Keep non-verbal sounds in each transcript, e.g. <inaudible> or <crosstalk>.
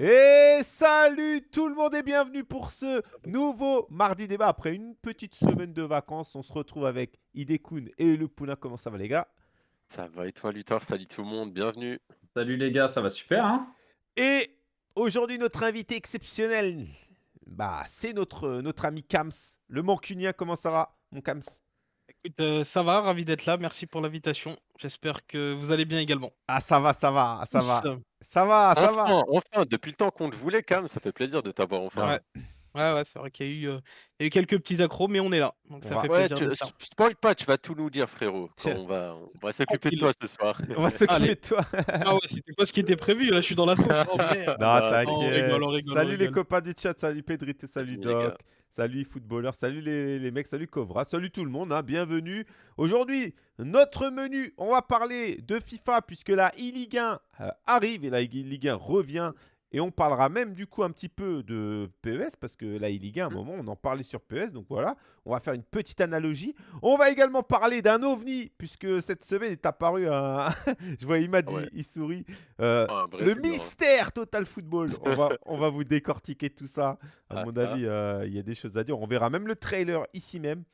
Et salut tout le monde et bienvenue pour ce nouveau mardi débat. Après une petite semaine de vacances, on se retrouve avec Idekun et le Poulain. Comment ça va les gars? Ça va et toi Luthor? Salut tout le monde, bienvenue. Salut les gars, ça va super hein? Et aujourd'hui notre invité exceptionnel, bah c'est notre, notre ami Kams, le mancunien. Comment ça va mon Kams? Écoute, euh, ça va, ravi d'être là. Merci pour l'invitation. J'espère que vous allez bien également. Ah ça va, ça va, ça va. Tous, Ça va, ça va. Enfin, enfin, depuis le temps qu'on te voulait, Cam, ça fait plaisir de t'avoir enfin. Ouais. Ouais, ouais, c'est vrai qu'il y a eu, euh, il y a eu quelques petits accros, mais on est là. Donc ça Ouais. fait Ouais, plaisir tu, de spoil pas, tu vas tout nous dire, frérot. quand Tiens. on va, on va s'occuper de toi ce soir. On va s'occuper Allez. de toi. Ah ouais, c'était pas ce qui était prévu. Là, je suis dans la sauce. Oh, merde. Non, <laughs> bah, on t'inquiète. rigole, on rigole, on salut les rigole. copains du chat, salut Pedrito, salut Salut les Doc, gars. Salut footballeur, salut les, mecs, salut Covra, salut tout le monde, hein, bienvenue. Aujourd'hui, notre menu, on va parler de FIFA puisque la e-Ligue 1 euh, arrive et la e-Ligue 1 revient. Et on parlera même du coup un petit peu de PES parce que la e-Ligue 1, à un Mhm. moment, on en parlait sur PES. Donc voilà, on va faire une petite analogie. On va également parler d'un ovni puisque cette semaine est apparu un... <laughs> Je vois Imad, ouais. il, il sourit. Euh, Ah, le hein. mystère Total Football. On va, on va vous décortiquer tout ça. À Ah, mon ça. avis, euh, il y a des choses à dire. On verra même le trailer ici même.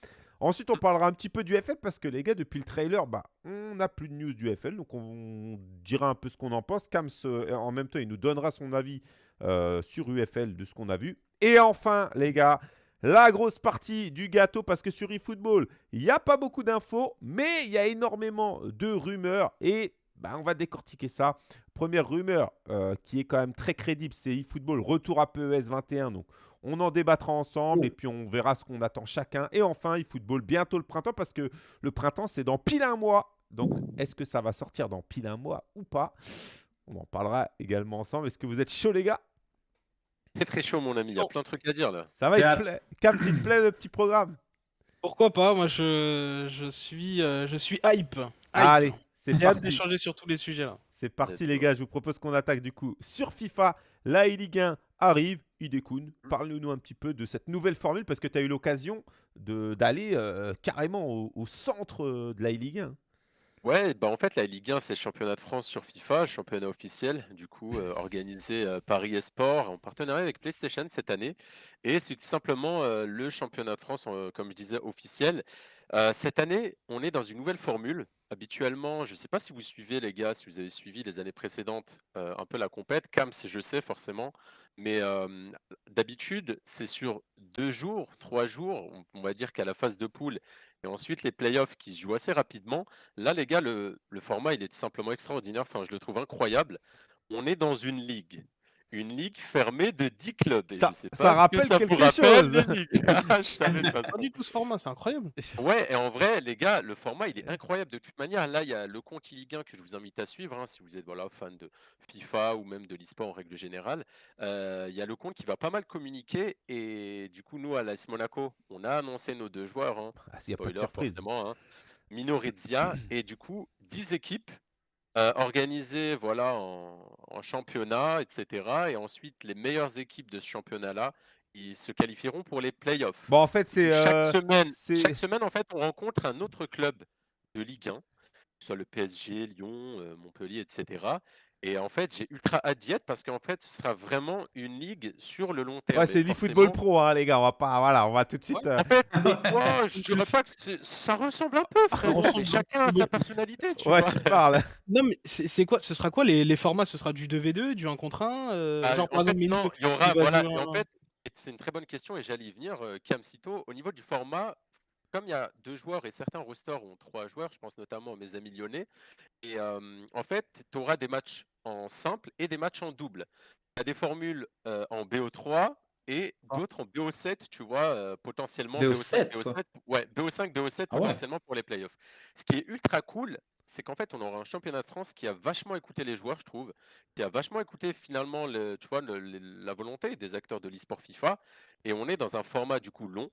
Ensuite, on parlera un petit peu du FL parce que les gars, depuis le trailer, bah, on n'a plus de news du FL. Donc, on dira un peu ce qu'on en pense. Kams, euh, en même temps, il nous donnera son avis euh, sur UFL de ce qu'on a vu. Et enfin, les gars, la grosse partie du gâteau parce que sur eFootball, il n'y a pas beaucoup d'infos, mais il y a énormément de rumeurs et bah, on va décortiquer ça. Première rumeur euh, qui est quand même très crédible, c'est eFootball, retour à PES 21. Donc, on en débattra ensemble et puis on verra ce qu'on attend chacun. Et enfin, eFootball, bientôt le printemps parce que le printemps, c'est dans pile un mois. Donc, est-ce que ça va sortir dans pile un mois ou pas? On en parlera également ensemble. Est-ce que vous êtes chaud, les gars? Très très chaud, mon ami. Il y a Oh. plein de trucs à dire là. Ça va, il plaît? Cam, s'il te plaît, le petit programme Pourquoi pas? Moi, je, je suis, euh, je suis hype. Hype. Allez, c'est J'ai hâte parti. d'échanger sur tous les sujets là. C'est parti les gars, je vous propose qu'on attaque du coup sur FIFA. La e-Ligue 1 arrive. Idekun, parle-nous un petit peu de cette nouvelle formule parce que tu as eu l'occasion d'aller euh, carrément au, au centre euh, de la e-Ligue 1. Ouais, bah en fait, la Ligue 1, c'est le championnat de France sur FIFA, championnat officiel, du coup, euh, organisé euh, par eSport en partenariat avec PlayStation cette année. Et c'est tout simplement euh, le championnat de France, euh, comme je disais, officiel. Cette année, on est dans une nouvelle formule. Habituellement, je ne sais pas si vous suivez, les gars, si vous avez suivi les années précédentes, un peu la compète. Cams, je sais forcément. Mais d'habitude, c'est sur deux jours, trois jours, on va dire qu'à la phase de poule, et ensuite les playoffs qui se jouent assez rapidement. Là, les gars, le, format, il est simplement extraordinaire. Enfin, je le trouve incroyable. On est dans une ligue. Une ligue fermée de 10 clubs. Et Ça- je sais ça pas que rappelle ça vous quelque rappelle, chose. ligues. <laughs> Ah, je savais. Pas du tout ce format, c'est incroyable. Ouais, et en vrai, les gars, le format, il est incroyable. De toute manière, là, il y a le compte Ligue 1 que je vous invite à suivre, hein, si vous êtes voilà, fan de FIFA ou même de l'e-sport en règle générale. Euh, Il y a le compte qui va pas mal communiquer. Et du coup, nous, à l'AS Monaco, on a annoncé nos deux joueurs. hein, Ah, Il n'y a pas de spoiler, surprise. forcément. hein. Minorizia et du coup 10 équipes euh, organisées voilà, en, en championnat, etc. Et ensuite, les meilleures équipes de ce championnat-là, ils se qualifieront pour les playoffs. Bon, en fait, c'est. chaque, euh, semaine, chaque semaine, en fait, on rencontre un autre club de Ligue 1, que ce soit le PSG, Lyon, euh, Montpellier, etc. Et en fait, j'ai ultra hâte d'y être parce qu'en fait, ce sera vraiment une ligue sur le long terme. Ouais, c'est l'e-football forcément- pro, hein, les gars. On va pas. Voilà, on va tout de suite. euh, En fait, moi, je dirais pas que c'est- ça ressemble un peu, ressemble mais chacun a sa personnalité, tu Ouais, vois. tu parles. <laughs> Non, mais c'est quoi Ce sera quoi les, les formats? Ce sera du 2v2, du 1 contre 1 euh, Ah, Genre, par exemple, il y aura, voilà, en en- fait, c'est une très bonne question et j'allais y venir, euh, Camcito, au niveau du format, comme il y a deux joueurs et certains rosters ont trois joueurs, je pense notamment à mes amis lyonnais, et euh, en fait, tu auras des matchs en simple et des matchs en double. Tu as des formules euh, en BO3 et Ah. d'autres en BO7, tu vois, euh, potentiellement BO7, BO7, ouais, BO5, BO7 Ah ouais. potentiellement pour les playoffs. Ce qui est ultra cool, c'est qu'en fait, on aura un championnat de France qui a vachement écouté les joueurs, je trouve, qui a vachement écouté finalement le, tu vois, le- le- la volonté des acteurs de l'e-sport FIFA. Et on est dans un format du coup long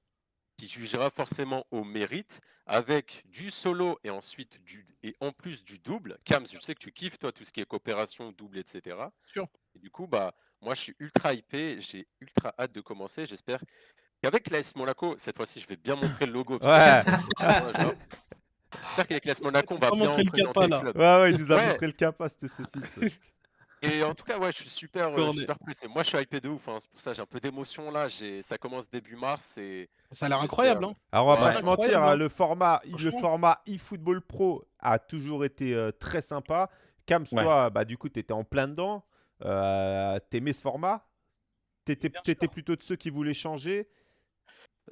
qui jugera forcément au mérite avec du solo et ensuite du et en plus du double. Cams, je sais que tu kiffes toi tout ce qui est coopération, double, etc. Sûr. Et du coup, bah moi je suis ultra hypé, j'ai ultra hâte de commencer. J'espère qu'avec l'AS Monaco, cette fois-ci je vais bien montrer le logo. Ouais. <laughs> J'espère qu'avec l'AS Monaco, on va bien montrer le capa, le là. club. Ouais, ouais, il nous a Ouais. montré le capa, c'était saucisse. <laughs> Et en tout cas, ouais, je suis super, euh, super pressé. Moi, je suis hypé de ouf. hein. C'est pour ça j'ai un peu d'émotion là. J'ai, ça commence début mars et Ça a l'air incroyable. Hein. Alors, on va Ouais. pas se mentir, hein, hein. le format, le format eFootball Pro a toujours été euh, très sympa. Kams, Ouais. toi, bah, du coup, tu étais en plein dedans. Euh, T'aimais ce format? T'étais plutôt de ceux qui voulaient changer?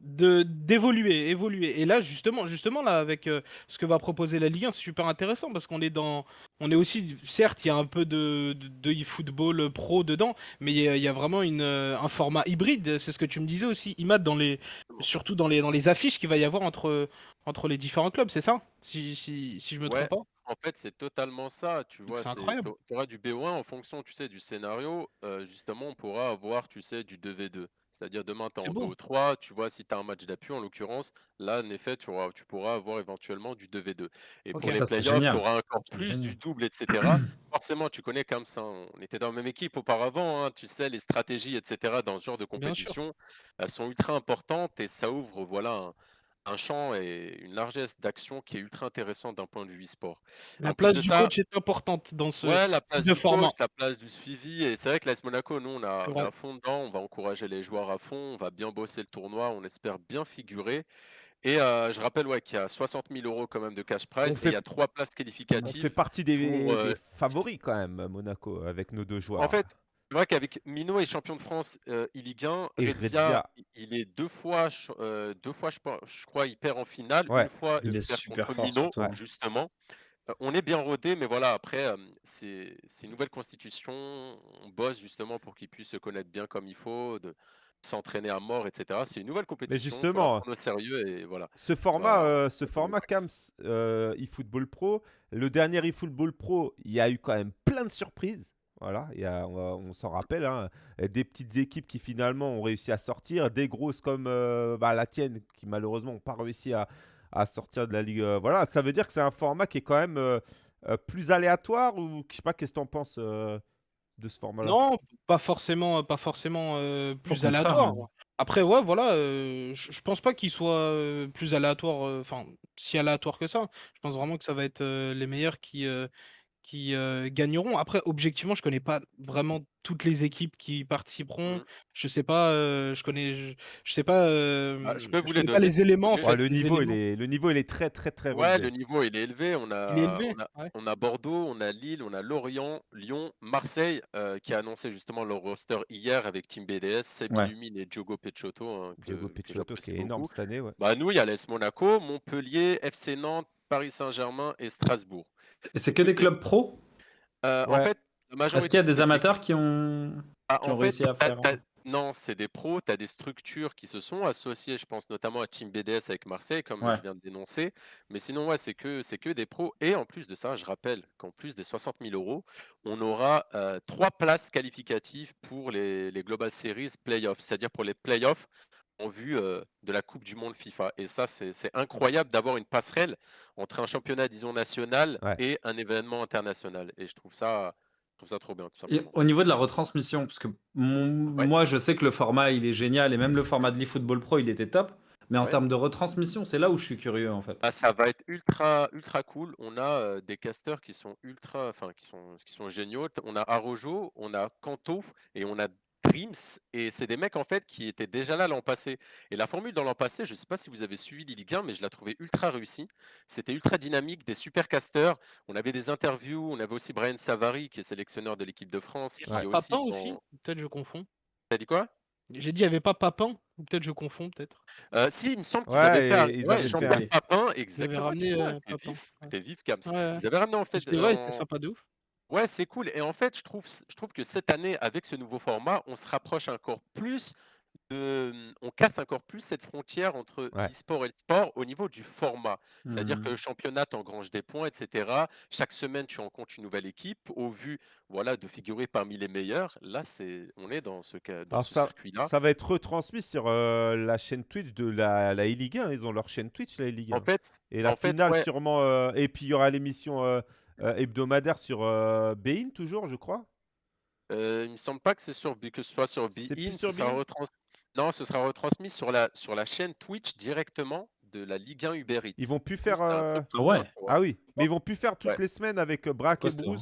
De d'évoluer, évoluer. Et là, justement, justement là, avec euh, ce que va proposer la Ligue 1, c'est super intéressant parce qu'on est dans, on est aussi, certes, il y a un peu de de, e-football pro dedans, mais il y, a- il y a vraiment une euh, un format hybride. C'est ce que tu me disais aussi, Imad, dans les, surtout dans les dans les affiches qu'il va y avoir entre entre les différents clubs, c'est ça Si si si je me Ouais. trompe pas? En fait, c'est totalement ça, tu vois, tu auras du B1 en fonction, tu sais, du scénario, heu, justement, on pourra avoir, tu sais, du 2v2. C'est-à-dire demain, tu es en beau. 2-3, tu vois, si tu as un match d'appui en l'occurrence, là, en effet, tu auras tu pourras avoir éventuellement du 2v2 et pour les playoffs, tu auras encore plus du double et cetera. <clears throat> Forcément, tu connais comme ça, on était dans la même équipe auparavant, hein, tu sais, les stratégies et cetera dans ce genre de compétition, elles sont ultra importantes et ça ouvre, voilà, un un champ et une largesse d'action qui est ultra intéressant d'un point de vue e-sport. La En place du ça coach est importante dans ce Ouais, la place de du format. coach, la place du suivi et c'est vrai que l'AS Monaco, nous, on a on à fond dedans, on va encourager les joueurs à fond, on va bien bosser le tournoi, on espère bien figurer et heu, je rappelle, ouais, qu'il y a 60 000 € quand même de cash prize et il y fait, a 3 places on fait qualificatives partie des, pour, des heu favoris quand même, Monaco, avec nos deux en joueurs. fait, c'est vrai qu'avec Minot est champion de France, heu, e-Ligue 1, Et Rezia, Rezia, i il est 2 fois heu, 2 fois je crois, il perd en finale, ouais, une fois Il il est perd super contre fort, Minot, surtout. ouais. justement. Heu, on est bien rodé, mais voilà, après, c'est une nouvelle constitution. On bosse justement pour qu'ils puissent se connaître bien comme il faut, de s'entraîner à mort, et cetera. C'est une nouvelle Mais compétition, la justement, prendre au sérieux et voilà, ce on format, euh, on ce format euh, eFootball Pro, le dernier eFootball Pro, il y a eu quand même plein de surprises. Voilà, il y a, on, s'en rappelle, hein, des petites équipes qui finalement ont réussi à sortir, des grosses comme euh, bah, la tienne qui malheureusement n'ont pas réussi à, à sortir de la ligue. euh, voilà, ça veut dire que c'est un format qui est quand même euh, euh, plus aléatoire ou je sais pas, qu'est-ce que tu en penses euh, de ce format-là? Non, pas forcément, pas forcément euh, plus aléatoire. même. Après, ouais, voilà, euh, je pense pas qu'il soit euh, plus aléatoire, euh, enfin, si aléatoire que ça. Je pense vraiment que ça va être euh, les meilleurs qui, euh, qui euh, gagneront. Après, objectivement, je connais pas vraiment toutes les équipes qui participeront. Mmh. Je sais pas, euh, je connais, je, je sais pas, Ah, je euh, peux je vous les donner les éléments en. Ouais, fait, le niveau, il est, le niveau, il est très, très, très Ouais, relevé. le niveau, il est élevé. On Il est a élevé, on a ouais. on a Bordeaux, on a Lille, on a Lorient, Lyon, Marseille, heu, qui a annoncé justement leur roster hier avec Team BDS, Seb Ouais. Illumine et Diogo Pecciotto, hein, que Picciotto qui énorme cette année, ouais. Bah, nous, il y a l'AS Monaco, Montpellier, FC Nantes, Paris Saint-Germain et Strasbourg. Et c'est que des clubs pro en Ouais. fait, la Est-ce qu'il y a de des amateurs qui ont, ah, qui en ont fait, réussi à faire as non, c'est des pros, tu as des structures qui se sont associées, je pense notamment à Team BDS avec Marseille, comme Ouais. je viens de dénoncer. Mais sinon, ouais, c'est que c'est que des pros et en plus de ça, je rappelle qu'en plus des 60 000 €, on aura, heu, 3 places qualificatives pour les les Global Series Playoffs, c'est-à-dire pour les playoffs en vue, heu, de la coupe du monde FIFA et ça, c'est c'est incroyable d'avoir une passerelle entre un championnat, disons, national Ouais. et un événement international et je trouve ça je trouve ça trop bien, tout Et simplement. au niveau de la retransmission, parce que mon- Ouais. moi je sais que le format il est génial et même le format de l'eFootball Pro il était top, mais en Ouais. termes de retransmission, c'est là où je suis curieux en fait. Ah, ça va être ultra ultra cool. On a, heu, des casteurs qui sont ultra enfin qui sont qui sont géniaux. On a Arojo, on a Kanto et on a Dreams et c'est des mecs en fait qui étaient déjà là l'an passé et la formule dans l'an passé, je sais pas si vous avez suivi Ligue 1, mais je la trouvais ultra réussie. C'était ultra dynamique, des super casteurs. On avait des interviews, on avait aussi Brian Savary qui est sélectionneur de l'équipe de France, Il y qui Ouais. aussi Papin aussi? Peut-être je confonds. tu as dit quoi? J'ai dit il y avait pas Papin? Ou peut-être je confonds peut-être. Heu, si, il me semble qu'ils avaient fait Ouais, un et ils Ouais, avaient fait. Papin, Ils avaient exactement, ramené euh, Papin. vif, Ouais. tu vif ouais. Ils avaient ramené en fait, C'était il était sympa de ouf. Ouais, c'est cool et en fait, je trouve je trouve que cette année, avec ce nouveau format, on se rapproche encore plus de mmh, on casse encore plus cette frontière entre Ouais. l'e-sport et le sport au niveau du format. C'est-à-dire que Mhm. le championnat t'engrange des points et cetera. Chaque semaine, tu rencontres une nouvelle équipe au vu, voilà, de figurer parmi les meilleurs. Là, c'est on est dans ce ca dans Alors ce ça, circuit-là. ça va être retransmis sur euh, la chaîne Twitch de la, la E-Ligue 1. Ils ont leur chaîne Twitch, la E-Ligue En 1. fait Et la en fait, finale ouais, sûrement... euh, Et puis il y aura l'émission euh, euh, hebdomadaire sur euh, Bein toujours, je crois? heu, il me semble pas que c'est sur que ce soit sur beIN, sur ce retrans non, ce sera retransmis sur la sur la chaîne Twitch directement de la Ligue 1 Uber Eats. Ils vont plus faire... euh, Ah ouais. ouais. Ah oui, mais ils vont plus faire toutes Ouais. les semaines avec euh, Braque et hein.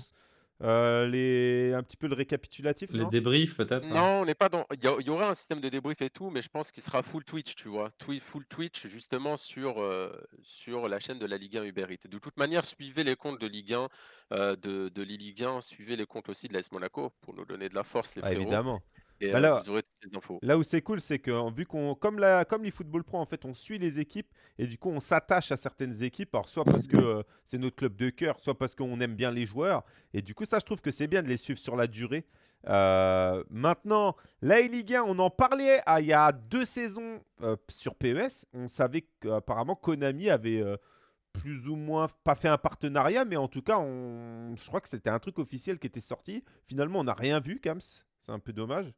Euh, les... Un petit peu le récapitulatif, Les non? débriefs, peut-être. hein. Non, on n'est pas dans. Il y, y aura un système de débrief et tout, mais je pense qu'il sera full Twitch, tu vois. Twi- full Twitch, justement, sur, euh, sur la chaîne de la Ligue 1 Uber Eats. De toute manière, suivez les comptes de Ligue 1, euh, de, de l'e-Ligue 1, suivez les comptes aussi de l'AS Monaco pour nous donner de la force, les Ah, frérots. Évidemment. Et Bah euh, là- vous aurez toutes les infos. Là où c'est cool, c'est que vu qu'on, comme la, comme l'eFootball Pro, en fait, on suit les équipes et du coup, on s'attache à certaines équipes. Alors, soit parce que euh, c'est notre club de cœur, soit parce qu'on aime bien les joueurs. Et du coup, ça, je trouve que c'est bien de les suivre sur la durée. Euh, maintenant, la Ligue 1, on en parlait ah, il y a deux saisons euh, sur PES. On savait qu'apparemment Konami avait plus ou moins pas fait un partenariat, mais en tout cas, on, je crois que c'était un truc officiel qui était sorti. Finalement, on n'a rien vu, Kams. C'est un peu dommage.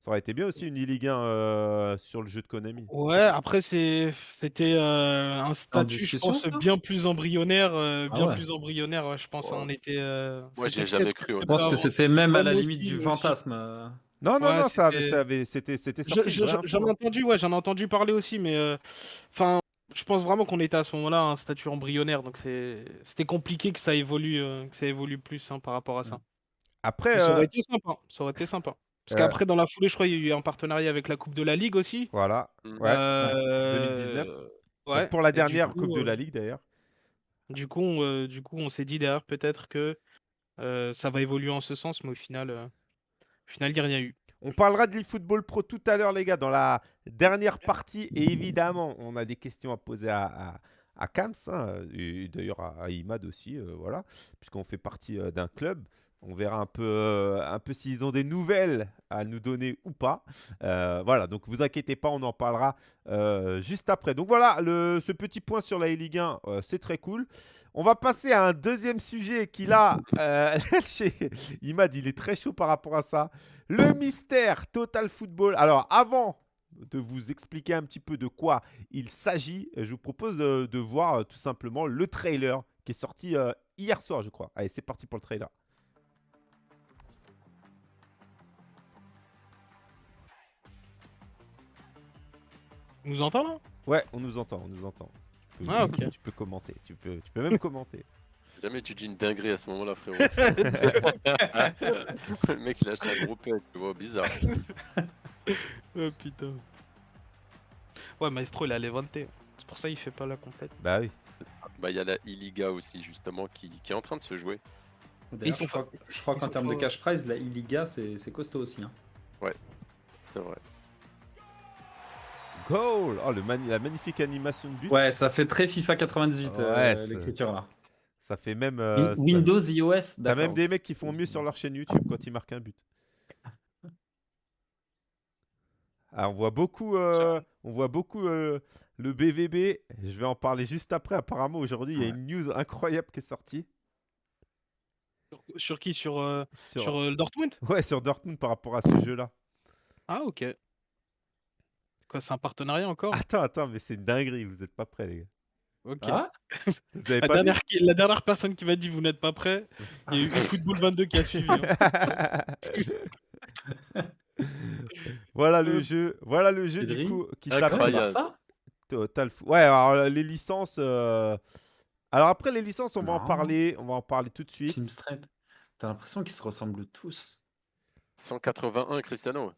Ça aurait été bien aussi une e-Ligue 1 euh, sur le jeu de Konami. Ouais, après c'est c'était euh, un statut, je pense, ça? bien plus embryonnaire, euh, Ah bien ouais. plus embryonnaire. ouais, je pense, Ouais. on était. euh, Moi, j'y ai c'était jamais cru, Je pense peu que c'était même à la limite du fantasme. euh. Non, non, Ouais, non, ça avait- c'était- ça avait- c'était c'était sorti. je-. J'en ai entendu, ouais, j'en ai entendu parler aussi, mais euh, enfin, je pense vraiment qu'on était à ce moment-là à un statut embryonnaire, donc c'est c'était compliqué que ça évolue, euh, que ça évolue plus hein, par rapport à ça. Après, Ça aurait été sympa, ça aurait été sympa. Parce Euh, qu'après, dans la foulée, je crois, il y a eu un partenariat avec la Coupe de la Ligue aussi. voilà. Ouais. Euh, 2019. Ouais. Donc, pour la et du dernière coup, Coupe de euh, la Ligue d'ailleurs. Du coup, on, euh, du coup, on s'est dit derrière peut-être que euh, ça va évoluer en ce sens, mais au final, euh, au final, il n'y a rien eu. On parlera de l'eFootball Pro tout à l'heure, les gars, dans la dernière partie. Et évidemment, on a des questions à poser à, à, à Kams, hein, et d'ailleurs à, à Imad aussi, euh, voilà, puisqu'on fait partie euh, d'un club. On verra un peu, euh, un peu s'ils ont des nouvelles à nous donner ou pas. Euh, voilà, donc vous inquiétez pas, on en parlera euh, juste après. Donc voilà, ce petit point sur la Ligue 1, euh, c'est très cool. On va passer à un deuxième sujet qui là, <laughs> Imad, il est très chaud par rapport à ça. Le mystère Total Football. Alors, avant de vous expliquer un petit peu de quoi il s'agit, je vous propose de, de voir tout simplement le trailer qui est sorti hier soir, je crois. Allez, c'est parti pour le trailer. On nous entend là Ouais, on nous entend, on nous entend. Tu peux, Ah, ok. tu peux commenter, tu peux, tu peux même commenter. <laughs> Jamais tu dis une dinguerie à ce moment-là, frérot. <laughs> le mec, il a acheté un gros pet, tu vois, bizarre. <laughs> Oh putain. Ouais, Maestro, il a Levante. C'est pour ça qu'il fait pas la compète. Bah oui. Bah, il y a la e-Liga aussi, justement, qui, qui est en train de se jouer. D'ailleurs, sont je crois, je crois ils qu'en termes de cash prize, la e-Liga, c'est costaud aussi. hein. C'est vrai. Goal Oh, le mani- la magnifique animation de but. Ouais, ça fait très FIFA 98, euh, Ouais, c'est- l'écriture là. Ça fait même. euh, ça- Windows, iOS, T'as même des mecs qui font mieux sur leur chaîne YouTube quand ils marquent un but. <laughs> Ah, on voit beaucoup, euh, on voit beaucoup euh, le BVB. Je vais en parler juste après. Apparemment, aujourd'hui, il y a une news incroyable qui est sortie. Sur, sur qui? Sur, euh, Sur... sur euh, le Dortmund? Ouais, sur Dortmund par rapport à ce jeu-là. Ah, ok. Quoi, c'est un partenariat encore? Attends, attends, mais c'est une dinguerie. Vous n'êtes pas prêts, les gars. Ok. Ah, Vous avez la, pas dernière, qui- la dernière personne qui m'a dit vous n'êtes pas prêt, il y a eu <laughs> Football 22 qui a suivi. hein. <laughs> voilà le Euh, jeu. Voilà le jeu du coup qui s'appelle Total Ouais, alors euh, les licences. euh, Alors après les licences, on va en parler. On va en parler tout de suite. Team. T'as l'impression qu'ils se ressemblent tous. 181, Cristiano.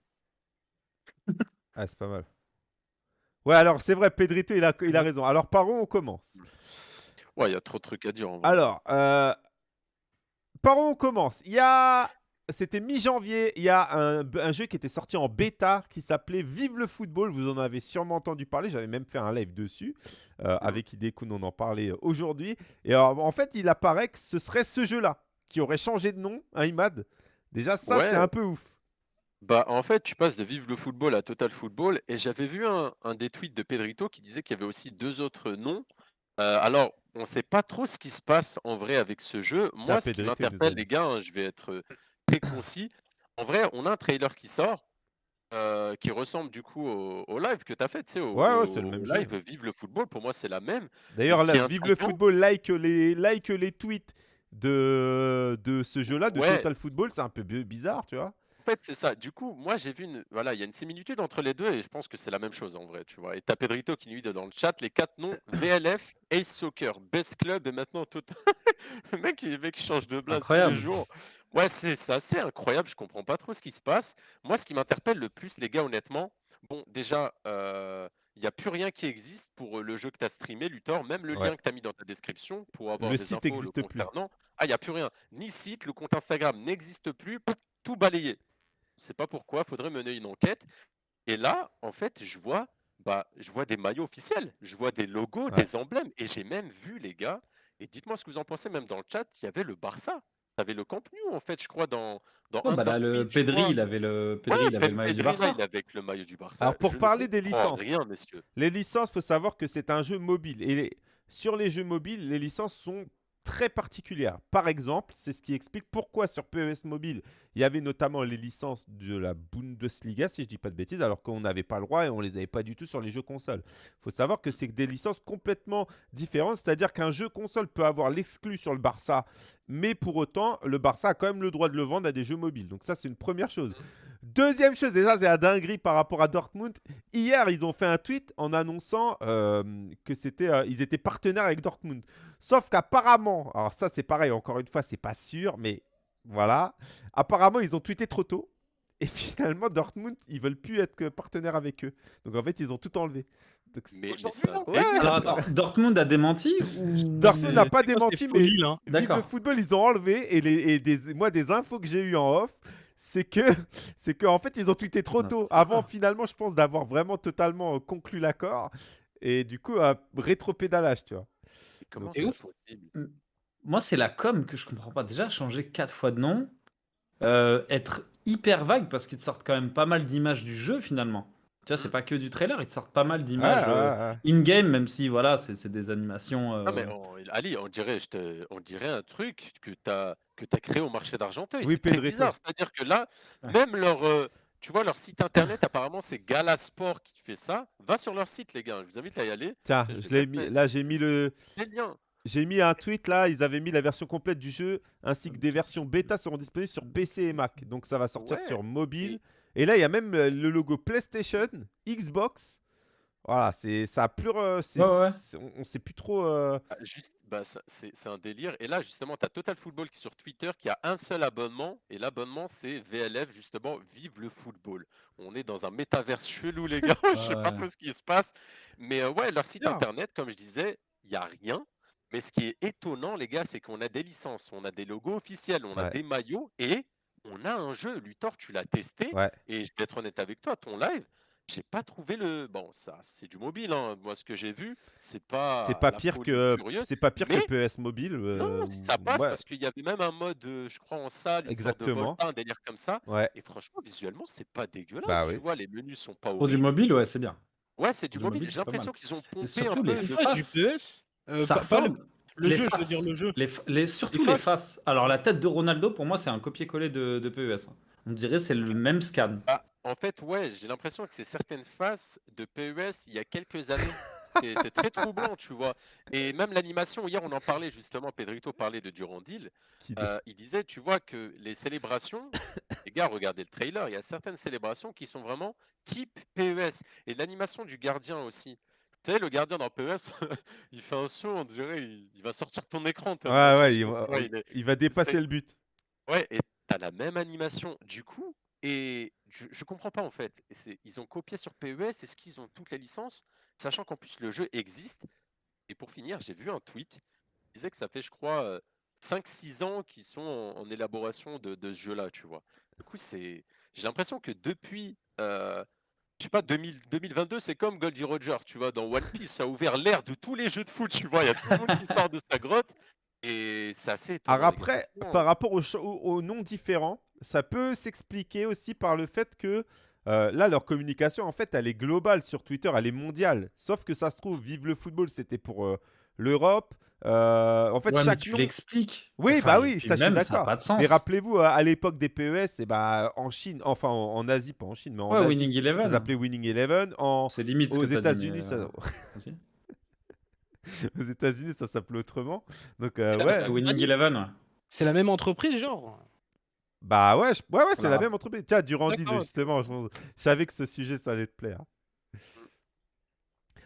Ah, c'est pas mal. Ouais, alors c'est vrai, Pedrito, il a, il a raison. Alors par où on commence? Ouais, il y a trop de trucs à dire en vrai. Alors, euh, par où on commence? Il y a. C'était mi-janvier, il y a un, un jeu qui était sorti en bêta qui s'appelait Vive le football. Vous en avez sûrement entendu parler. J'avais même fait un live dessus. Euh, avec Idekun, on en parlait aujourd'hui. Et alors, en fait, il apparaît que ce serait ce jeu-là qui aurait changé de nom, hein, Imad? Déjà, ça, Ouais. c'est un peu ouf. Bah, en fait, tu passes de Vive le football à Total Football, et j'avais vu un, un des tweets de Pedrito qui disait qu'il y avait aussi deux autres noms. Euh, alors, on ne sait pas trop ce qui se passe en vrai avec ce jeu. Moi, ce qui Pedrito, m'interpelle, les gars, hein, je vais être euh, très concis. En vrai, on a un trailer qui sort, euh, qui ressemble du coup au, au live que tu as fait, tu sais, au, Ouais, ouais, c'est le au même jeu. live Vive le football. Pour moi, c'est la même. D'ailleurs, ce qui là, Vive le intriguant- football, like les, like les tweets de, de ce jeu-là, de Ouais. Total Football. C'est un peu bi- bizarre, tu vois. En fait, c'est ça. Du coup, moi, j'ai vu une. Voilà, il y a une similitude entre les deux et je pense que c'est la même chose en vrai, tu vois. Et t'as Pedrito qui nous dit dans le chat les quatre noms <coughs> VLF, Ace Soccer, Best Club et maintenant Total. <laughs> le mec, il- le mec, il change de blase tous les jours. Ouais, c'est c'est assez incroyable. Je comprends pas trop ce qui se passe. Moi, ce qui m'interpelle le plus, les gars, honnêtement, bon, déjà, euh, il n'y a plus rien qui existe pour euh, le jeu que tu as streamé, Luthor. Même le Ouais. lien que tu as mis dans ta description pour avoir Le des site infos le plus. Ah, il n'y a plus rien. Ni site, le compte Instagram n'existe plus. Tout balayé. Je sais pas pourquoi. Faudrait mener une enquête. Et là, en fait, je vois, bah, je vois des maillots officiels. Je vois des logos, Ouais. des emblèmes. Et j'ai même vu, les gars, et dites-moi ce que vous en pensez, même dans le chat, il y avait le Barça. Tu avais le Camp Nou, en fait, je crois, dans, dans bah là, le Pedri, il avait le, Pedri, Ouais, il avait le maillot du Barça. il avec le maillot du Barça. Alors, pour Je ne parler des licences. Rien, messieurs. Les licences, faut savoir que c'est un jeu mobile. Et les- sur les jeux mobiles, les licences sont très particulières. Par exemple, c'est ce qui explique pourquoi sur PES Mobile, il y avait notamment les licences de la Bundesliga, si je dis pas de bêtises, alors qu'on n'avait pas le droit et on les avait pas du tout sur les jeux consoles. Il faut savoir que c'est des licences complètement différentes, c'est-à-dire qu'un jeu console peut avoir l'exclu sur le Barça, mais pour autant, le Barça a quand même le droit de le vendre à des jeux mobiles. Donc ça, c'est une première chose. Deuxième chose, et ça c'est la dinguerie par rapport à Dortmund, hier ils ont fait un tweet en annonçant euh, que c'était, euh, ils étaient partenaires avec Dortmund. Sauf qu'apparemment, alors ça c'est pareil, encore une fois c'est pas sûr, mais voilà, apparemment ils ont tweeté trop tôt. Et <laughs> finalement Dortmund ils veulent plus être que partenaires avec eux. Donc en fait ils ont tout enlevé. Donc, Mais, mais ça Ouais, délire, Alors ça. attends, Dortmund a démenti ou... <laughs> Dortmund n'a pas démenti, mais Vive le football, ils ont enlevé et, les, et des, moi des infos que j'ai eu en off, c'est que <laughs> c'est que en fait ils ont tweeté trop tôt avant finalement je pense d'avoir vraiment totalement euh, conclu l'accord et du coup euh, rétro-pédalage tu vois. Comment c'est possible? Moi, c'est la com que je comprends pas. Déjà, changer quatre fois de nom, euh, être hyper vague parce qu'ils te sortent quand même pas mal d'images du jeu finalement. Tu vois, c'est pas que du trailer, ils te sortent pas mal d'images ouais, euh, ouais. in-game, même si voilà, c'est c'est des animations. euh, Non, mais on- Ali, on dirait, je te- on dirait un truc que tu as, que as créé au marché d'Argenteuil. Oui, c'est très bizarre. C'est-à-dire que là, Ouais. même leur, euh, tu vois, leur site internet, apparemment, c'est Galasport qui fait ça. Va sur leur site, les gars. Je vous invite à y aller. Tiens, Je je vais l'ai mis là j'ai mis le C'est le lien. j'ai mis un tweet là, ils avaient mis la version complète du jeu ainsi que des versions bêta seront disponibles sur PC et Mac. Donc ça va sortir Ouais. sur mobile et là il y a même euh, le logo PlayStation, Xbox. Voilà, c'est ça a plus euh, Ouais, ouais. on, on sait plus trop euh, Ah, Juste, bah, c'est c'est un délire. Et là, justement, tu as Total Football qui sur Twitter qui a un seul abonnement. Et l'abonnement, c'est VLF, justement, Vive le football. On est dans un métaverse chelou, les gars. <laughs> Je sais pas trop ce qui se passe. Mais euh, ouais, leur site Bien. internet, comme je disais, il n'y a rien. Mais ce qui est étonnant, les gars, c'est qu'on a des licences, on a des logos officiels, on a des maillots et on a un jeu. Luthor, tu l'as testé. Ouais. Et je vais être honnête avec toi, ton live, j'ai pas trouvé le. Bon, ça, c'est du mobile. hein. Moi, ce que j'ai vu, c'est pas. c'est pas pire que c'est pas pire mais- que PS mobile. Non, euh, si ça passe ouais, parce qu'il y avait même un mode, euh, je crois, en salle, une sorte de Exactement. Volta, un délire comme ça. ouais. Et franchement, visuellement, c'est pas dégueulasse. Bah tu oui. vois, les menus sont pas Pour du mobile, ouais, c'est bien. Ouais, c'est du du mobile. mobile, J'ai l'impression qu'ils ont pompé surtout un les peu de. faces. Du PS Euh, ça le- ressemble. Le les jeu, je veux faces. dire le jeu. Les, f- les- surtout Les les faces. faces. Alors la tête de Ronaldo, pour moi, c'est un copier-coller de, de PES. hein. On dirait c'est le même scan. Ah, en fait, ouais, j'ai l'impression que c'est certaines faces de PES il y a quelques années. C'est très troublant, tu vois. Et même l'animation, hier, on en parlait justement. Pedrito parlait de Durandil. Euh, il disait, tu vois, que les célébrations, <coughs> les gars, regardez le trailer, il y a certaines célébrations qui sont vraiment type PES. Et l'animation du gardien aussi. Vous savez, le gardien dans PES, <laughs> il fait un saut, on dirait, il, il va sortir ton écran. Ouais, ouais, il va, tu vois, il est- il va dépasser le but. Ouais, et t'as la même animation du coup, et je, je comprends pas en fait. Ils ont copié sur PES, est-ce qu'ils ont toutes les licences, sachant qu'en plus le jeu existe. Et pour finir, j'ai vu un tweet qui disait que ça fait, je crois, euh, 5-6 ans qu'ils sont en, en élaboration de, de ce jeu-là, tu vois. Du coup, c'est, j'ai l'impression que depuis, euh, je sais pas, 2000 2022, c'est comme Goldie Roger, tu vois, dans One Piece, ça a ouvert l'ère de tous les jeux de foot, tu vois, il y a tout le monde qui <laughs> sort de sa grotte. Et c'est assez étonnant. Alors après, par rapport aux, cho- aux- aux noms différents, ça peut s'expliquer aussi par le fait que euh, là, leur communication, en fait, elle est globale sur Twitter, elle est mondiale. Sauf que ça se trouve, Vive le football, c'était pour euh, l'Europe. Euh, en fait, Ouais, mais chaque tu nom... l'expliques. Oui, Enfin, bah oui, ça, je suis même, Ça n'a d'accord. pas de sens. Mais rappelez-vous, à, l'époque des PES, et bah, en Chine, enfin en, en Asie, pas en Chine, mais en Ouais, Asie, Winning ça Eleven. s'appelait Winning Eleven. En, C'est limite aux États-Unis, ça... euh, <laughs> aux États-Unis, ça s'appelait autrement. Donc, euh, là, ouais. c'est Winning. Eleven, ouais. C'est la même entreprise, genre? Bah ouais, je- ouais, ouais c'est la même entreprise. Tiens, Durandil, justement, je, je savais que ce sujet, ça allait te plaire.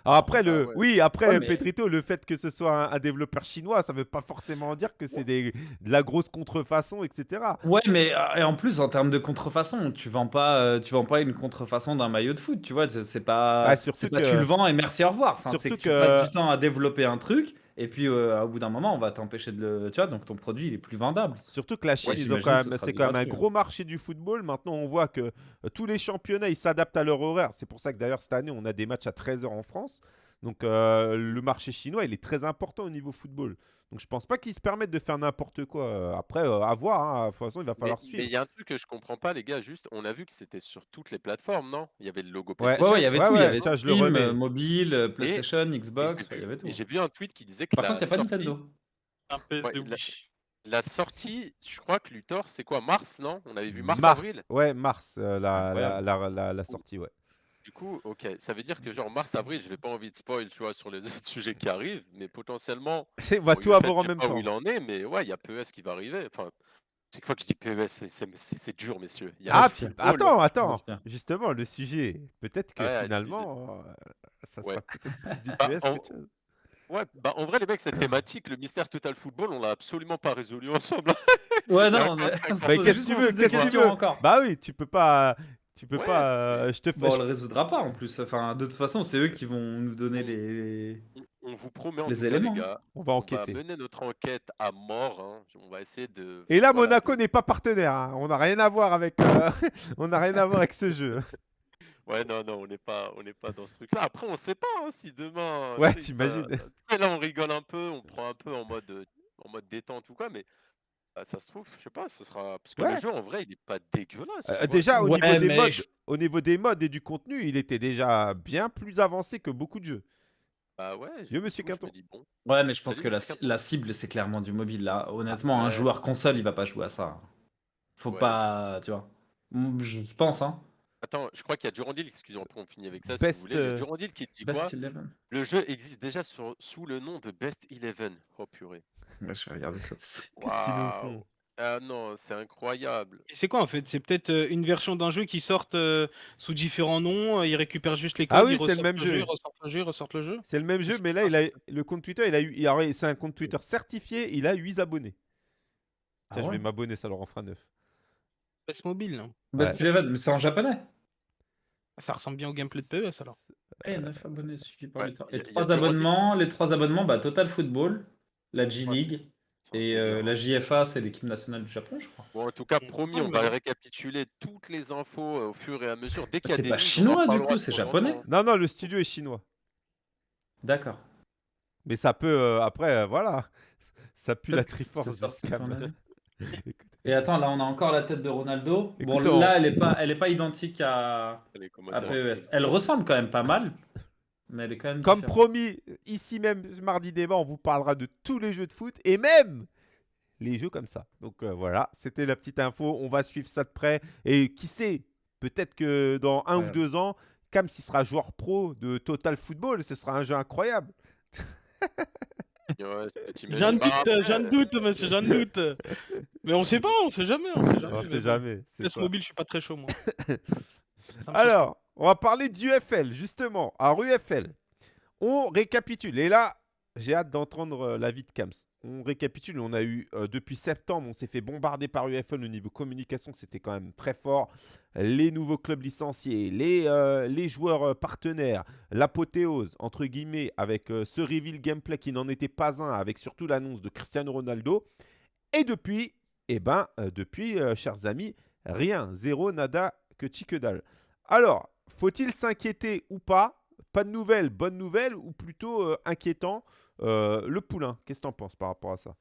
Alors après, Ah le... ouais. oui, après, Ouais, mais- Petrito, le fait que ce soit un, un développeur chinois, ça veut pas forcément dire que c'est des... de la grosse contrefaçon, etc. Ouais, mais euh, et en plus, en termes de contrefaçon, tu vends pas, euh, tu vends pas une contrefaçon d'un maillot de foot, tu vois. c'est- pas, Ah, surtout pas que- tu le vends et merci, au revoir. Enfin, Surtout que, tu passes du temps à développer un truc et puis euh, au bout d'un moment, on va t'empêcher de le, tu vois. Donc ton produit, il est plus vendable. Surtout que la Chine, Ouais, c'est quand même un gratuit, gros marché du football. Maintenant, on voit que euh, tous les championnats, ils s'adaptent à leur horaire. C'est pour ça que d'ailleurs, cette année, on a des matchs à 13h en France. Donc, euh, le marché chinois, il est très important au niveau football. Donc, je pense pas qu'ils se permettent de faire n'importe quoi. Après, euh, à voir. hein. De toute façon, il va Mais falloir mais suivre. il y a un truc que je comprends pas, les gars. Juste, on a vu que c'était sur toutes les plateformes, non? Il y avait le logo Ouais. Ouais, PlayStation. ouais, il y avait Ouais, tout. Il y ouais, avait ça, je le euh, mobile, PlayStation, Et Xbox, j'ai il y vu- avait tout. et j'ai vu un tweet qui disait que Par la contre, il n'y a pas sortie, Nintendo. Un la sortie, je crois que Luthor, c'est quoi? Mars, non? On avait vu mars, Mars, avril? ouais, mars, euh, la, la, Incroyable. la, la- la sortie, ouais. Du coup, ok, ça veut dire que genre mars, avril, je n'ai pas envie de spoil, tu vois, sur les <laughs> autres sujets qui arrivent, mais potentiellement, On va bon, tout avoir en même pas temps. où il en est, mais ouais, il y a PES qui va arriver. Enfin, chaque fois que je dis PES, c'est- c'est dur, messieurs. Il y a Ah, football, attends, attends. Justement, le sujet. Peut-être que Ouais, finalement, euh, ça sera Ouais. peut-être plus du <laughs> Bah, PS en- chose. Ouais, bah en vrai, les mecs, cette thématique, le mystère Total Football, on l'a absolument pas résolu ensemble. Ouais, <laughs> non, Mais qu'est-ce que tu veux, qu'est-ce que tu questions veux? encore. Bah oui, tu peux pas. Tu peux Ouais, pas. euh, je te fais. Bon, on le résoudra pas en plus. Enfin, de toute façon, c'est eux qui vont nous donner les. On- vous promet en Les tout cas, éléments. les gars, On va on va enquêter. mener notre enquête à mort. hein. On va essayer de. Et là, voilà, Monaco n'est pas partenaire. hein. On n'a rien à voir avec. euh, <laughs> on n'a rien à voir avec ce jeu. <laughs> Ouais, non, non, on n'est pas, on n'est pas dans ce truc-là. Après, on sait pas hein, si demain. Ouais, t'imagines. là, on rigole un peu, on prend un peu en mode, en mode détente ou quoi, mais bah, ça se trouve, je sais pas, ce sera. Parce que Ouais. le jeu, en vrai, il est pas dégueulasse. Euh, vois. déjà, au Ouais, niveau des mais modes, je- au niveau des modes et du contenu, il était déjà bien plus avancé que beaucoup de jeux. Bah ouais. Vieux du monsieur coup, je me dis, bon, Ouais, mais je pense Salut, que la, cible, c'est clairement du mobile là. Honnêtement, un Ouais. joueur console, il va pas jouer à ça. Faut Ouais. pas, tu vois. Mm, Je pense, hein. Attends, je crois qu'il y a Durandil, excusez-moi, on finit avec ça si Best, vous voulez. Il y a euh, Durandil qui dit quoi? Best Eleven. Le jeu existe déjà sur- sous le nom de Best Eleven. Oh purée. Ouais, je vais regarder ça. tout de suite. <laughs> Qu'est-ce qu'ils nous Waouh. font? Ah non, c'est incroyable. Et c'est quoi en fait? C'est peut-être euh, une version d'un jeu qui sort euh, sous différents noms, euh, ils récupèrent juste les codes, Ah oui, ils c'est le ressortent même jeu, jeu. ils ressortent le jeu, ils ressortent le jeu? C'est le même jeu, mais là, il a, le compte Twitter, il a eu, il a- c'est un compte Twitter certifié, il a 8 abonnés. Ah Tiens, je ouais? vais m'abonner, ça leur en fera 9. PS mobile. hein. Best Eleven, mais c'est en japonais. Ça ressemble bien au gameplay de PES alors. Eh, 9 abonnés Ouais, les trois- y a- Les y a trois du Rodney. abonnements, les trois abonnements, bah Total Football, la G Ouais. League C'est un et euh, hein. la JFA, c'est l'équipe nationale du Japon, je crois. Bon, en tout cas, promis, on va récapituler toutes les infos euh, au fur et à mesure. Dès qu'il y a C'est des pas chinois, du coup, c'est japonais. Non, non, le studio est chinois. D'accord. Mais ça peut, euh, après, euh, voilà. <laughs> Ça pue la Triforce du scam. <laughs> Et attends, là, on a encore la tête de Ronaldo. Bon, on- là, elle est pas, elle est pas identique à, comment à PES. Elle ressemble quand même pas mal, mais elle est quand même Comme différente. promis, ici même, mardi débat, on vous parlera de tous les jeux de foot et même les jeux comme ça. Donc euh, voilà, c'était la petite info. On va suivre ça de près. Et qui sait, peut-être que dans un ou deux ans, Cam, s'il sera joueur pro de Total Football, ce sera un jeu incroyable. <laughs> Ouais, pas, doute, un après, doute, monsieur, un doute. Mais on sait pas, on sait jamais, on sait jamais. On sait jamais. mobile, je suis pas très chaud moi. <laughs> Alors, on va parler d'UFL, justement. Alors, UFL, on récapitule. Et là, j'ai hâte d'entendre euh, l'avis de Kams. On récapitule. On a eu, euh, depuis septembre, on s'est fait bombarder par UFL au niveau communication. C'était quand même très fort. Les nouveaux clubs licenciés, les, euh, joueurs partenaires, l'apothéose, entre guillemets, avec ce reveal gameplay qui n'en était pas un, avec surtout l'annonce de Cristiano Ronaldo. Et depuis, eh ben, depuis, chers amis, rien, zéro, nada, que chi que dalle. Alors, faut-il s'inquiéter ou pas? Pas de nouvelles, bonne nouvelle ou plutôt euh, inquiétant? Euh, Le poulain, qu'est-ce que t'en penses par rapport à ça?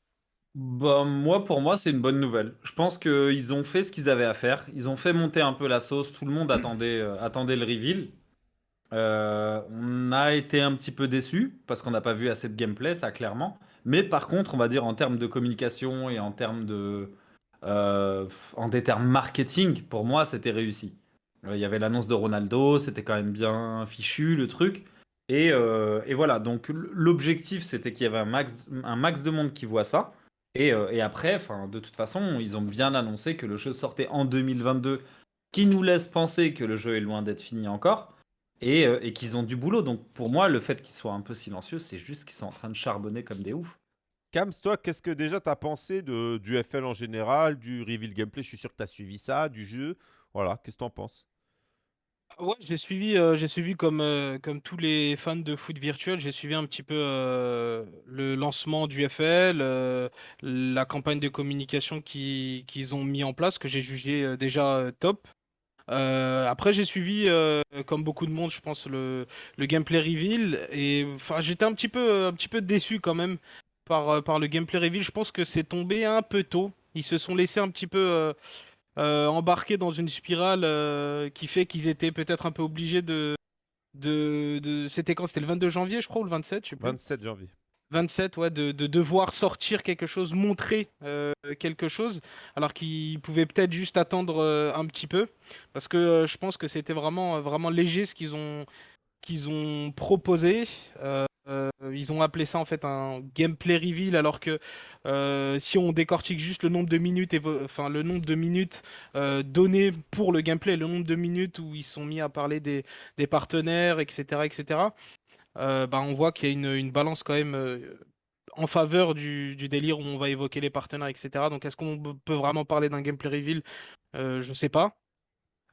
Bah, moi, pour moi, c'est une bonne nouvelle. Je pense qu'ils ont fait ce qu'ils avaient à faire. Ils ont fait monter un peu la sauce. Tout le monde attendait, euh, attendait le reveal. Euh, on a été un petit peu déçus parce qu'on n'a pas vu assez de gameplay, ça clairement. Mais par contre, on va dire en termes de communication et en termes de, en termes marketing, pour moi, c'était réussi. Euh, Il y avait l'annonce de Ronaldo, c'était quand même bien fichu le truc. Et, euh, et voilà, donc l'objectif, c'était qu'il y avait un max, un max de monde qui voit ça. Et, euh, et après, de toute façon, ils ont bien annoncé que le jeu sortait en 2022, qui nous laisse penser que le jeu est loin d'être fini encore, et, et qu'ils ont du boulot. Donc pour moi, le fait qu'ils soient un peu silencieux, c'est juste qu'ils sont en train de charbonner comme des oufs. Kams, toi, qu'est-ce que déjà tu as pensé de, du FL en général, du reveal gameplay? Je suis sûr que tu as suivi ça, du jeu. Voilà, qu'est-ce que tu en penses? Ouais, j'ai suivi, euh, j'ai suivi comme, euh, comme tous les fans de foot virtuel, j'ai suivi un petit peu euh, le lancement du FL, la campagne de communication qui- qu'ils ont mis en place, que j'ai jugé déjà top. Après, j'ai suivi, comme beaucoup de monde, je pense, le, le gameplay reveal. Et j'étais un petit peu, un petit peu déçu quand même par, par le gameplay reveal. Je pense que c'est tombé un peu tôt. Ils se sont laissés un petit peu euh, embarquer dans une spirale euh, qui fait qu'ils étaient peut-être un peu obligés de. de, de... C'était quand? C'était le 22 janvier, je crois, ou le 27, je sais plus. 27 janvier. 27, ouais, de, de devoir sortir quelque chose, montrer euh, quelque chose, alors qu'ils pouvaient peut-être juste attendre euh, un petit peu, parce que euh, je pense que c'était vraiment, vraiment léger ce qu'ils ont, qu'ils ont proposé. Euh, ils ont appelé ça en fait un gameplay reveal, alors que euh, si on décortique juste le nombre de minutes, enfin le nombre de minutes euh, données pour le gameplay, le nombre de minutes où ils sont mis à parler des, partenaires, etc., etc bah, on voit qu'il y a une, balance quand même en faveur du, du délire où on va évoquer les partenaires, etc. Donc est-ce qu'on peut vraiment parler d'un gameplay reveal? Je sais pas.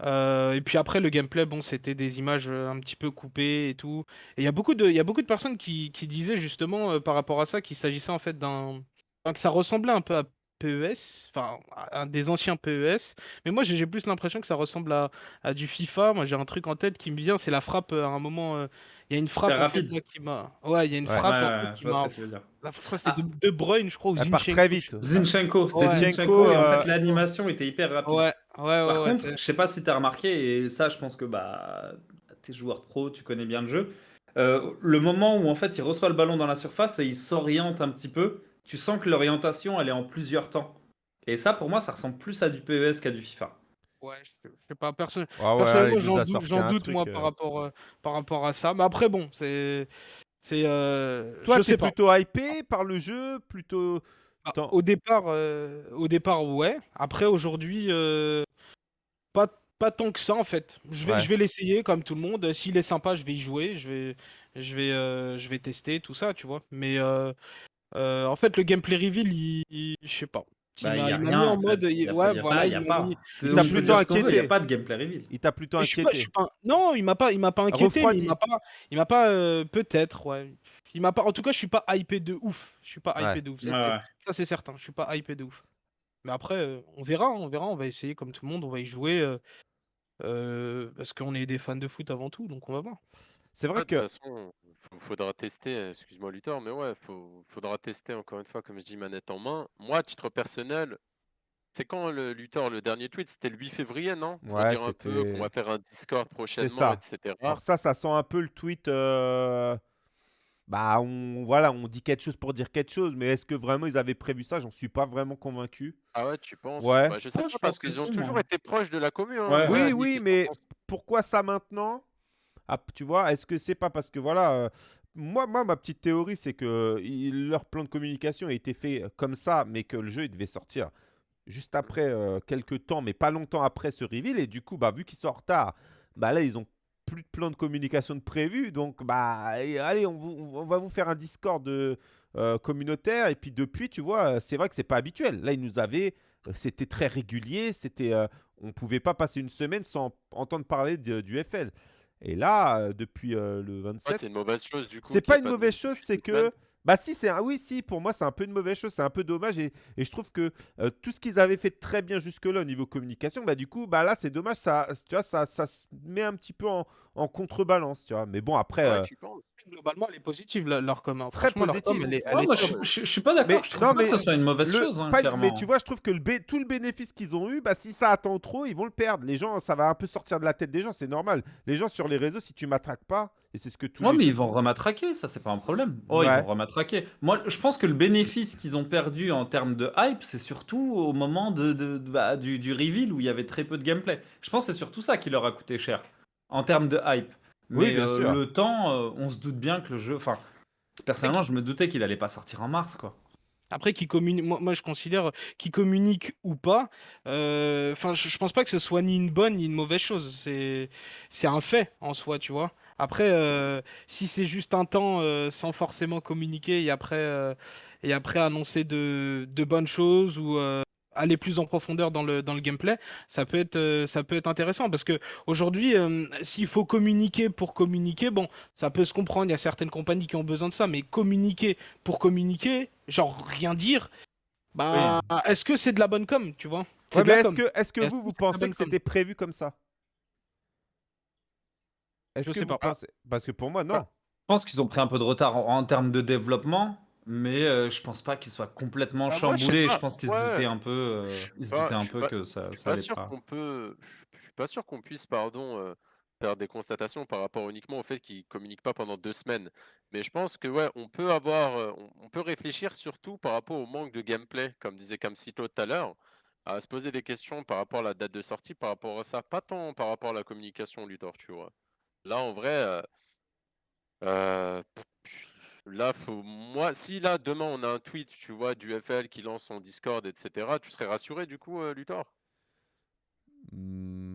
Euh, et puis après, le gameplay, bon, c'était des images euh, un petit peu coupées et tout. Et il y a beaucoup de, il y a beaucoup de personnes qui, qui disaient justement euh, par rapport à ça qu'il s'agissait en fait d'un. enfin, que ça ressemblait un peu à PES, enfin, à un des anciens PES. Mais moi, j'ai plus l'impression que ça ressemble à, à du FIFA. Moi, j'ai un truc en tête qui me vient, c'est la frappe à un moment. euh, Il y a une frappe en fait, là, qui m'a. Ouais, il y a une Ouais. frappe Ouais, qui m'a. veux dire. La que c'était de, de Bruyne, je crois, ou Elle part Zinchenko, très vite. Zinchenko, c'était Ouais. Zinchenko, et en fait l'animation était hyper rapide. Ouais, ouais, ouais, Par ouais, contre, c'est- je sais pas si tu as remarqué, et ça, je pense que bah, tu es joueur pro, tu connais bien le jeu. Euh, le moment où en fait il reçoit le ballon dans la surface et il s'oriente un petit peu, tu sens que l'orientation elle est en plusieurs temps. Et ça, pour moi, ça ressemble plus à du PES qu'à du FIFA. ouais, je je sais pas, perso- Ah ouais, personnellement, il nous j'en a doute, sorti j'en un doute, truc, moi euh. par rapport, euh, par rapport à ça. Mais après, bon, c'est. C'est. euh, Toi, je t'es sais pas. plutôt hypé par le jeu, plutôt. Bah, au départ, euh, au départ, ouais. Après, aujourd'hui, euh, pas, pas tant que ça en fait. Je vais, Ouais. vais l'essayer comme tout le monde. S'il est sympa, je vais y jouer. Je vais, je vais, euh, je vais tester tout ça, tu vois. Mais euh, euh, en fait, le gameplay reveal, il, il- je sais pas. Il Bah, il m'a y a il m'a rien. mis en en fait. mode, Il y a, ouais, il y a voilà, pas, il il y a m'a pas. mis- On peut plutôt dire ce qu'on veut, Il n'y inquiété. a pas de gameplay reveal. Il t'a plutôt Mais je suis pas, je inquiété. suis pas- Non, il m'a pas, il m'a pas inquiété, mais Refroidi. il m'a pas, il m'a pas, euh, peut-être, ouais. Il m'a pas. En tout cas, je suis pas hypé de ouf. Je suis pas hypé Ouais. de ouf. Ça, Ouais, c'est- ouais. ça, c'est certain. Je suis pas hypé de ouf. Mais après, euh, on verra, on verra. On va essayer comme tout le monde. On va y jouer euh, euh, parce qu'on est des fans de foot avant tout, donc on va voir. C'est vrai Ouais, de que. toute façon, faudra tester, excuse-moi Luthor, mais ouais, faut, faudra tester encore une fois, comme je dis, manette en main. Moi, à titre personnel, c'est quand le Luthor, le dernier tweet, c'était le 8 février, non? Pour Ouais, dire un peu c'était- qu'on va faire un Discord prochainement, ça. etc. Alors ça, ça sent un peu le tweet. euh, Bah, on, voilà, on dit quelque chose pour dire quelque chose, mais est-ce que vraiment ils avaient prévu ça? J'en suis pas vraiment convaincu. Ah ouais, tu penses? Ouais. Bah, je sais Ouais, pas, je parce qu'ils ont si, toujours moi. été proches de la commune. hein. Ouais. Oui, oui, mais pourquoi ça maintenant? Ah, Tu vois, est-ce que c'est pas parce que voilà, euh, moi, moi, ma petite théorie, c'est que il- leur plan de communication a été fait comme ça, mais que le jeu il devait sortir juste après euh, quelques temps, mais pas longtemps après ce reveal, et du coup, bah vu qu'ils sont en retard, bah là ils ont plus de plan de communication de prévu, donc bah allez, on, vous- on va vous faire un Discord de, euh, communautaire, et puis depuis, tu vois, euh, c'est vrai que c'est pas habituel. Là, ils nous avaient, euh, c'était très régulier, c'était, euh, on pouvait pas passer une semaine sans entendre parler de- du FL. Et là, depuis euh, le Ouais, 27, c'est une mauvaise chose du coup. c'est pas ait une mauvaise chose, c'est que. semaines. Bah si, c'est un... oui, si, pour moi, c'est un peu une mauvaise chose, c'est un peu dommage. Et, et je trouve que euh, tout ce qu'ils avaient fait très bien jusque-là au niveau communication, bah du coup, bah là, c'est dommage, ça, tu vois, ça, ça se met un petit peu en, en contrebalance, tu vois. Mais bon, après, Ouais, euh, tu penses? Globalement, elle est positive, la- leur com. Très leur com, positive. elle est, elle Ouais, est moi, je, je- je suis pas d'accord. Mais- Je trouve non, pas que ce soit une mauvaise le- chose, hein, pas- mais tu vois, je trouve que le tout le bénéfice qu'ils ont eu, bah si ça attend trop, ils vont le perdre. Les gens, ça va un peu sortir de la tête des gens, c'est normal. Les gens sur les réseaux, si tu m'attraques pas, et c'est ce que Ouais, les mais ils vont rematraquer, ça c'est pas un problème. Oh, Ouais. ils vont rematraquer. Moi, je pense que le bénéfice qu'ils ont perdu en termes de hype, c'est surtout au moment de, de- de- bah, du, du reveal où il y avait très peu de gameplay. Je pense que c'est surtout ça qui leur a coûté cher en termes de hype. Oui, Mais bien euh, sûr. le temps, euh, on se doute bien que le jeu. Enfin, personnellement, je me doutais qu'il allait pas sortir en mars, quoi. Après, qui communique, moi, moi, je considère qui communique ou pas. euh, Enfin, je, je pense pas que ce soit ni une bonne ni une mauvaise chose. C'est, c'est un fait en soi, tu vois. Après, euh, si c'est juste un temps euh, sans forcément communiquer et après, euh, et après annoncer de, de bonnes choses ou euh, aller plus en profondeur dans le, dans le gameplay, ça peut être, euh, ça peut être intéressant. Parce que aujourd'hui, euh, s'il faut communiquer pour communiquer, bon, ça peut se comprendre. Il y a certaines compagnies qui ont besoin de ça, mais communiquer pour communiquer, genre rien dire, bah, est-ce que c'est de la bonne com, tu vois? Ouais, est-ce que, est-ce que Est-ce vous, vous pensez que c'était prévu comme ça? Est-ce Je que sais vous pas. pensez? Parce que pour moi, non. Je pense qu'ils ont pris un peu de retard en, en termes de développement, mais euh, je pense pas qu'ils soient complètement Ah, moi, je sais chamboulés. Je, pas. pense qu'ils se Ouais. doutaient un peu, euh, Je suis ils se pas- doutaient je un suis peu pas- que ça, Je suis ça pas allait sûr pas. qu'on peut, je je suis pas sûr qu'on puisse, pardon, euh, faire des constatations par rapport uniquement au fait qu'ils communiquent pas pendant deux semaines. Mais je pense que ouais, on peut avoir, on, on peut réfléchir surtout par rapport au manque de gameplay, comme disait Camcito tout à l'heure, à se poser des questions par rapport à la date de sortie, par rapport à ça, pas tant par rapport à la communication, Luthor, tu vois. Là, en vrai, là, faut, moi, si là demain on a un tweet, tu vois, du FL qui lance son Discord, etc., tu serais rassuré du coup, euh, Luthor? Hmm.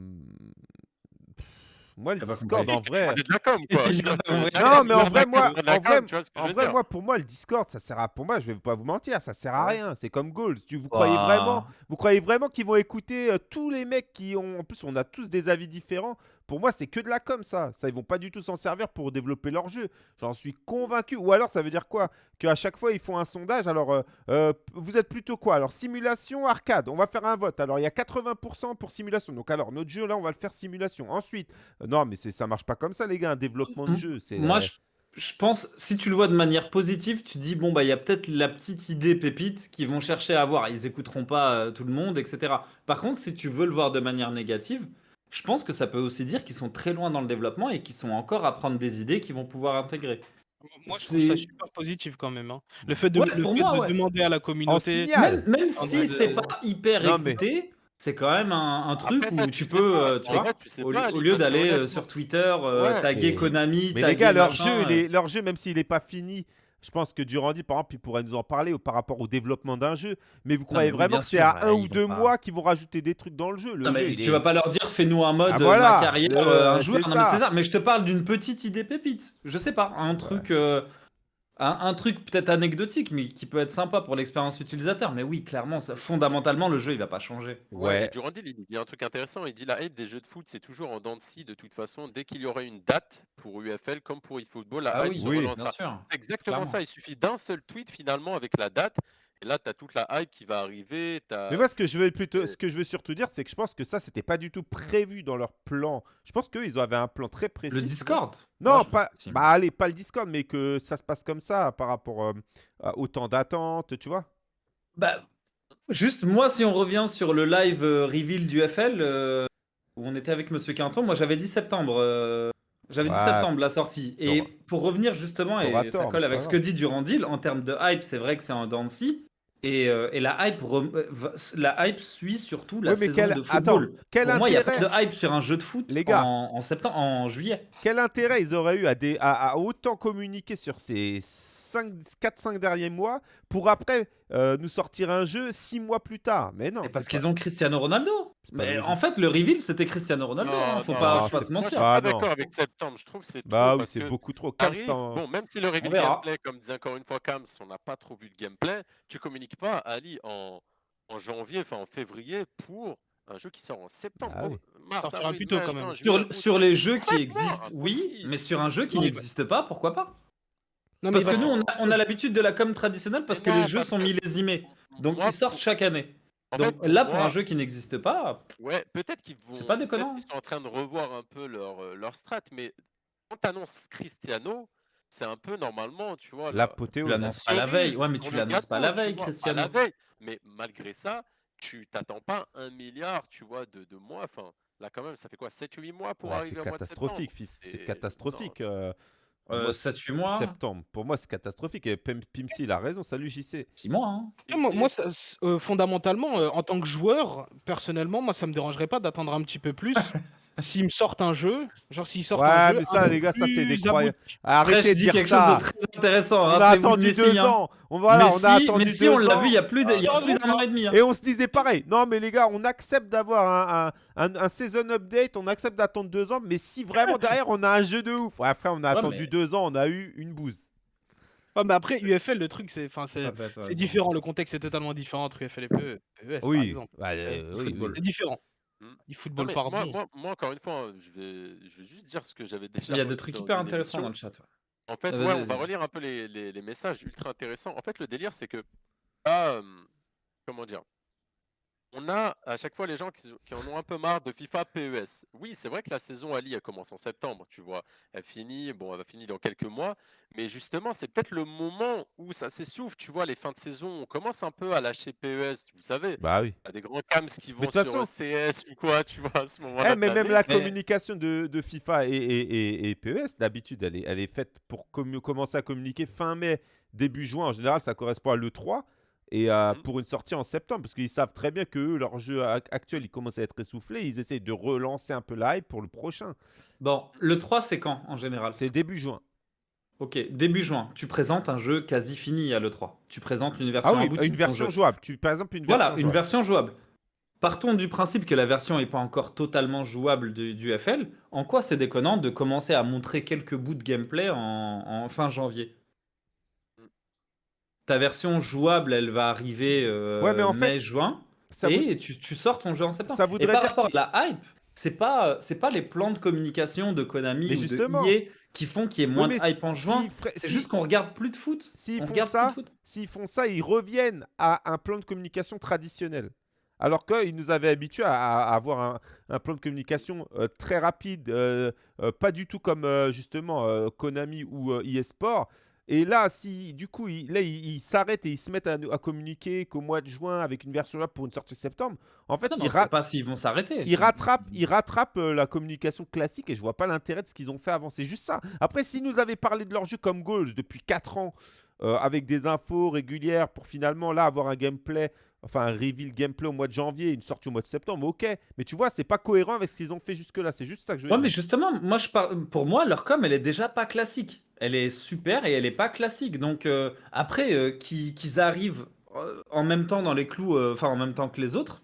Moi, le T'as pas Discord, en vrai. <laughs> Dire Non, mais en vrai, moi, en vrai, en vrai, moi, pour moi, le Discord, ça sert à, pour moi, je vais pas vous mentir, ça sert à rien. C'est comme Goals. Tu, vous croyez vraiment, vous croyez vraiment qu'ils vont écouter euh, tous les mecs qui ont, en plus, on a tous des avis différents. Pour moi, c'est que de la com, ça. Ça, ils vont pas du tout s'en servir pour développer leur jeu. J'en suis convaincu. Ou alors, ça veut dire quoi? Qu'à chaque fois, ils font un sondage. Alors, euh, euh, vous êtes plutôt quoi? Alors, simulation, arcade. On va faire un vote. Alors, il y a 80% pour simulation. Donc, alors, notre jeu, là, on va le faire simulation. Ensuite, euh, non, mais ça marche pas comme ça, les gars. Un développement de jeu, c'est. Moi, je, je pense, si tu le vois de manière positive, tu dis, bon, bah, il y a peut-être la petite idée pépite qu'ils vont chercher à avoir. Ils écouteront pas euh, tout le monde, etc. Par contre, si tu veux le voir de manière négative, je pense que ça peut aussi dire qu'ils sont très loin dans le développement et qu'ils sont encore à prendre des idées qu'ils vont pouvoir intégrer. Moi, je trouve ça C'est- super positif quand même. hein. Le fait de, Ouais, le pour fait moi, de ouais. demander à la communauté. Même, si c'est euh, pas hyper Non, mais- écouté, c'est quand même un, un truc Après, ça, où tu tu sais peux, pas. euh, tu vois, vrai, tu sais au, pas, au Ali, lieu d'aller euh, sur Twitter, euh, Ouais, taguer mais- Konami, Mais taguer les gars, leur machin, jeu, euh, leur jeu, même s'il n'est pas fini, je pense que Durandi, par exemple, il pourrait nous en parler ou par rapport au développement d'un jeu. Mais vous croyez mais vraiment que c'est à un ou deux pas- mois qu'ils vont rajouter des trucs dans le jeu Le Non, jeu, mais il tu est- vas pas leur dire fais-nous un mode Ah, euh, voilà, ma carrière, le- euh, un joueur. Non, ça. mais c'est ça. Mais je te parle d'une petite idée pépite. Je sais pas, un truc, euh, un, un truc peut-être anecdotique, mais qui peut être sympa pour l'expérience utilisateur. Mais oui, clairement, ça, fondamentalement, le jeu il va pas changer. Ouais, Ouais. et Durandil, il dit un truc intéressant. Il dit la hype des jeux de foot, c'est toujours en dents de scie de toute façon. Dès qu'il y aurait une date pour UFL comme pour eFootball, la Ah hype oui, se oui, relancera. bien sûr. C'est exactement clairement. ça. Il suffit d'un seul tweet finalement avec la date. Et là, tu as toute la hype qui va arriver. Mais moi, ce que je veux plutôt, euh, ce que je veux surtout dire, c'est que je pense que ça, c'était pas du tout prévu dans leur plan. Je pense qu'eux, ils avaient un plan très précis. Le. Discord? Non, Moi, pas. Bah, allez, pas le Discord, mais que ça se passe comme ça par rapport euh, au temps d'attente, tu vois? Bah, juste moi, si on revient sur le live euh, reveal du FL, euh, où on était avec Monsieur Quinton, moi j'avais dit septembre. J'avais dit Ouais. septembre la sortie. Et T'auras- pour revenir justement, et ça tort, mais colle c'est avec pas ce que grave. dit Durandil, en termes de hype, c'est vrai que c'est un scie. Et, euh, et la, hype rem- euh, va- la hype suit surtout la Oui, mais saison quel- de football. quel Pour moi, il n'y a pas intérêt- de hype sur un jeu de foot Les gars. en, en septembre, en juillet. Quel intérêt ils auraient eu à, des, à, à autant communiquer sur ces 4-5 derniers mois pour après euh, nous sortir un jeu 6 mois plus tard? Mais non. Et parce c'est qu'ils ont Cristiano Ronaldo. Mais en fait, le reveal, c'était Cristiano Ronaldo. Non, hein, faut non, pas, non, faut pas c'est- se Moi, je mentir. suis Ah, pas non. d'accord avec septembre. Je trouve que c'est trop. Bah oui, c'est que beaucoup trop. Cams, t'en- bon, même si le reveal gameplay, comme disait encore une fois Kams, on n'a pas trop vu le gameplay, tu communiques pas, Ali, en, en janvier, enfin en février, pour un jeu qui sort en septembre. Ah Oh, oui. mars, Sortira avril, plus tôt, mai, quand même. Sur, les jeux qui existent, oui, mais sur un jeu qui n'existe pas, pourquoi pas? Non, mais Parce que parce- nous, on a, on a l'habitude de la com traditionnelle parce Mais que non, les jeux parce sont millésimés. Donc Moi, ils sortent chaque année. En Donc fait, là, pour un jeu qui n'existe pas, Ouais, peut-être qu'ils vont. C'est pas peut-être déconnant. qu'ils sont en train de revoir un peu leur, euh, leur strat, mais quand tu annonces Cristiano, c'est un peu normalement, tu vois. la- tu L'apothéose. l'annonces pas la cerise veille. Ouais, mais sur tu le l'annonces pas la gâteau, tu veille, vois, Cristiano. La veille. Mais malgré ça, tu t'attends pas un milliard, tu vois, de, de mois. Enfin, là, quand même, ça fait quoi 7-8 mois pour Ouais, arriver c'est au mois de catastrophique, septembre fils. C'est C'est- catastrophique. euh, euh, moi, 7-8 mois, Septembre. Pour moi, c'est catastrophique. Et Pim- Pimsy, il a raison. Salut, JC. 6 mois. hein. Ah, moi, moi, ça- euh, fondamentalement, euh, en tant que joueur, personnellement, moi, ça me dérangerait pas d'attendre un petit peu plus <laughs> s'ils me sortent un jeu, genre s'ils sortent Ouais, un jeu. mais ça, les gars, ça, c'est des croyances. Arrêtez je de dis dire quelque ça. chose de très intéressant. On a attendu deux hein. ans. On, voilà, on a attendu Messi, deux on l'a ans. vu il y a plus de- il y a plus d'un an et demi. hein. Et on se disait pareil. Non, mais les gars, on accepte d'avoir un, un, un- un season update, on accepte d'attendre deux ans, mais si vraiment derrière on a un jeu de ouf. Ouais, frère, on a Ouais, attendu mais- deux ans, on a eu une bouse. Ouais, mais après, UFL, le truc, c'est enfin, c'est ouais, différent. Le contexte est totalement différent entre UFL et PE- PES, par Oui, exemple. bah, euh, oui, football. oui. C'est différent. Hmm. Du Non, football, mais pardon. moi, moi, moi, encore une fois, hein, je vais, je vais juste dire ce que j'avais déjà. Il y a des trucs hyper intéressants dans le chat. ouais. En fait, Ah, ouais, on va relire un peu les, les- les messages ultra intéressants. En fait, le délire, c'est que, ah, euh, comment dire, on a à chaque fois les gens qui, qui en ont un peu marre de FIFA PES. Oui, c'est vrai que la saison Ali, elle commence en septembre, tu vois. Elle finit, bon, elle va finir dans quelques mois. Mais justement, c'est peut-être le moment où ça s'essouffle, tu vois, les fins de saison. On commence un peu à lâcher PES, vous savez. Bah oui. Il y a des grands cams qui vont sur façon- CS ou quoi, tu vois, à ce Eh, moment-là. mais même la Mais- communication de, de FIFA et, et, et- et PES, d'habitude, elle est, elle est faite pour commu- commencer à communiquer fin mai, début juin. En général, ça correspond à l'E3 et euh, Mhm. pour une sortie en septembre, parce qu'ils savent très bien que eux, leur jeu ac- actuel, il commence à être essoufflé. Ils essayent de relancer un peu la hype pour le prochain. Bon, le 3, c'est quand en général? C'est début juin. Ok, début juin, tu présentes un jeu quasi fini à l'E3. Tu présentes une version Ah oui, une version jouable. Tu, par exemple, une version Voilà, une jouable. version jouable. Partons du principe que la version n'est pas encore totalement jouable du, du FL. En quoi c'est déconnant de commencer à montrer quelques bouts de gameplay en, en fin janvier? Ta version jouable, elle va arriver euh, Ouais, mais en fait, mai-juin. Ça Et tu, tu sors ton jeu en septembre. ça Et voudrait par dire rapport à la hype, c'est pas, c'est pas les plans de communication de Konami Mais ou de EA qui font qu'il y ait moins de hype en si- juin. feraient- C'est si- juste qu'on regarde plus de foot. S'ils On font regarde ça, plus de foot. S'ils font ça, ils reviennent à un plan de communication traditionnel. Alors qu'ils nous avaient habitués à, à avoir un, un plan de communication euh, très rapide, euh, euh, pas du tout comme justement Konami ou eSport. Et là, si du coup, ils, là, ils ils s'arrêtent et ils se mettent à, à communiquer qu'au mois de juin avec une version là pour une sortie septembre, en fait, Non, ils, c'est pas s'ils vont s'arrêter. ils rattrapent, ils rattrapent euh, la communication classique et je vois pas l'intérêt de ce qu'ils ont fait avant. C'est juste ça. Après, s'ils nous avaient parlé de leur jeu comme Goals depuis 4 ans, euh, avec des infos régulières pour finalement là avoir un gameplay, enfin un reveal gameplay au mois de janvier, une sortie au mois de septembre, ok. Mais tu vois, c'est pas cohérent avec ce qu'ils ont fait jusque-là. C'est juste ça que je veux Ouais, mais justement, moi, je par- pour moi, leur com, elle est déjà pas classique. Elle est super et elle est pas classique. Donc, euh, après, euh, qu'ils arrivent euh, en même temps dans les clous, euh, enfin, en même temps que les autres,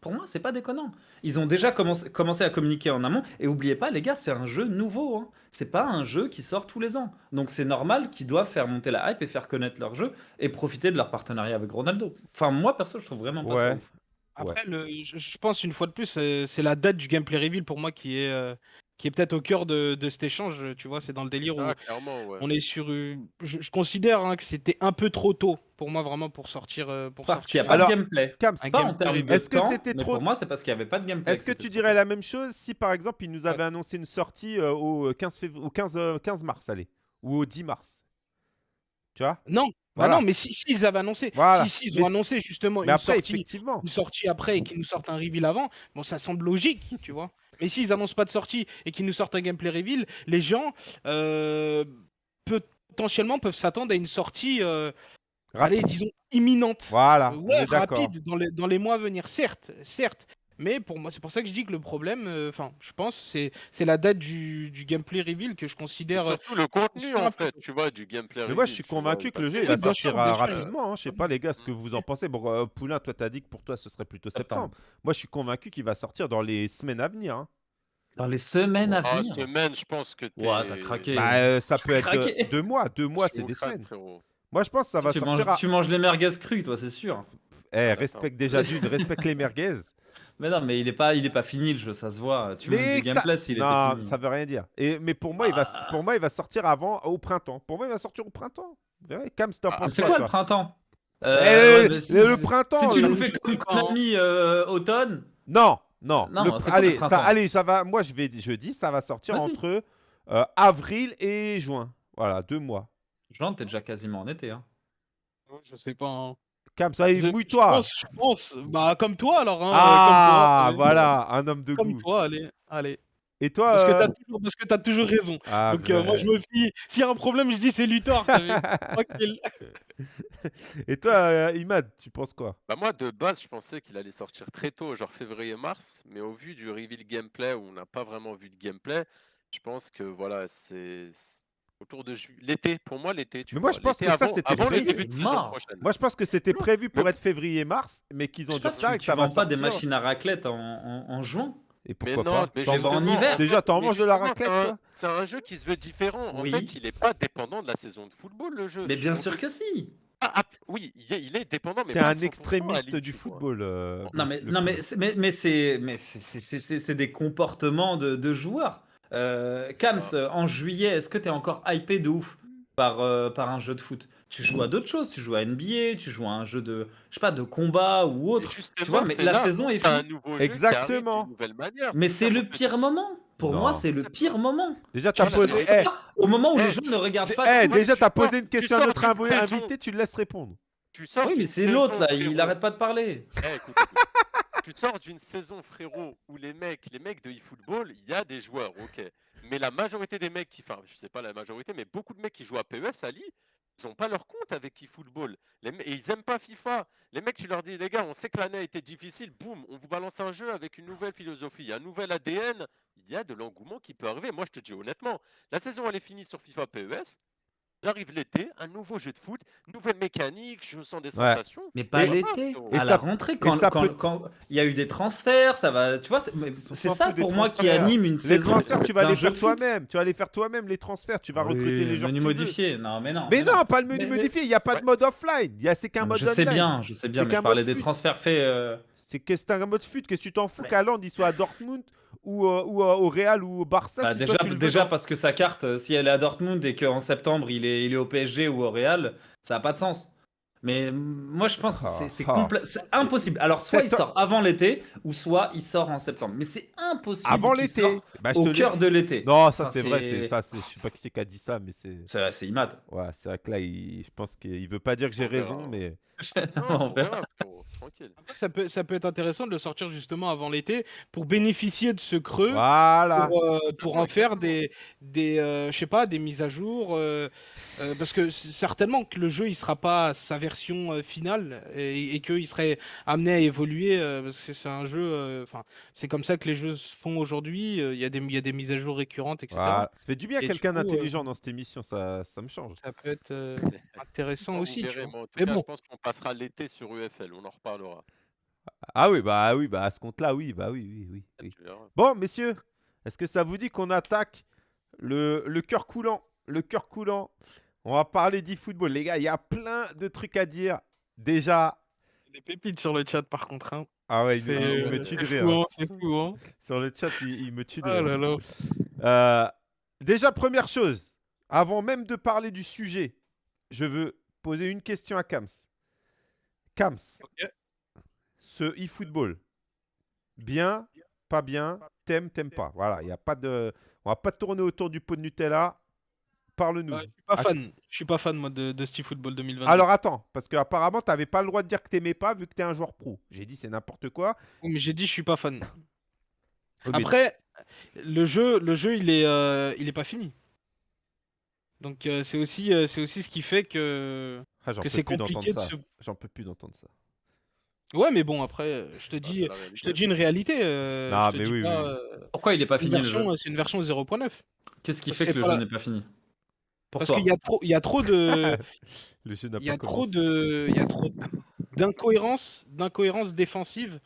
pour moi, c'est pas déconnant. Ils ont déjà commencé, commencé à communiquer en amont. Et oubliez pas, les gars, c'est un jeu nouveau. Hein. C'est pas un jeu qui sort tous les ans. Donc, c'est normal qu'ils doivent faire monter la hype et faire connaître leur jeu et profiter de leur partenariat avec Ronaldo. Enfin, moi, perso, je trouve vraiment pas ça Ouais. ouf. Après, le, je, je pense une fois de plus, c'est c'est la date du gameplay reveal pour moi qui est, euh, qui est peut-être au cœur de, de cet échange. Tu vois, c'est dans le délire où Ah, clairement, ouais. on est sur. une- Je, je considère hein, que c'était un peu trop tôt pour moi vraiment pour sortir. euh, Pour Parce qu'il n'y a pas Alors, de gameplay. Est-ce que c'était trop- Pour moi, c'est parce qu'il n'y avait pas de gameplay. Est-ce que tu dirais la même chose si par exemple ils nous avaient annoncé une sortie euh, au 15, fév- au 15, euh, 15 mars, allez, ou au 10 mars? Tu vois? Non, bah non, mais si s'ils avaient annoncé, Voilà. si s'ils Mais ont annoncé justement Mais une après, sortie, effectivement. une sortie après et qu'ils nous sortent un reveal avant, bon, ça semble logique, tu vois. Mais s'ils annoncent pas de sortie et qu'ils nous sortent un gameplay reveal, les gens euh, potentiellement peuvent s'attendre à une sortie, euh, allez, disons imminente. Voilà, Euh, on ouais, est rapide dans les, dans les mois à venir, certes, certes. Mais pour moi, c'est pour ça que je dis que le problème, euh, enfin, je pense, c'est c'est la date du, du gameplay reveal que je Et considère. euh, surtout le contenu, super en fait, tu vois, du gameplay. Mais moi, reveal, je suis convaincu que le jeu, il va sortir euh, rapidement. hein. Je sais pas, les gars, ce que vous en pensez. Bon, euh, Poulain, toi, t'as dit que pour toi, ce serait plutôt septembre. Septembre. Moi, je suis convaincu qu'il va sortir dans les semaines à venir. hein. Dans les semaines à Ah, venir. semaine, je pense que t'es. Ouah, t'as craqué. Bah, euh, ça peut être craqué. euh, deux mois. Deux mois, c'est des semaines. frérot. Moi, je pense que ça va tu, sortir manges, à... tu manges les merguez crues, toi, c'est sûr. Eh, D'accord. respecte déjà d'une, respecte les merguez. <laughs> Mais non, mais il est pas, il est pas fini le jeu, ça se voit. Tu Mais ça- gameplay s'il était Non, fini. ça veut rien dire. Et, mais pour moi, il va, Ah. pour moi, il va sortir avant, au printemps. Pour moi, il va sortir au printemps. Vous verrez, Cam, t'en Ah, c'est quoi, quoi le printemps? Eh, Euh, ouais, si- le printemps. Si tu nous fais comme Konami euh, automne, Non, non. Le c'est le allez, ça, allez, ça va. Moi, je vais, je dis, ça va sortir entre euh, avril et juin. Voilà, deux mois. Jean, t'es déjà quasiment en été. Hein. Je sais pas. hein. Cam, ça y est, mouille-toi. Je pense, je pense. Bah, comme toi alors. Hein, Ah, comme toi, voilà, un homme de Comme goût. toi, allez. allez. Et toi Parce que euh, t'as toujours, parce que t'as toujours raison. ah, Donc euh, moi je me fie. S'il y a un problème, je dis c'est Luthor. <laughs> Et toi, euh, Imad, tu penses quoi? Bah moi, de base, je pensais qu'il allait sortir très tôt, genre février-mars, mais au vu du reveal gameplay où on n'a pas vraiment vu de gameplay, je pense que voilà, c'est autour de ju- l'été. Pour moi, l'été, tu Mais moi, vois. je pense que ça, avant- c'était avant le prévu. début de C'est saison mort. prochaine. Moi, je pense que c'était prévu pour être février-mars, mais qu'ils ont du retard tu, et que tu ça va vends pas des machines à raclette en, en- en juin Et Mais pourquoi non, pas? mais en hiver. Déjà, t'en manges de la raclette, c'est un- toi? C'est un jeu qui se veut différent. En Oui. fait, il n'est pas dépendant de la saison de football, le jeu. Mais bien sûr que si Ah, ah, oui, il est, il est dépendant, mais T'es un 100% à extrémiste du tu football. euh, Non mais, non, mais, c'est- mais, mais c'est mais c'est- c'est- c'est- c'est- c'est des comportements de, de joueurs. Euh, Kams, Ah. en juillet, est-ce que tu es encore hypé de ouf par, euh, par un jeu de foot? Tu joues à d'autres choses, tu joues à NBA, tu joues à un jeu de, je sais pas, de combat ou autre. Tu vois, mais la là saison est finie. Exactement. manière. Mais c'est le pire moment. Pour Non. moi, c'est le pire moment. Déjà, Tu posé. eh, au moment où Eh, les gens ne regardent eh, pas. eh, déjà, tu t'as sors- posé une question à notre invité, tu le laisses répondre. Tu sors Oui, mais c'est l'autre là, il frérot. arrête pas de parler. Eh, écoute, écoute. Tu sors d'une saison, frérot, où les mecs, les mecs de eFootball, il y a des joueurs, ok. Mais la majorité des mecs qui, enfin, je sais pas la majorité, mais beaucoup de mecs qui jouent à PES, Ali, ils ont pas leur compte avec eFootball. Et ils aiment pas FIFA. Les mecs, tu leur dis, les gars, on sait que l'année a été difficile, boum, on vous balance un jeu avec une nouvelle philosophie, un nouvel ADN. Il y a de l'engouement qui peut arriver. Moi, je te dis honnêtement, la saison, elle est finie sur FIFA PES. J'arrive l'été, un nouveau jeu de foot, nouvelle mécanique, je sens des Ouais. sensations. Mais pas Et- l'été, Et à ça- la rentrée, quand, ça quand- peut- quand il y a eu des transferts, ça va, tu vois, c'est mais s'en c'est fout ça des pour moi qui transferts. anime une Les saison. transferts, tu vas d'un les jeu faire de foot. toi-même. Tu vas les faire toi-même, les transferts. Tu vas recruter les gens menu que tu veux. modifié, non mais non. Mais non, pas le menu Mais- mais- modifié. Il n'y a pas de Ouais. mode offline. Il y a- C'est qu'un mode je sais online. bien, je sais bien, C'est mais qu'un je parlais mode des transferts faits. euh, C'est que c'est un mode fut. Qu'est-ce que tu t'en fous qu'Haaland il soit à Dortmund ou, euh, ou euh, au Real ou au Barça bah, si déjà, toi, tu le veux déjà dans- parce que sa carte, euh, si elle est à Dortmund et qu'en septembre il est, il est au PSG ou au Real, ça n'a pas de sens. Mais moi je pense que c'est- c'est Ah, ah. impossible. Alors soit il sort avant l'été ou soit il sort en septembre. Mais c'est impossible. Avant qu'il l'été? sorte Bah, Au cœur de l'été. Non, ça Enfin, c'est vrai. c'est- C'est ça. c'est- Je sais pas qui c'est qui a dit ça, mais c'est. C'est vrai, c'est Imad. Ouais, c'est vrai que là, il- je pense qu'il veut pas dire que j'ai raison, mais. Non, <laughs> On verra. Tranquille. Après, ça peut, ça peut être intéressant de le sortir justement avant l'été pour bénéficier de ce creux. Voilà. Pour, euh, pour en faire des, des euh, je sais pas, des mises à jour. euh, euh, parce que certainement que le jeu il sera pas sa version euh, finale et, et qu'il serait amené à évoluer euh, parce que c'est un jeu. euh, Enfin, c'est comme ça que les jeux se font aujourd'hui. euh, Il y, a des- il y a des mises à jour récurrentes, etc. Voilà. Ça fait du bien quelqu'un euh, d'intelligent dans cette émission. Ça, ça me change. Ça peut être euh, <laughs> intéressant aussi. tu verrez, vois. moi, en tout Mais cas, bon. je pense qu'on passera l'été sur UFL, on en reparlera. Ah oui, bah oui, bah à ce compte-là, oui, bah oui, oui, oui. Bon, messieurs, est-ce que ça vous dit qu'on attaque le, le cœur coulant Le cœur coulant? On va parler d'e-football. Les gars, il y a plein de trucs à dire. Déjà. Des pépites sur le chat par contre. hein. Ah ouais, il, il euh, me tue de c'est rire. fou, hein. hein, fou. Hein. Sur le chat, il, il me tue de Oh rire. là là. Euh, déjà, première chose, avant même de parler du sujet, je veux poser une question à Kams. Kams. Ce e-football, bien, pas bien, t'aimes, t'aimes pas. Voilà, il y a pas de, on va pas tourner autour du pot de Nutella. Parle-nous. Je suis pas fan. Je suis pas fan moi de, de Steve Football 2020. Alors attends, parce qu'apparemment, tu n'avais pas le droit de dire que t'aimais pas vu que tu es un joueur pro. J'ai dit c'est n'importe quoi. Oui, mais j'ai dit je suis pas fan. Oui, Après, le jeu, le jeu, il est, euh, il est pas fini. Donc euh, c'est aussi, euh, c'est aussi ce qui fait que, Ah, j'en que peux c'est compliqué de se. J'en peux plus d'entendre ça. Ouais, mais bon après, euh, je te Ah, dis, c'est la je réalité. te dis une réalité. euh, Non, je te mais dis oui, pas, oui, euh, Pourquoi il n'est pas c'est une fini le jeu version, c'est une version 0.9. Qu'est-ce qui fait que que le jeu n'est pas fini? Pour Parce toi qu'il y a trop, il y a trop de, <laughs> Le jeu n'a il y a trop commencé. de, il y a trop d'incohérences, d'incohérences défensives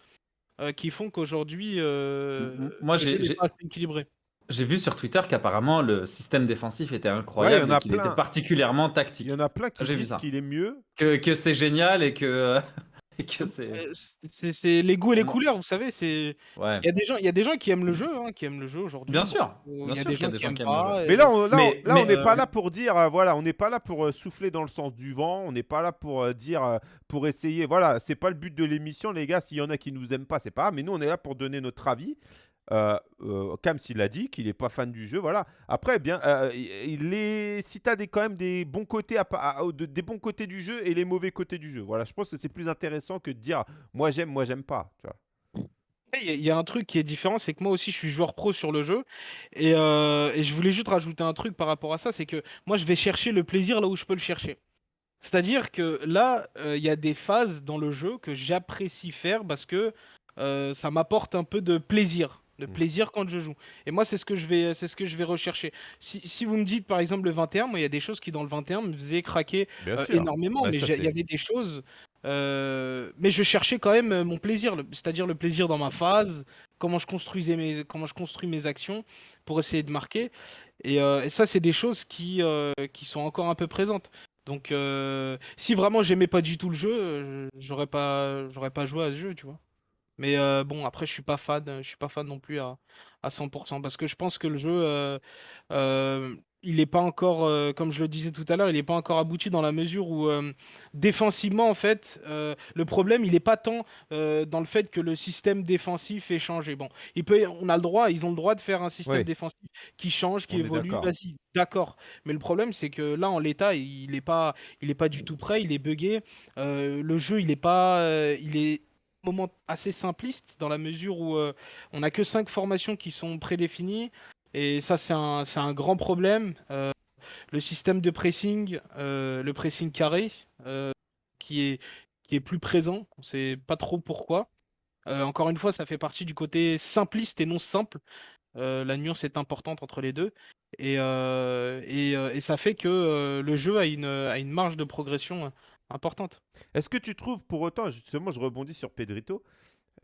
euh, qui font qu'aujourd'hui, euh, M- moi, le j'ai- jeu n'est j'ai- pas assez équilibré. J'ai vu sur Twitter qu'apparemment le système défensif était incroyable en a et qu'il plein. était particulièrement Il tactique. y en a plein qui J'ai vu disent ça. qu'il est mieux. Que, que c'est génial et que, <laughs> et que c'est. Euh, C'est c'est les goûts et les Vraiment. couleurs, vous savez. C'est Ouais. il y a des gens, il y a des gens qui aiment le jeu, hein, qui aiment le jeu aujourd'hui. Bien sûr. Il y a sûr des qu'il y a gens des qui gens aiment qui aiment le pas. jeu. et- Mais là, on, là, Mais- on- là, mais, n'est pas euh, là pour dire, euh, voilà, on n'est pas là pour euh, souffler dans le sens du vent, on n'est pas là pour euh, dire, euh, pour essayer, voilà, c'est pas le but de l'émission, les gars. S'il y en a qui nous aiment pas, c'est pas grave, mais nous, on est là pour donner notre avis. Euh, euh, Kams, il a dit qu'il est pas fan du jeu, voilà. Après, bien, euh, il est, si tu as quand même des bons côtés, des bons côtés du jeu et les mauvais côtés du jeu, voilà, je pense que c'est plus intéressant que de dire, moi j'aime, moi j'aime pas, il y a un truc qui est différent, c'est que moi aussi je suis joueur pro sur le jeu et heu et je voulais juste rajouter un truc par rapport à ça, c'est que moi je vais chercher le plaisir là où je peux le chercher. C'est-à-dire que là, heu, il y a des phases dans le jeu que j'apprécie faire parce que, ça m'apporte un peu de plaisir, de Mmh. plaisir quand je joue et moi c'est ce que je vais c'est ce que je vais rechercher. Si si vous me dites par exemple le 21, moi il y a des choses qui dans le 21 me faisaient craquer, sûr. énormément, Bah, mais il y avait des choses, heu, mais je cherchais quand même, heu, mon plaisir, c'est-à-dire le plaisir dans ma phase, comment je construisais mes comment je construis mes actions pour essayer de marquer et et ça c'est des choses qui, qui sont encore un peu présentes. Donc si vraiment j'aimais pas du tout le jeu, j'aurais pas j'aurais pas joué à ce jeu, tu vois? Mais heu, bon après je suis pas fan, je suis pas fan non plus à à 100% parce que je pense que le jeu, heu, hem, il est pas encore, comme je le disais tout à l'heure, il est pas encore abouti dans la mesure où, défensivement en fait, le problème il est pas tant, dans le fait que le système défensif ait changé. Bon, il peut on a le droit ils ont le droit de faire un système défensif qui change, qui On évolue, d'accord. vas-y, d'accord. Mais le problème c'est que là en l'état, il est pas il est pas du tout prêt, il est buggé, le jeu il est pas, il est moment assez simpliste dans la mesure où, heu, on a que 5 formations qui sont prédéfinies et ça c'est un un grand problème. Heu, le système de pressing, heu, le pressing carré, qui est qui est plus présent, on sait pas trop pourquoi. Encore une fois, ça fait partie du côté simpliste et non simple. La nuance est importante entre les 2 et et et ça fait que, le jeu a une, a une marge de progression, heu, importante. Est-ce que tu trouves pour autant, justement, je rebondis sur Pedrito,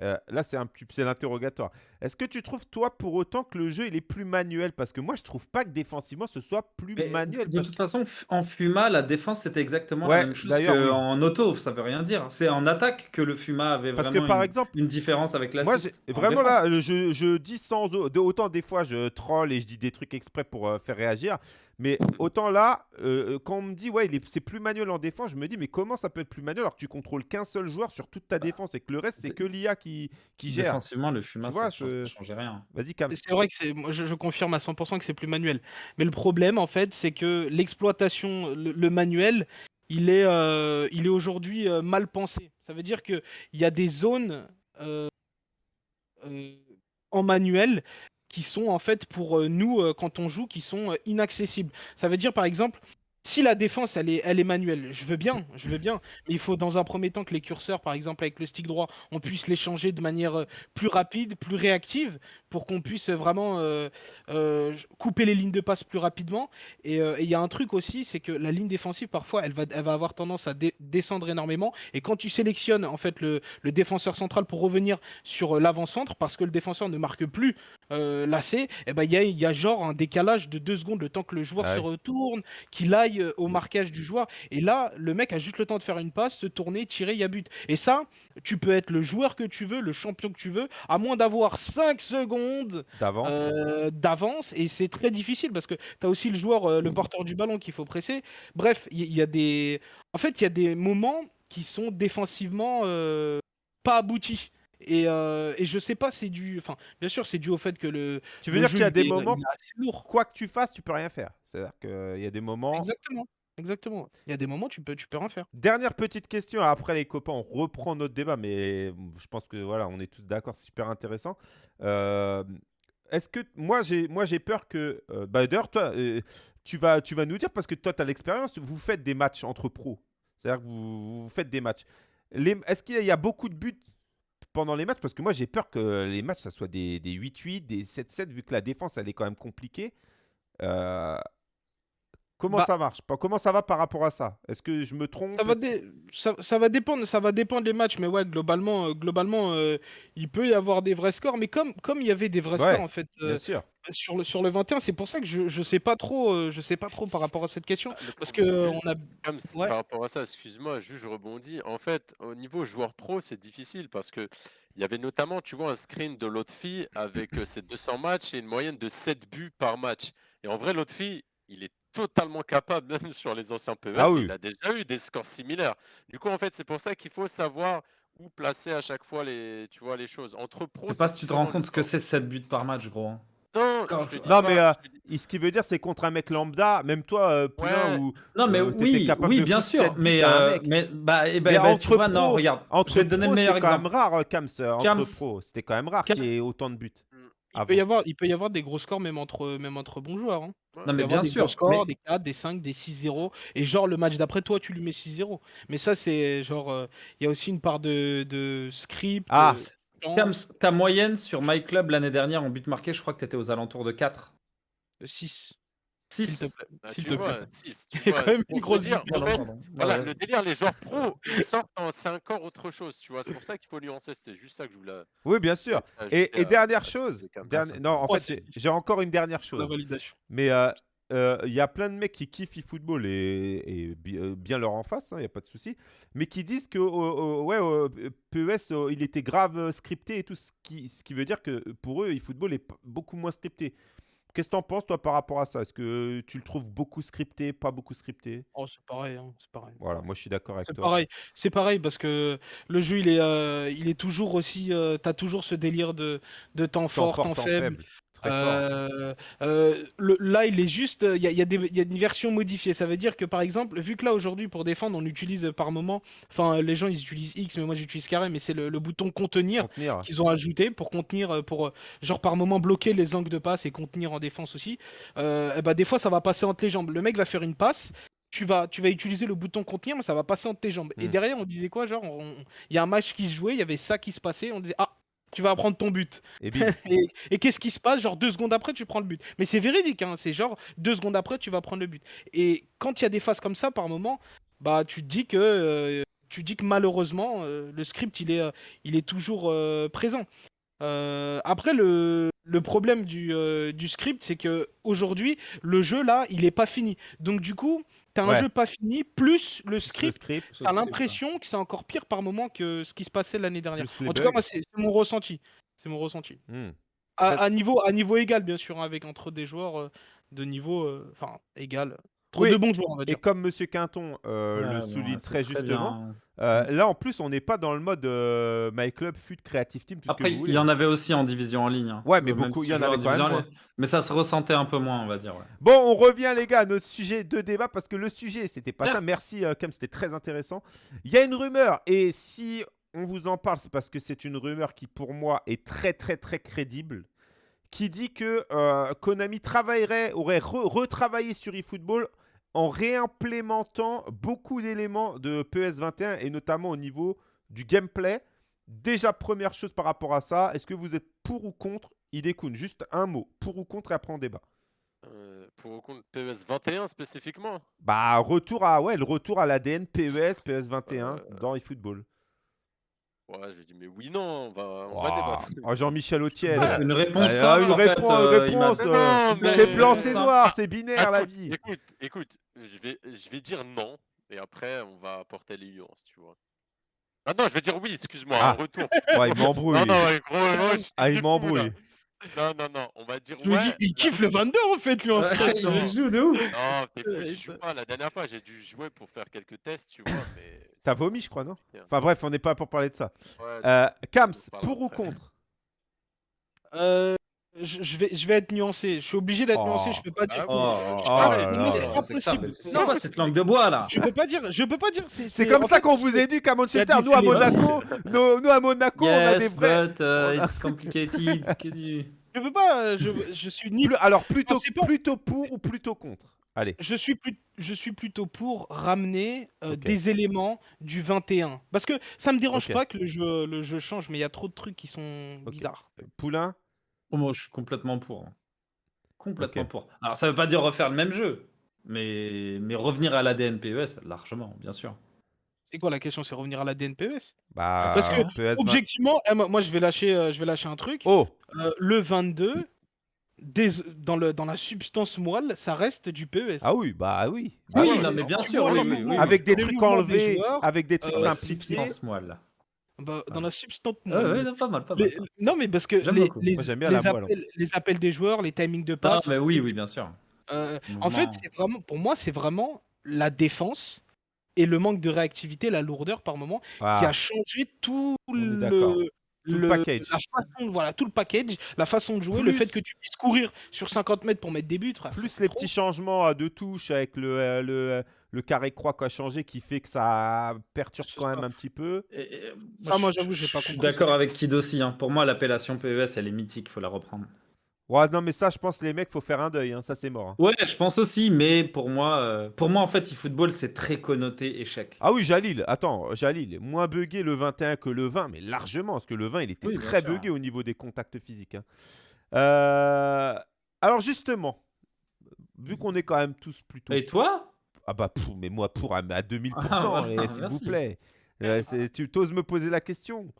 euh, là c'est un c'est l'interrogatoire. Est-ce que tu trouves toi pour autant que le jeu il est plus manuel? Parce que moi je trouve pas que défensivement ce soit plus Mais manuel. de toute façon, en Fuma, la défense, c'était exactement la même chose oui. qu'en auto. Ça veut rien dire. C'est en attaque que le Fuma avait Parce que vraiment par une, exemple, une différence avec Moi, j'ai- En vraiment défense. là, je, je dis sans autant des fois je troll et je dis des trucs exprès pour euh, faire réagir, mais autant là, euh, euh, quand on me dit ouais, c'est plus manuel en défense, je me dis mais comment ça peut être plus manuel alors que tu contrôles qu'un seul joueur sur toute ta Bah, défense et que le reste c'est que l'IA qui, qui gère. Défensivement, le vois, ça, change- je- changeait rien. Vas-y. C'est vrai que c'est moi je je confirme à 100% que c'est plus manuel. Mais le problème en fait, c'est que l'exploitation, le le manuel, il est, il est aujourd'hui, heu, mal pensé. Ça veut dire qu'il y a des zones, en manuel qui sont en fait pour, heu, nous, heu, quand on joue, qui sont, heu, inaccessibles. Ça veut dire par exemple, si la défense elle est elle est manuelle, je veux bien, je veux bien, mais il faut dans un premier temps que les curseurs, par exemple avec le stick droit, on puisse les changer de manière, heu, plus rapide, plus réactive pour qu'on puisse vraiment, heu, j couper les lignes de passe plus rapidement. Et il y a un truc aussi, c'est que la ligne défensive parfois elle va elle va avoir tendance à dé descendre énormément. Et quand tu sélectionnes en fait le le défenseur central pour revenir sur, l'avant-centre parce que le défenseur ne marque plus, l'AC et ben il y a y a genre un décalage de 2 secondes le temps que le joueur Ah se retourne, qu'il aille, heu, au Mm. marquage du joueur et là, le mec a juste le temps de faire une passe, se tourner, tirer, il y a but et ça, tu peux être le joueur que tu veux, le champion que tu veux, à moins d'avoir 5 secondes D'avance. Heu, d'avance et c'est très difficile parce que tu as aussi le joueur, heu, le porteur du ballon qu'il faut presser. Bref, il y a des en fait, il y a des moments qui sont défensivement, pas aboutis et heu et je sais pas, c'est dû enfin, bien sûr, c'est dû au fait que le Tu veux le dire qu'il y a des moments, lourd. quoi que tu fasses, tu peux rien faire. C'est-à-dire qu'il y a des moments. Exactement, exactement. Il y a des moments, tu peux tu peux rien faire. Dernière petite question, après les copains, on reprend notre débat, mais je pense que voilà, on est tous d'accord, c'est super intéressant. Euh, Est-ce que moi j'ai moi j'ai peur que euh, bah, d'ailleurs toi euh, tu vas tu vas nous dire parce que toi tu as l'expérience, vous faites des matchs entre pros. C'est-à-dire que vous, vous faites des matchs. Est-ce qu'il y a beaucoup de buts pendant les matchs parce que moi j'ai peur que les matchs ça soit des des 8-8, des 7-7 vu que la défense elle est quand même compliquée. Euh, Comment Bah ça marche? Comment ça va par rapport à ça? Est-ce que je me trompe? Ça va, Est-ce- dé- ça, ça va dépendre, ça va dépendre des matchs, mais ouais, globalement, euh, globalement, euh, il peut y avoir des vrais scores, mais comme comme il y avait des vrais Ouais, scores en fait euh, sûr. sur le sur le 21, c'est pour ça que je je sais pas trop, euh, je sais pas trop par rapport à cette question, Ah, parce que problème, euh, on a Comme c- ouais, par rapport à ça, excuse-moi, juste je rebondis. En fait, au niveau joueur pro, c'est difficile parce que il y avait notamment, tu vois, un screen de l'autre fille avec ses 200 matchs et une moyenne de 7 buts par match. Et en vrai, l'autre fille, il est totalement capable, <laughs> même sur les anciens Ah PES, oui. il a déjà eu des scores similaires. Du coup, en fait, c'est pour ça qu'il faut savoir où placer à chaque fois les, tu vois, les choses. Entre Je pros, sais pas si tu te rends compte ce que c'est 7 buts par match, gros. hein. Non, Quand- je te Non, mais, euh, je Et ce qui veut dire, c'est contre un mec lambda, même toi, euh, Poulain, Ouais. ou Non, mais Euh, oui, capable oui, de bien sûr. Mais, euh, mais bah, eh ben, Mais ben, entre tu vois, non, pros, regarde. entre je vais te donner pros, le meilleur c'est quand même exemple. rare, euh, Kams, entre Kams. pros. C'était quand même rare qu'il y ait autant de buts. Il peut, y avoir, il peut y avoir des gros scores même entre, même entre bons joueurs. hein. Non, Il mais peut y avoir bien des sûr. gros scores, mais- des 4, des 5, des 6-0. Et genre, le match d'après, toi, tu lui mets 6-0. Mais ça, c'est genre. euh, Il y a aussi une part de, de script. Ah. euh, chance, Kams, ta moyenne sur My Club l'année dernière en but marqué, je crois que tu étais aux alentours de 4. euh, 6. S'il 6 te plaît. Bah, S'il tu te vois, plaît. six, tu Il y a vois, quand même une grosse dire, en différence. fait, Voilà, le délire, les joueurs pros, ils sortent, en- c'est encore autre chose, tu vois. C'est pour ça qu'il faut nuancer. C'était juste ça que je voulais. Oui, bien sûr. Et, dernière chose, non, en Oh, fait, j'ai- encore une dernière La chose. validation. Mais euh, euh, il y a plein de mecs qui kiffent eFootball et, euh, bien leur en face, il n'y a pas de souci, mais qui disent que euh, euh, ouais, euh, PES, euh, il était grave scripté et tout, ce qui, ce qui veut dire que pour eux, eFootball est beaucoup moins scripté. Qu'est-ce que t'en penses, toi, par rapport à ça? Est-ce que tu le trouves beaucoup scripté, pas beaucoup scripté? Oh, c'est pareil. hein, c'est pareil. Voilà, moi je suis d'accord avec C'est toi. pareil, c'est pareil parce que le jeu il est, euh, il est toujours aussi, euh, t'as toujours ce délire de, de temps Temps fort, temps temps faible. faible. Très fort. Euh, euh, le- là, il est juste, il y a, il y a y a une version modifiée. Ça veut dire que par exemple, vu que là aujourd'hui pour défendre, on utilise euh, par moment, enfin les gens ils utilisent X, mais moi j'utilise carré, mais c'est le, le bouton contenir Contenir. qu'ils ont ajouté pour contenir, euh, pour euh, genre par moment bloquer les angles de passe et contenir en défense aussi. Euh, et bah, des fois ça va passer entre les jambes. Le mec va faire une passe. Tu vas, tu vas utiliser le bouton contenir, mais ça va passer entre tes jambes. Et Hmm. derrière, on disait quoi Genre, il y a un match qui se jouait, il y avait ça qui se passait. On disait, ah, tu vas prendre ton but. Et bim. <laughs> Et, et qu'est-ce qui se passe? Genre deux secondes après, tu prends le but. Mais c'est véridique, hein, c'est genre deux secondes après, tu vas prendre le but. Et quand il y a des phases comme ça, par moment, bah tu te dis que euh, tu dis que malheureusement, euh, le script il est, euh, il est toujours présent. Après le, le problème du, du script, c'est que aujourd'hui le jeu là, il est pas fini. Donc du coup, t'as un Ouais. jeu pas fini plus le Le script. script. T'as l'impression que c'est encore pire par moment que ce qui se passait l'année dernière. Plus les En tout cas, bugs. moi, c'est c'est mon ressenti. C'est mon ressenti. Hmm. À, niveau, à niveau égal, bien sûr, hein, avec entre des joueurs euh, de niveau, euh, enfin, égal. Trop Oui, de bons joueurs, on va Et comme Monsieur Quinton euh, le souligne très justement, bien. euh, là en plus on n'est pas dans le mode euh, My Club, FUT, Creative Team, tout ce Après, que vous il y en avait aussi en division en ligne. hein. Ouais, mais Euh, beaucoup, il y en avait quand même. Mais ça se ressentait un peu moins, on va dire. ouais. Bon, on revient les gars à notre sujet de débat parce que le sujet c'était pas ça. Merci Cam, c'était très intéressant. Il y a une rumeur et si on vous en parle, c'est parce que c'est une rumeur qui pour moi est très très très crédible, qui dit que euh, Konami travaillerait, aurait re- retravaillé sur eFootball en réimplémentant beaucoup d'éléments de PS21 et notamment au niveau du gameplay. Déjà première chose par rapport à ça, est-ce que vous êtes pour ou contre Idekun Juste un mot, pour ou contre et après on débat. Euh, pour au compte PES 21 spécifiquement? Bah, retour à, ouais, le retour à l'ADN PES, PES21 Euh, dans eFootball. Ouais, je lui dis, mais oui, non, on va, on va débattre. Oh, Jean-Michel Autienne. Une réponse Ah, simple, une en fait, réponse, euh, il m'a- réponse, Non, euh, mais- c'est blanc, c'est noir, c'est binaire la vie. Écoute, écoute, je vais, je vais dire non, et après on va apporter les nuances, tu vois. Ah non, je vais dire oui, excuse-moi, Ah. en retour. Ouais, il m'embrouille. Non, non, ouais, gros, gros, je suis Ah, il fou, m'embrouille. là. Non, non, non, on va dire Je me ouais. dis, il kiffe le 22 en fait, lui, en Ouais, il non. joue de ouf. Non, t'es fou, j'y joue pas. La dernière fois, j'ai dû jouer pour faire quelques tests, tu vois, mais... T'as vomi, je crois, non. Enfin bref, on n'est pas là pour parler de ça. Ouais, Euh, Kams, pour ou contre Euh, je, je vais, je vais être nuancé. Je suis obligé d'être Oh. nuancé. Je peux pas dire. Ah Oh, oui, oh arrête, là non, c'est pas possible. mais c'est quoi cette langue de bois là Je peux pas dire. Je peux pas dire. C'est comme ça qu'on vous éduque à Manchester. Nous, à les- Monaco, <laughs> nous, nous, à Monaco, on a des Yes, vrais. but uh, it's complicated. <laughs> que du- Je peux pas. Je, je suis ni. Plus- Alors, plutôt, Non, pas- plutôt pour ou plutôt contre Allez. Je suis, plus, je suis plutôt pour ramener euh, Ok. des éléments du 21. Parce que ça me dérange Ok. pas que le jeu, le jeu change, mais il y a trop de trucs qui sont Ok. bizarres. Poulain Oh, moi, je suis complètement pour. hein. Complètement Ok. pour. Alors, ça veut pas dire refaire le même jeu, mais, mais revenir à l'ADN PES, largement, bien sûr. C'est quoi la question C'est revenir à la DNPES Bah, Parce que, 20. Objectivement, eh, moi moi, je vais lâcher, euh, je vais lâcher un truc. Oh Euh, le 22, des- dans, le, dans la substance moelle, ça reste du PES. Ah oui, bah oui. Ah Bah oui, oui. non, mais bien sûr, vois oui, le oui, oui. mouvement- Avec des trucs des enlevés, joueurs, avec des trucs euh, La simplifiés. substance moelle. Bah, dans Ah. la substance moelle. ouais, non, pas mal, pas mal. Les- non, mais parce que J'aime les, les, Moi, j'aime bien les la moelle, en appels, les appels des joueurs, les timings de Non, passe, mais oui, oui, bien sûr. euh, en fait, c'est vraiment, pour moi, c'est vraiment la défense et le manque de réactivité, la lourdeur par moment, qui Ah, a changé tout d'accord. Le, Tout le package. la façon, voilà, tout le package, la façon de jouer, le fait que tu puisses courir sur 50 mètres pour mettre des buts, frère, Plus les trop. petits changements à deux touches avec le, euh, le, euh, le carré croix qui a changé qui fait que ça perturbe quand même un petit peu. Et- et- Ça, moi, je- j'avoue, j'ai pas Je suis compris d'accord avec Kid aussi. hein. Pour moi, l'appellation PES, elle est mythique. faut la reprendre. Ouais, non, mais ça, je pense, les mecs, faut faire un deuil. hein, Ça, c'est mort. hein. Ouais, je pense aussi. Mais pour moi, euh, pour moi en fait, eFootball, c'est très connoté échec. Ah oui, Jalil, attends, Jalil, moins buggé le 21 que le 20, mais largement, parce que le 20, il était Oui, bien très sûr. buggé au niveau des contacts physiques. hein. Euh, Alors, justement, vu qu'on est quand même tous plutôt. Et toi? Ah bah, pff, mais moi, pour à, à 2000%, Ah, voilà, eh, s'il vous merci. plaît. Euh, c'est- tu oses me poser la question?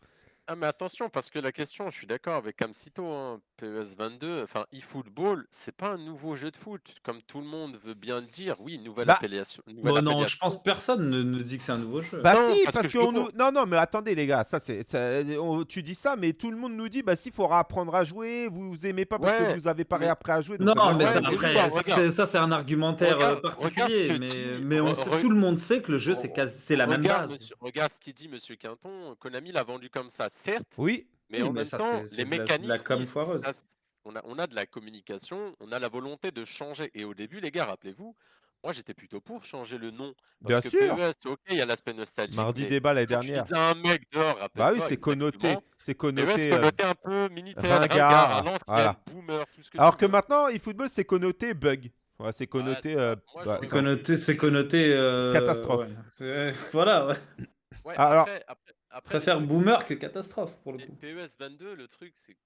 Ah mais attention, parce que la question, je suis d'accord avec Camcito, hein, PES 22, enfin eFootball, c'est pas un nouveau jeu de foot, comme tout le monde veut bien le dire. Oui, nouvelle Bah, appellation. nouvelle Bon, non, je pense que personne ne, ne dit que c'est un nouveau jeu. Bah Non, si, parce parce, que nous... Non, non, mais attendez les gars, ça c'est... ça- on- Tu dis ça, mais tout le monde nous dit, bah si, il faudra apprendre à jouer, vous, vous aimez pas parce Ouais, que vous avez pas mais- réappris à jouer. donc Non, mais ça, après, ça, c'est- ça, c'est un argumentaire euh, Regarde- particulier, mais, dit- mais on sait- tout le monde sait que le jeu, c'est quasi- c'est la même base. monsieur- regarde ce qu'il dit Monsieur Quinton, Konami l'a vendu comme ça, certes, Oui, mais Oui, en mais même ça, temps, les la- mécaniques, la com oui, foireuse. ça, on, a, on a de la communication, on a la volonté de changer. Et au début, les gars, rappelez-vous, moi j'étais plutôt pour changer le nom. Bien Parce que sûr. PES, ok, il y a l'aspect nostalgique. mardi débat l'année tu dernière. disais un mec dehors, Bah oui, c'est connoté, c'est PES connoté. euh, connoté un peu Minitel, ringard, voilà. boomer, tout ce que Alors tu que veux. maintenant, eFootball, c'est connoté bug. Ouais, c'est connoté... euh, Moi, bah, j'aurais C'est connoté, c'est connoté. euh, Catastrophe. ouais. Euh, voilà, ouais. Alors- après, après, préfère truc, boomer que catastrophe pour le c'est- coup. PES 22, le truc, c'est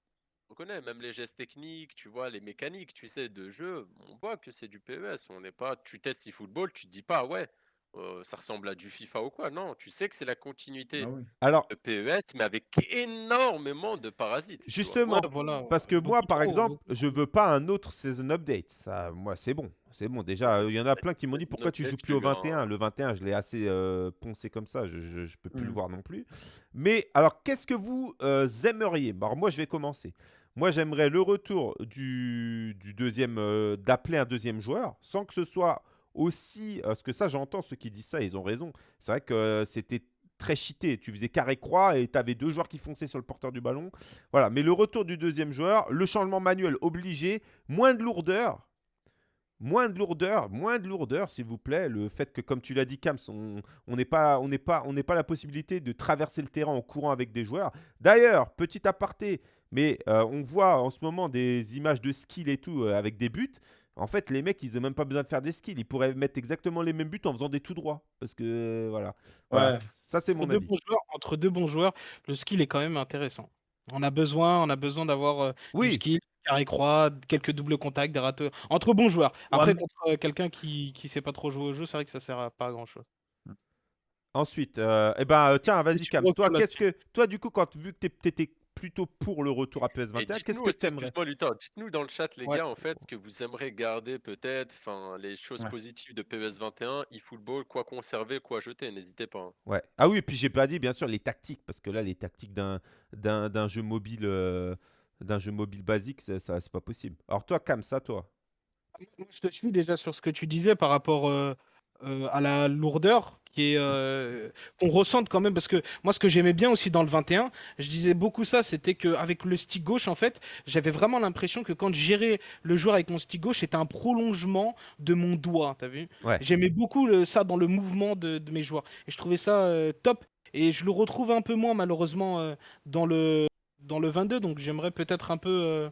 on connaît même les gestes techniques, tu vois, les mécaniques, tu sais, de jeu, on voit que c'est du PES. On n'est pas, tu testes eFootball, tu te dis pas, ouais, euh, ça ressemble à du FIFA ou quoi. Non, tu sais que c'est la continuité Ah oui. Alors, de PES, mais avec énormément de parasites. justement, Ouais, voilà. parce que moi, par trop, exemple, je veux pas un autre season update. Ça, moi, c'est bon. C'est bon. Déjà, euh, il y en a plein qui m'ont dit pourquoi tu joues plus au je te le 21. Le 21, je l'ai assez euh, poncé comme ça. Je, je peux plus le Mm. voir non plus. Mais alors, qu'est-ce que vous euh, aimeriez? Bah, Alors, moi, je vais commencer. Moi, j'aimerais le retour du, du deuxième, euh, d'appeler un deuxième joueur, sans que ce soit aussi, parce que ça, j'entends ceux qui disent ça, ils ont raison. C'est vrai que c'était très cheaté. Tu faisais carré croix et tu avais deux joueurs qui fonçaient sur le porteur du ballon. Voilà. Mais le retour du deuxième joueur, le changement manuel obligé, moins de lourdeur. Moins de lourdeur, moins de lourdeur, s'il vous plaît. Le fait que, comme tu l'as dit, Kams, on n'est pas, on n'est pas, on n'est pas la possibilité de traverser le terrain en courant avec des joueurs. D'ailleurs, petit aparté, mais euh, on voit en ce moment des images de skill et tout euh, avec des buts. En fait, les mecs, ils n'ont même pas besoin de faire des skills. Ils pourraient mettre exactement les mêmes buts en faisant des tout droits. Parce que, euh, voilà. Voilà. Ouais. Ça, c'est mon deux, avis. bons joueurs, entre deux bons joueurs, le skill est quand même intéressant. On a besoin, on a besoin d'avoir euh, du Oui, skill, carré croix, quelques doubles contacts, des râteaux. Entre bons joueurs. Ouais, Après, mais- contre euh, quelqu'un qui qui sait pas trop jouer au jeu, c'est vrai que ça sert à pas à grand chose. Ensuite, euh, eh ben, euh, tiens, vas-y, Cam. Toi, qu'est-ce que, toi, du coup, quand vu que tu étais plutôt pour le retour à PS21, Et qu'est-ce que aussi, tu aimerais excuse-moi Luthor, dites-nous dans le chat les Ouais. gars en fait ce que vous aimeriez garder peut-être, enfin les choses Ouais. positives de PES 21, eFootball, quoi conserver, quoi jeter, n'hésitez pas. hein. Ouais. Ah oui, et puis j'ai pas dit, bien sûr, les tactiques, parce que là, les tactiques d'un d'un d'un jeu mobile, euh, d'un jeu mobile basique, ça, ça, c'est pas possible. Alors toi, Cam, ça, toi. Je te suis déjà sur ce que tu disais par rapport euh, euh, à la lourdeur qui est euh, qu'on ressente quand même parce que moi ce que j'aimais bien aussi dans le 21 je disais beaucoup ça c'était que avec le stick gauche en fait j'avais vraiment l'impression que quand je gérais le joueur avec mon stick gauche c'était un prolongement de mon doigt t'as vu? Ouais. j'aimais beaucoup le- ça dans le mouvement de, de mes joueurs et je trouvais ça euh, top et je le retrouve un peu moins malheureusement euh, dans le dans le 22 donc j'aimerais peut-être un peu euh,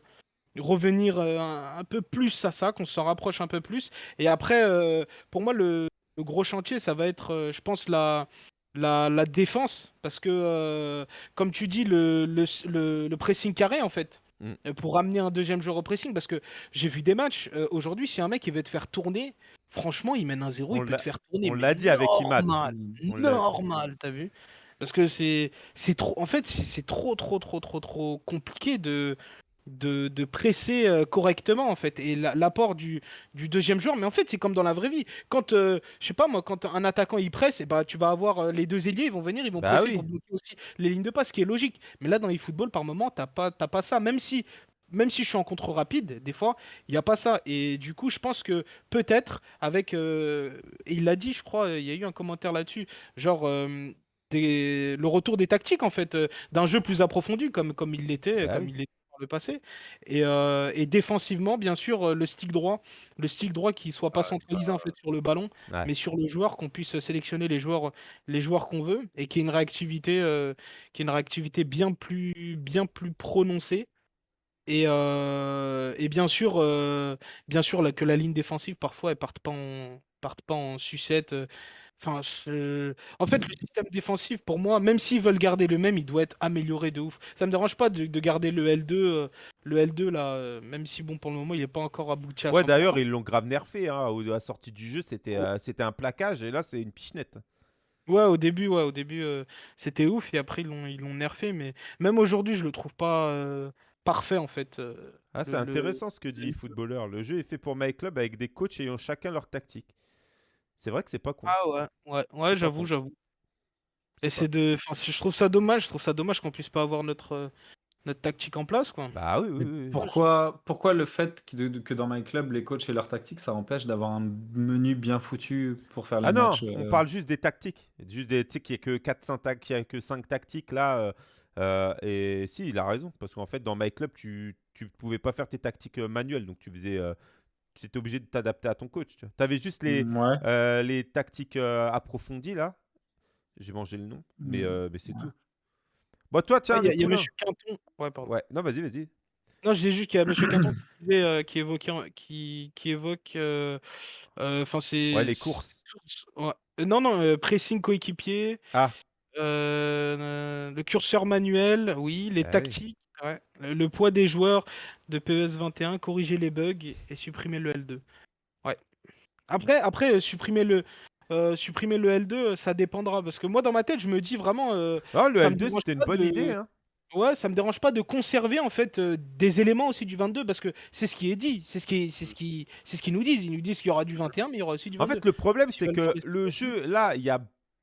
revenir euh, un, un peu plus à ça, qu'on s'en rapproche un peu plus. Et après, euh, pour moi, le, le gros chantier, ça va être, je pense, la, la, la défense. Parce que, euh, comme tu dis, le, le, le- le pressing carré, en fait, Mm. pour ramener un deuxième joueur au pressing. Parce que j'ai vu des matchs, euh, aujourd'hui, si un mec il veut te faire tourner, franchement, il mène un zéro, On il peut te faire tourner. on l'a dit avec Imad. Normal, normal, t'as vu? Parce que c'est c'est trop, en fait, c'est trop, trop, trop, trop, trop compliqué de de, de presser euh, correctement en fait et la- l'apport du, du deuxième joueur. Mais en fait c'est comme dans la vraie vie. Quand euh, je sais pas moi quand un attaquant il presse et bah tu vas avoir euh, les deux ailiers ils vont venir ils vont Bah presser oui. pour bloquer aussi les lignes de passe ce qui est logique. Mais là dans les football par moment t'as pas pas ça. Même si même si je suis en contre rapide des fois il y a pas ça. Et du coup je pense que peut-être avec euh, il l'a dit je crois il y a eu un commentaire là-dessus. Genre euh, des, le retour des tactiques en fait, euh, d'un jeu plus approfondi comme, comme il l'était, Bah comme il l'était par le passé. Et, euh, et défensivement, bien sûr, euh, le stick droit, le stick droit qui soit pas Ah, ça- centralisé en fait sur le ballon, Ouais. mais sur le joueur, qu'on puisse sélectionner les joueurs, les joueurs qu'on veut et qui ait une réactivité, euh, qui ait une réactivité bien plus, bien plus prononcée. Et, et bien sûr, bien sûr là, que la ligne défensive parfois elle parte pas en, parte pas en sucette. Enfin, je- en fait, le système défensif pour moi, même s'ils veulent garder le même, il doit être amélioré de ouf. Ça me dérange pas de, de garder le L2, euh, le L2 là, euh, même si bon pour le moment il est pas encore abouti à Ouais, 100%. d'ailleurs, ils l'ont grave nerfé. Hein. au- À la sortie du jeu, c'était euh, c'était un plaquage et là, c'est une pichenette. Ouais, au début, ouais, au début, euh, c'était ouf et après ils l'ont, ils l'ont nerfé, mais même aujourd'hui, je le trouve pas euh, parfait en fait. euh, Ah, c'est le- le- intéressant ce que dit footballeur. Le jeu est fait pour My Club avec des coachs ayant chacun leur tactique. C'est vrai que c'est pas con. Ah ouais, ouais, ouais, j'avoue, j'avoue. Et C'est de, enfin, je trouve ça dommage, je trouve ça dommage qu'on puisse pas avoir notre, euh, notre tactique en place, quoi. Bah oui, oui. Pourquoi, pourquoi le fait que, dans My Club, les coachs et leur tactique, ça empêche d'avoir un menu bien foutu pour faire les Ah non, matchs on euh, parle juste des tactiques. Juste des, tu sais qu'il n'y a que 4-5 tac- qu'il y a que 5 tactiques là. euh, euh, et si, il a raison. Parce qu'en fait, dans My Club, tu ne pouvais pas faire tes tactiques manuelles. Donc, tu faisais. euh, tu étais obligé de t'adapter à ton coach. Tu avais juste les, Ouais. euh, les tactiques euh, approfondies là. J'ai mangé le nom. Mais, Mm. euh, mais c'est tout. Bon, toi, tiens, Il y a, y a Nicolas. Monsieur Quinton. Ouais, pardon. Ouais, non, vas-y, vas-y. Non, disais juste qu'il y a Monsieur <coughs> Quinton qui, euh, qui évoque, qui, qui évoque, euh, euh, enfin c'est. Ouais, les courses. Ouais. Non, non, euh, pressing coéquipier. Ah. euh, euh, le curseur manuel, oui, les Ah oui. tactiques, ouais, le, le poids des joueurs de PES 21, corriger les bugs et supprimer le L2. Ouais. Après, après euh, supprimer le, euh, supprimer le L2, euh, ça dépendra parce que moi dans ma tête, je me dis vraiment. euh, Ah, le ça me L2, dérange c'était une bonne de- idée. Hein. Ouais, ça me dérange pas de conserver en fait euh, des éléments aussi du 22 parce que c'est ce qui est dit, c'est ce qui, est- c'est ce qui, c'est ce qu'ils nous disent. Ils nous disent qu'il y aura du 21, mais il y aura aussi du En 22. fait, le problème, c'est que le jeu, là, il y a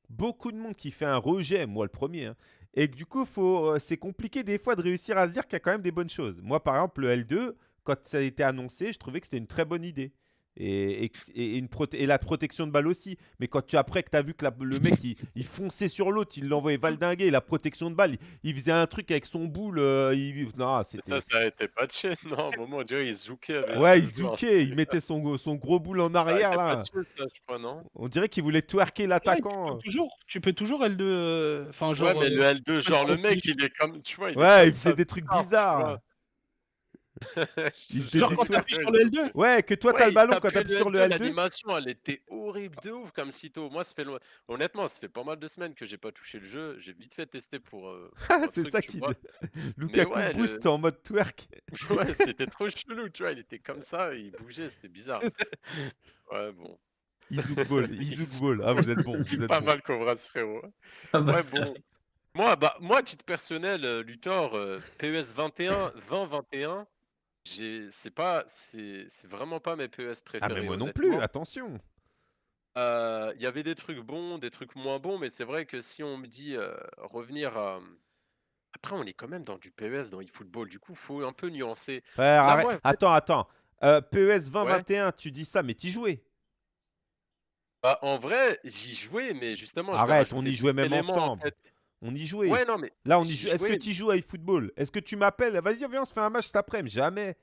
beaucoup de monde qui fait un rejet, moi le premier. hein, et que du coup, faut, euh, c'est compliqué des fois de réussir à se dire qu'il y a quand même des bonnes choses. Moi, par exemple, le L2, quand ça a été annoncé, je trouvais que c'était une très bonne idée. Et, et, et une prote- et la protection de balle aussi. Mais quand tu, après que tu as vu que la- le mec, il, il fonçait sur l'autre, il l'envoyait valdinguer, la protection de balle, il, il faisait un truc avec son boule. euh, il, non, ça, ça a été patché, non À un moment, dirait qu'il zoukait. avec Ouais, le il zoukait, il mettait son, son gros boule en Ça a arrière, été là. patché, ça, je crois, non? On dirait qu'il voulait twerker l'attaquant. tu, peux toujours, tu peux toujours L2. euh, Enfin, genre. Ouais, mais le euh, L2, genre le mec, il est comme. Tu vois, il Ouais, il faisait des trucs bizarres. vois. Il Je faisait <laughs> genre quand t'appuies sur le L2. Ouais, que toi, Ouais, t'as le ballon quand t'appuies sur le L2, L2. L'animation, elle était horrible de ouf comme sitôt. Moi, ça fait lo- honnêtement, ça fait pas mal de semaines que j'ai pas touché le jeu. J'ai vite fait tester pour. euh, <laughs> pour c'est ça qui. <laughs> Lukaku ouais, boost le- en mode twerk. Ouais, c'était trop chelou, tu vois. Il était comme ça, il bougeait, c'était bizarre. Ouais, bon. Izouk Ball, Izouk Ball. Ah, vous êtes bon. Vous êtes Pas bon. mal Cobras, frérot. Ah bah, Ouais, bon. Moi, bah, moi, à titre personnel, euh, Luthor, euh, PES 21, 20-21, j'ai, c'est pas, c'est, c'est vraiment pas mes PES Ah, préférés. mais moi non plus, attention. Euh, Il y avait des trucs bons, des trucs moins bons, mais c'est vrai que si on me dit euh, revenir à. Après, on est quand même dans du PES, dans eFootball, du coup, faut un peu nuancer. Frère, Là, arrête. moi, en fait- Attends, attends. Euh, PES 2021, tu dis ça, mais t'y jouais. Bah, en vrai, j'y jouais, mais justement, je Arrête, on y jouait même en ensemble. fait. On y jouait. Ouais, non, mais Là, on y joue. Est-ce que tu joues à eFootball? Est-ce que tu m'appelles? Vas-y, viens, on se fait un match cet après-midi. Jamais.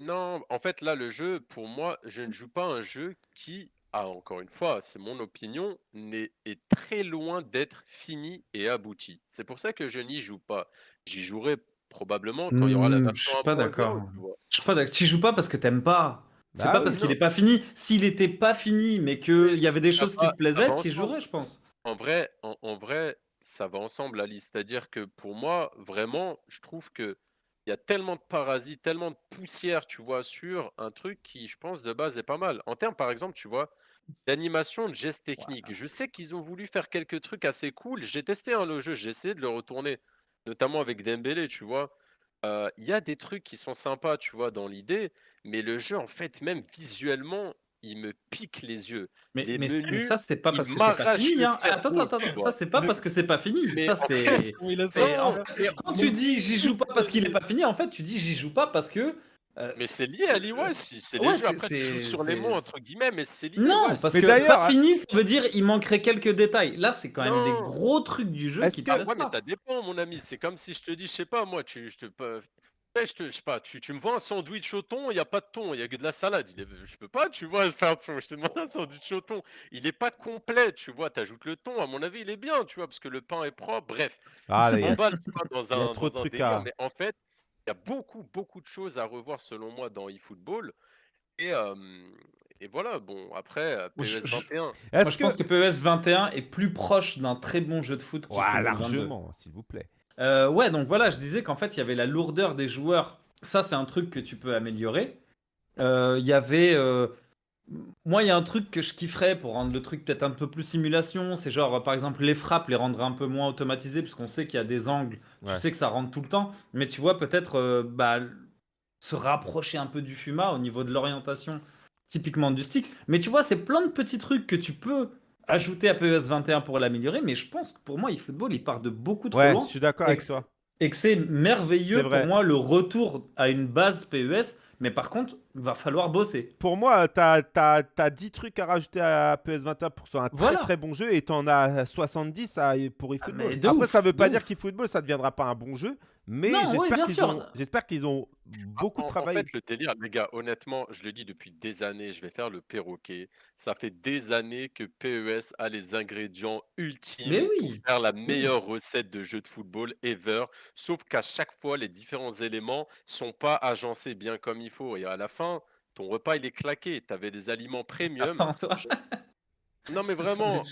Non, en fait, là, le jeu, pour moi, je ne joue pas un jeu qui, ah, encore une fois, c'est mon opinion, est très loin d'être fini et abouti. C'est pour ça que je n'y joue pas. J'y jouerai probablement quand il y aura la Hmm, version je suis pas 1.0, d'accord. Je suis pas d'accord. Tu joues pas parce que t'aimes pas. C'est Bah pas oui, parce qu'il est pas fini. S'il était pas fini, mais qu'il y avait des choses qui te plaisaient, tu jouerais, je pense. En vrai, en, en vrai, ça va ensemble, Ali. C'est-à-dire que pour moi, vraiment, je trouve que il y a tellement de parasites, tellement de poussière, tu vois, sur un truc qui, je pense, de base est pas mal. En termes, par exemple, tu vois, d'animation, de gestes techniques. Je sais qu'ils ont voulu faire quelques trucs assez cool. J'ai testé hein, le jeu, j'ai essayé de le retourner, notamment avec Dembélé, tu vois. Euh, Il y a des trucs qui sont sympas, tu vois, dans l'idée, mais le jeu, en fait, même visuellement, il me pique les yeux. Mais, Les mais, mais ça, c'est pas parce que c'est pas fini. Hein. Attends, cerveau, attends, attends. Ça, c'est pas parce que c'est pas fini. Mais ça, c'est. <laughs> Quand tu dis j'y joue <laughs> pas parce qu'il est pas fini, en fait, tu dis j'y joue pas parce que Euh, Mais c'est- lié à l'Iwas, si, c'est les Ouais, jeux. c'est- Après, tu joues sur les mots, entre guillemets, mais c'est lié. Non, parce Mais que d'ailleurs, pas fini, ça veut dire il manquerait quelques détails. Là, c'est quand même des gros trucs du jeu qui que- mais pas. ça dépend, mon ami. C'est comme si je te dis, je sais pas, moi, tu, je te, Ouais, je te, je sais pas, tu, tu me vois un sandwich au thon, il n'y a pas de thon, il y a que de la salade. Il est- je peux pas, tu vois, <laughs> faire Je te demande un sandwich au thon. Il est pas complet, tu vois. Tu ajoutes le thon, à mon avis, il est bien, tu vois, parce que le pain est propre. Bref, Ah, je m'emballe dans <laughs> un, trop de dans un trucs délire, à- mais en fait, il y a beaucoup, beaucoup de choses à revoir, selon moi, dans eFootball. Et, euh, et voilà, bon, après, euh, PES je- 21. Moi, Est-ce je que. pense que PES 21 est plus proche d'un très bon jeu de foot 22. largement, s'il vous plaît. Euh, ouais, donc voilà, je disais qu'en fait, il y avait la lourdeur des joueurs. Ça, c'est un truc que tu peux améliorer. Euh, Il y avait. euh, Moi, il y a un truc que je kifferais pour rendre le truc peut-être un peu plus simulation. C'est genre, par exemple, les frappes, les rendre un peu moins automatisées, puisqu'on sait qu'il y a des angles, Ouais. tu sais que ça rentre tout le temps. Mais tu vois, peut-être bah, se rapprocher un peu du FUMA au niveau de l'orientation, typiquement du stick. Mais tu vois, c'est plein de petits trucs que tu peux ajouter à PES 21 pour l'améliorer. Mais je pense que pour moi, eFootball, il part de beaucoup trop Ouais, loin je suis d'accord avec toi. et que c'est merveilleux pour moi le retour à une base PES. Mais par contre, il va falloir bosser. Pour moi, t'as as, 10 trucs à rajouter à PS21 pour que ce soit un très Voilà. très bon jeu et t'en as 70 à, pour eFootball. de Après, ouf, ça veut pas dire qu'eFootball ça deviendra pas un bon jeu, mais Non, oui, j'espère bien qu'ils sûr. ont, j'espère qu'ils ont beaucoup En- en travaillé. fait, le délire, les gars, honnêtement, je le dis depuis des années, je vais faire le perroquet. Ça fait des années que PES a les ingrédients ultimes pour faire la meilleure recette de jeu de football ever. Sauf qu'à chaque fois, les différents éléments sont pas agencés bien comme il faut. Et à la fin, ton repas, il est claqué. Tu avais des aliments <laughs> premium. Attends, toi. Non, mais <laughs> vraiment,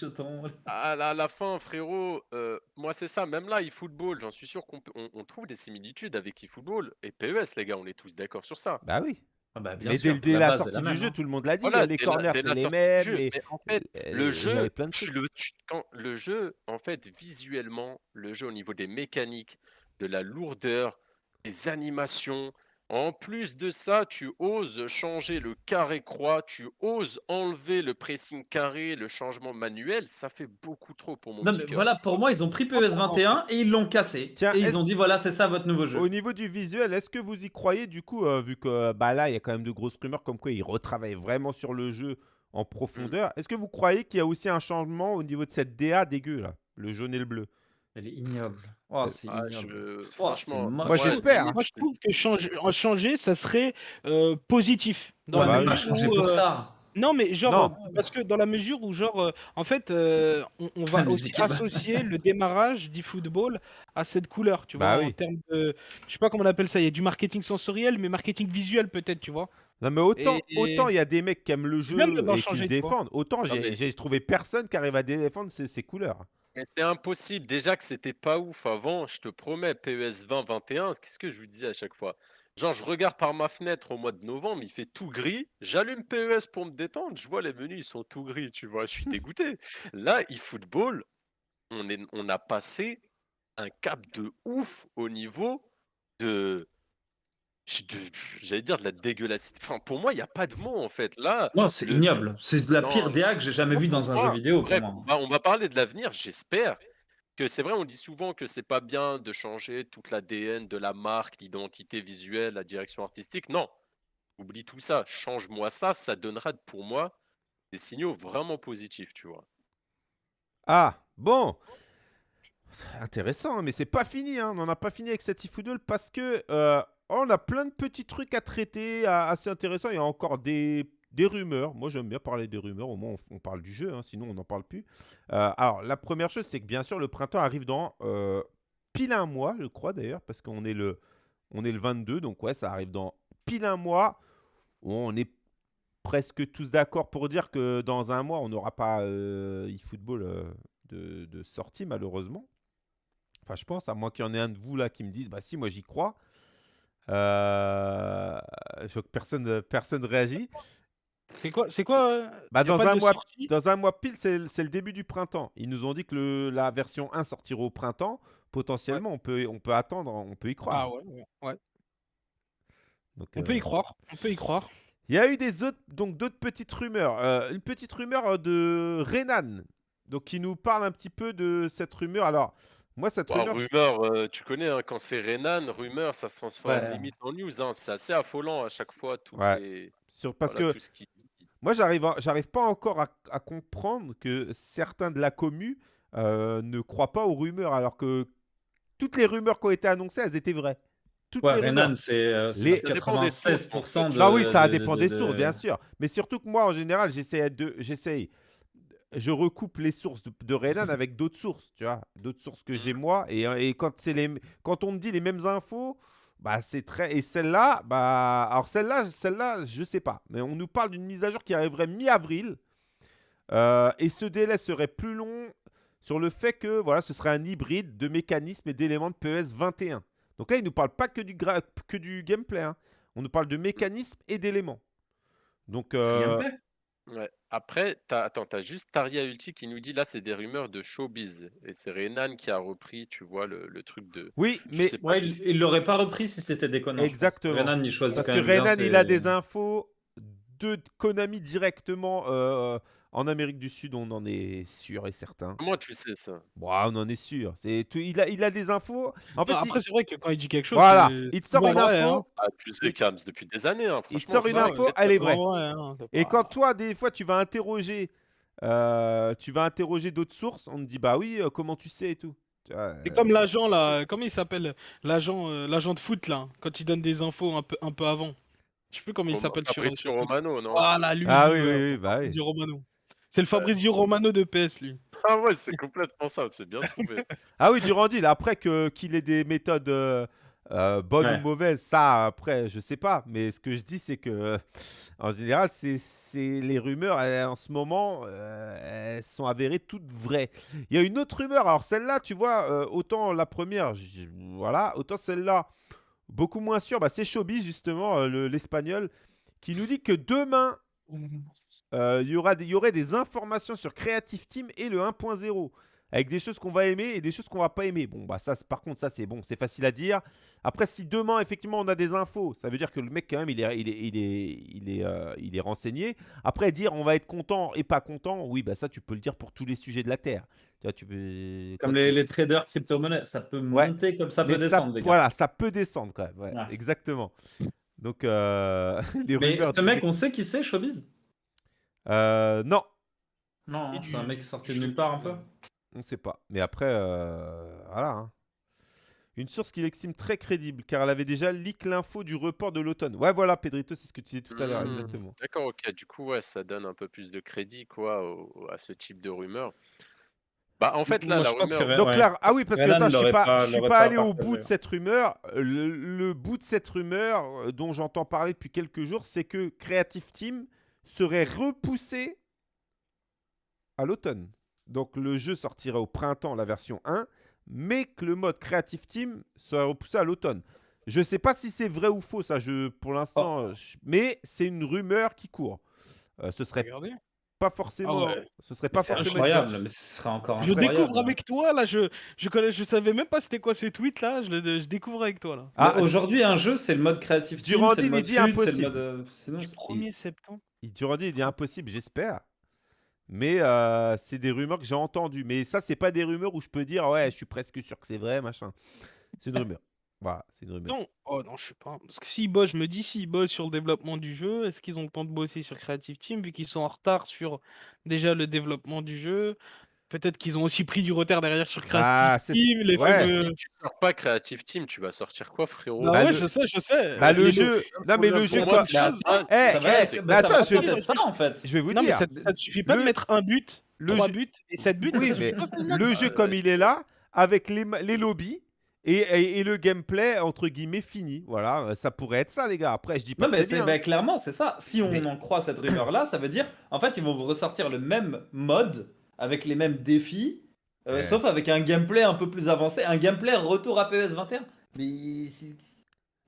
à la, à la fin, frérot, euh, moi c'est ça, même là, eFootball, j'en suis sûr qu'on peut- on, on trouve des similitudes avec eFootball et PES, les gars, on est tous d'accord sur ça. Bah oui. Ah bah, bien mais sûr, dès, dès la base sortie du même, jeu, hein. tout le monde l'a dit. Voilà, les dès la- corners, dès c'est les sortie du mêmes. jeu, les- mais en fait, euh, le il y jeu, avait plein de tu trucs. le, tu- quand, le jeu, en fait, visuellement, le jeu au niveau des mécaniques, de la lourdeur, des animations, en plus de ça, tu oses changer le carré-croix, tu oses enlever le pressing carré, le changement manuel, ça fait beaucoup trop pour mon Non, petit mais cœur. voilà, pour moi, ils ont pris PES 21 et ils l'ont cassé. Tiens, et ils ont dit voilà, c'est ça votre nouveau jeu. Au niveau du visuel, est-ce que vous y croyez du coup, euh, vu que bah, là, il y a quand même de grosses rumeurs comme quoi ils retravaillent vraiment sur le jeu en Mmh. profondeur. Est-ce que vous croyez qu'il y a aussi un changement au niveau de cette DA dégueu là, le jaune et le bleu? Elle est ignoble. Oh, c'est Ah, ignoble. je- Oh, franchement. Moi, j'espère. Moi, je trouve que changer, en changer, ça serait euh, positif. Dans Ouais, la bah mesure changer où, pour euh, ça. Non, mais genre, Non. euh, parce que dans la mesure où, genre, euh, en fait, euh, on, on <laughs> va aussi associer le démarrage d'e-football à cette couleur, tu Bah vois, oui. en termes de. Je sais pas comment on appelle ça, il y a du marketing sensoriel, mais marketing visuel peut-être, tu vois. Non mais autant, Et- autant il y a des mecs qui aiment le jeu et qui le défendent, autant j'ai trouvé personne qui arrive à défendre ces, ces couleurs. Mais c'est impossible. Déjà que c'était pas ouf avant, je te promets, PES 2021, qu'est-ce que je vous disais à chaque fois? Genre, je regarde par ma fenêtre au mois de novembre, il fait tout gris. J'allume PES pour me détendre. Je vois les menus, ils sont tout gris, tu vois. Je suis <laughs> dégoûté. Là, eFootball, on, est, on a passé un cap de ouf au niveau de. De- J'allais dire de la dégueulassité. Enfin, pour moi, il n'y a pas de mots en fait. Là, Non, c'est le- ignoble. C'est la Non, pire DA que j'ai jamais vue dans un jeu vidéo pour bref, moi. on va, on va parler de l'avenir, j'espère que c'est vrai, on dit souvent que c'est pas bien de changer toute l'ADN de la marque, l'identité visuelle, la direction artistique. Non, oublie tout ça, change-moi ça, ça donnera pour moi des signaux vraiment positifs, tu vois. Ah, bon. Intéressant, hein, mais c'est pas fini. hein. On n'en a pas fini avec eFootball parce que euh, on a plein de petits trucs à traiter assez intéressants. Il y a encore des, rumeurs. Moi, j'aime bien parler des rumeurs. Au moins, on, parle du jeu. hein, sinon, on n'en parle plus. Euh, alors, la première chose, c'est que bien sûr, le printemps arrive dans euh, pile un mois, je crois d'ailleurs, parce qu'on est le, on est le 22. Donc, ouais, ça arrive dans pile un mois. On est presque tous d'accord pour dire que dans un mois, on n'aura pas euh, eFootball euh, de, de sortie, malheureusement. Enfin, je pense, à moins qu'il y en ait un de vous là qui me dise, bah si, moi j'y crois. Euh, je vois que personne, personne réagit. C'est quoi, c'est quoi euh, Bah, dans, un mois, dans un mois pile, c'est c'est le début du printemps. Ils nous ont dit que le- la version 1 sortira au printemps. Potentiellement, on, peut, on peut attendre, on peut y croire. Ah ouais, ouais, ouais. Donc, On euh, peut y croire, on peut y croire. Il y a eu des autres, donc d'autres petites rumeurs. Euh, une petite rumeur euh, de Renan, donc qui nous parle un petit peu de cette rumeur. Alors, Moi, cette Bah, rumeur, je- rumeur, euh, tu connais, hein, quand c'est Renan, rumeur, ça se transforme Ouais. limite en news. hein. C'est assez affolant à chaque fois. Toutes Ouais. les... sur, parce voilà, que tout ce qui... moi, j'arrive, j'arrive pas encore à, à comprendre que certains de la commu euh, ne croient pas aux rumeurs, alors que toutes les rumeurs qui ont été annoncées, elles étaient vraies. Toutes Ouais, les rumeurs. Renan, c'est euh, c'est Les- Ça dépend des sources, 96% de. Ah oui, ça de- dépend de- des de- sources, bien sûr. Mais surtout que moi, en général, j'essaie de, j'essaye, je recoupe les sources de, de Renan avec d'autres sources, tu vois, d'autres sources que j'ai moi. Et, et quand c'est les, quand on me dit les mêmes infos, bah c'est très. Et celle-là, bah, alors celle-là, celle-là, je sais pas. Mais on nous parle d'une mise à jour qui arriverait mi-avril. Euh, et ce délai serait plus long sur le fait que voilà, ce serait un hybride de mécanismes et d'éléments de PES 21. Donc là, il ne nous parle pas que du, que du gameplay. hein. On nous parle de mécanismes et d'éléments. Donc, euh, Ouais. Après, t'as, attends, t'as juste Taria Ulti qui nous dit là, c'est des rumeurs de showbiz. Et c'est Renan qui a repris, tu vois, le, le truc de. oui, Je mais sais pas Ouais, qui il, l'aurait pas repris si c'était déconnant. je pense. Exactement. Renan, il choisit parce quand que même bien Renan, il a des infos de Konami directement euh, en Amérique du Sud, on en est sûr et certain. Comment tu sais ça Bon, on en est sûr. C'est tout, il, a, il a des infos. En fait, Non, il- après, c'est vrai que quand il dit quelque chose. voilà, c'est- il te sort une info. hein. Ah, tu sais, Kams, depuis des années. Hein, Il te franchement, sort une ça, info, elle est vraie. vrai, hein, t'as Et pas- quand toi, des fois, tu vas interroger, euh, tu vas interroger d'autres sources, on te dit bah oui, euh, comment tu sais et tout. Tu vois, C'est euh, comme l'agent là, comment il s'appelle L'agent euh, l'agent de foot là, quand il donne des infos un peu, un peu avant. Je sais plus comment il Roma- s'appelle sur. Fabrizio sur Twitter. Romano, non? Voilà, lui. Ah lui, oui, ouais, oui, oui, bah oui. Romano. C'est le Fabrizio Romano de PS lui. Ah ouais, c'est complètement ça, c'est bien trouvé. <laughs> Ah oui, Durandil, après que qu'il ait des méthodes euh, euh, bonnes Ouais. ou mauvaises, ça, après, je sais pas. Mais ce que je dis, c'est que, euh, en général, c'est c'est les rumeurs, elles, en ce moment, euh, elles sont avérées toutes vraies. Il y a une autre rumeur, alors celle-là, tu vois, euh, autant la première, voilà, autant celle-là, beaucoup moins sûre, bah, c'est Showbiz, justement, euh, le- l'espagnol, qui nous dit que demain, euh, il y, aura des- il y aurait des informations sur Creative Team et le 1.0 avec des choses qu'on va aimer et des choses qu'on va pas aimer. Bon, bah ça, par contre, ça c'est bon, c'est facile à dire. Après, si demain effectivement on a des infos, ça veut dire que le mec quand même il est, il est, il est, il est, euh, il est renseigné. Après, dire on va être content et pas content, oui, bah ça tu peux le dire pour tous les sujets de la terre. Tu vois, tu peux. Comme les, traders crypto-monnaies, ça peut Ouais. monter comme ça Mais peut ça- descendre, gars. Voilà, ça peut descendre quand même. ouais, Ouais. Exactement. Donc euh, <laughs> les Mais rumeurs. ce mec, on sait qui c'est, Showbiz? Euh, non, Non, hein, c'est un mec sorti de nulle part un peu. On ne sait pas. Mais après, euh, voilà. hein. Une source qu'il estime très crédible, car elle avait déjà leak l'info du report de l'automne. Ouais, voilà, Pedrito, c'est ce que tu disais tout à l'heure, Hmm, exactement. D'accord, ok. Du coup, ouais, ça donne un peu plus de crédit, quoi, au- à ce type de rumeur. Bah, en fait, là, Moi, la je pense que Donc ouais. là, ah oui, parce que Renan attends, je suis l'aurait pas, pas- je suis l'aurait pas pas allé au partagé. bout de cette rumeur. Euh, Le, le bout de cette rumeur euh, dont j'entends parler depuis quelques jours, c'est que Creative Team serait repoussé à l'automne. Donc le jeu sortirait au printemps, la version 1, mais que le mode Creative Team serait repoussé à l'automne. Je sais pas si c'est vrai ou faux, ça, je, pour l'instant, je- mais c'est une rumeur qui court. Euh, ce serait Regardez. pas forcément, Ah ouais. ce serait Mais pas C'est forcément. incroyable, mais ce serait encore Je incroyable. découvre avec toi là, je je connais, je savais même pas c'était quoi ce tweet là, je, le- je découvre avec toi là. Ah, Aujourd'hui, un jeu, c'est le mode créatif team, Durandil, c'est le mode dit FUT, c'est le impossible. mode... euh, sinon, Du 1er septembre. Il Durandi, il dit impossible, j'espère. Mais euh, c'est des rumeurs que j'ai entendues. Mais ça, c'est pas des rumeurs où je peux dire ouais, je suis presque sûr que c'est vrai, machin. C'est une rumeur. Voilà, c'est une rumeur. Non, oh non, je sais pas. Parce que s'ils bossent, je me dis s'ils bossent sur le développement du jeu, est-ce qu'ils ont le temps de bosser sur Creative Team vu qu'ils sont en retard sur déjà le développement du jeu? Peut-être qu'ils ont aussi pris du retard derrière sur Creative Ah, c'est- Team, les ouais. fameux- Si tu sors pas Creative Team, tu vas sortir quoi, frérot Bah Bah, ouais, le- je sais, je sais. Bah, le jeu. Non, mais le jeu. quoi- c'est- chose, ça. Eh, eh, mais attends, je vais- peut-être être ça, en fait. Je vais vous Non, dire. ça, ça te suffit pas le- de mettre un but, le trois jeu- buts et sept buts. Oui, mais le jeu comme il est là, avec les, lobbies et, et- et le gameplay entre guillemets fini. Voilà, ça pourrait être ça, les gars. Après, je dis pas Non, que mais c'est bah, clairement, c'est ça. Si on Mais- en croit cette rumeur-là, ça veut dire, en fait, ils vont vous ressortir le même mode, avec les mêmes défis, euh, sauf avec un gameplay un peu plus avancé, un gameplay retour à PES 21. Mais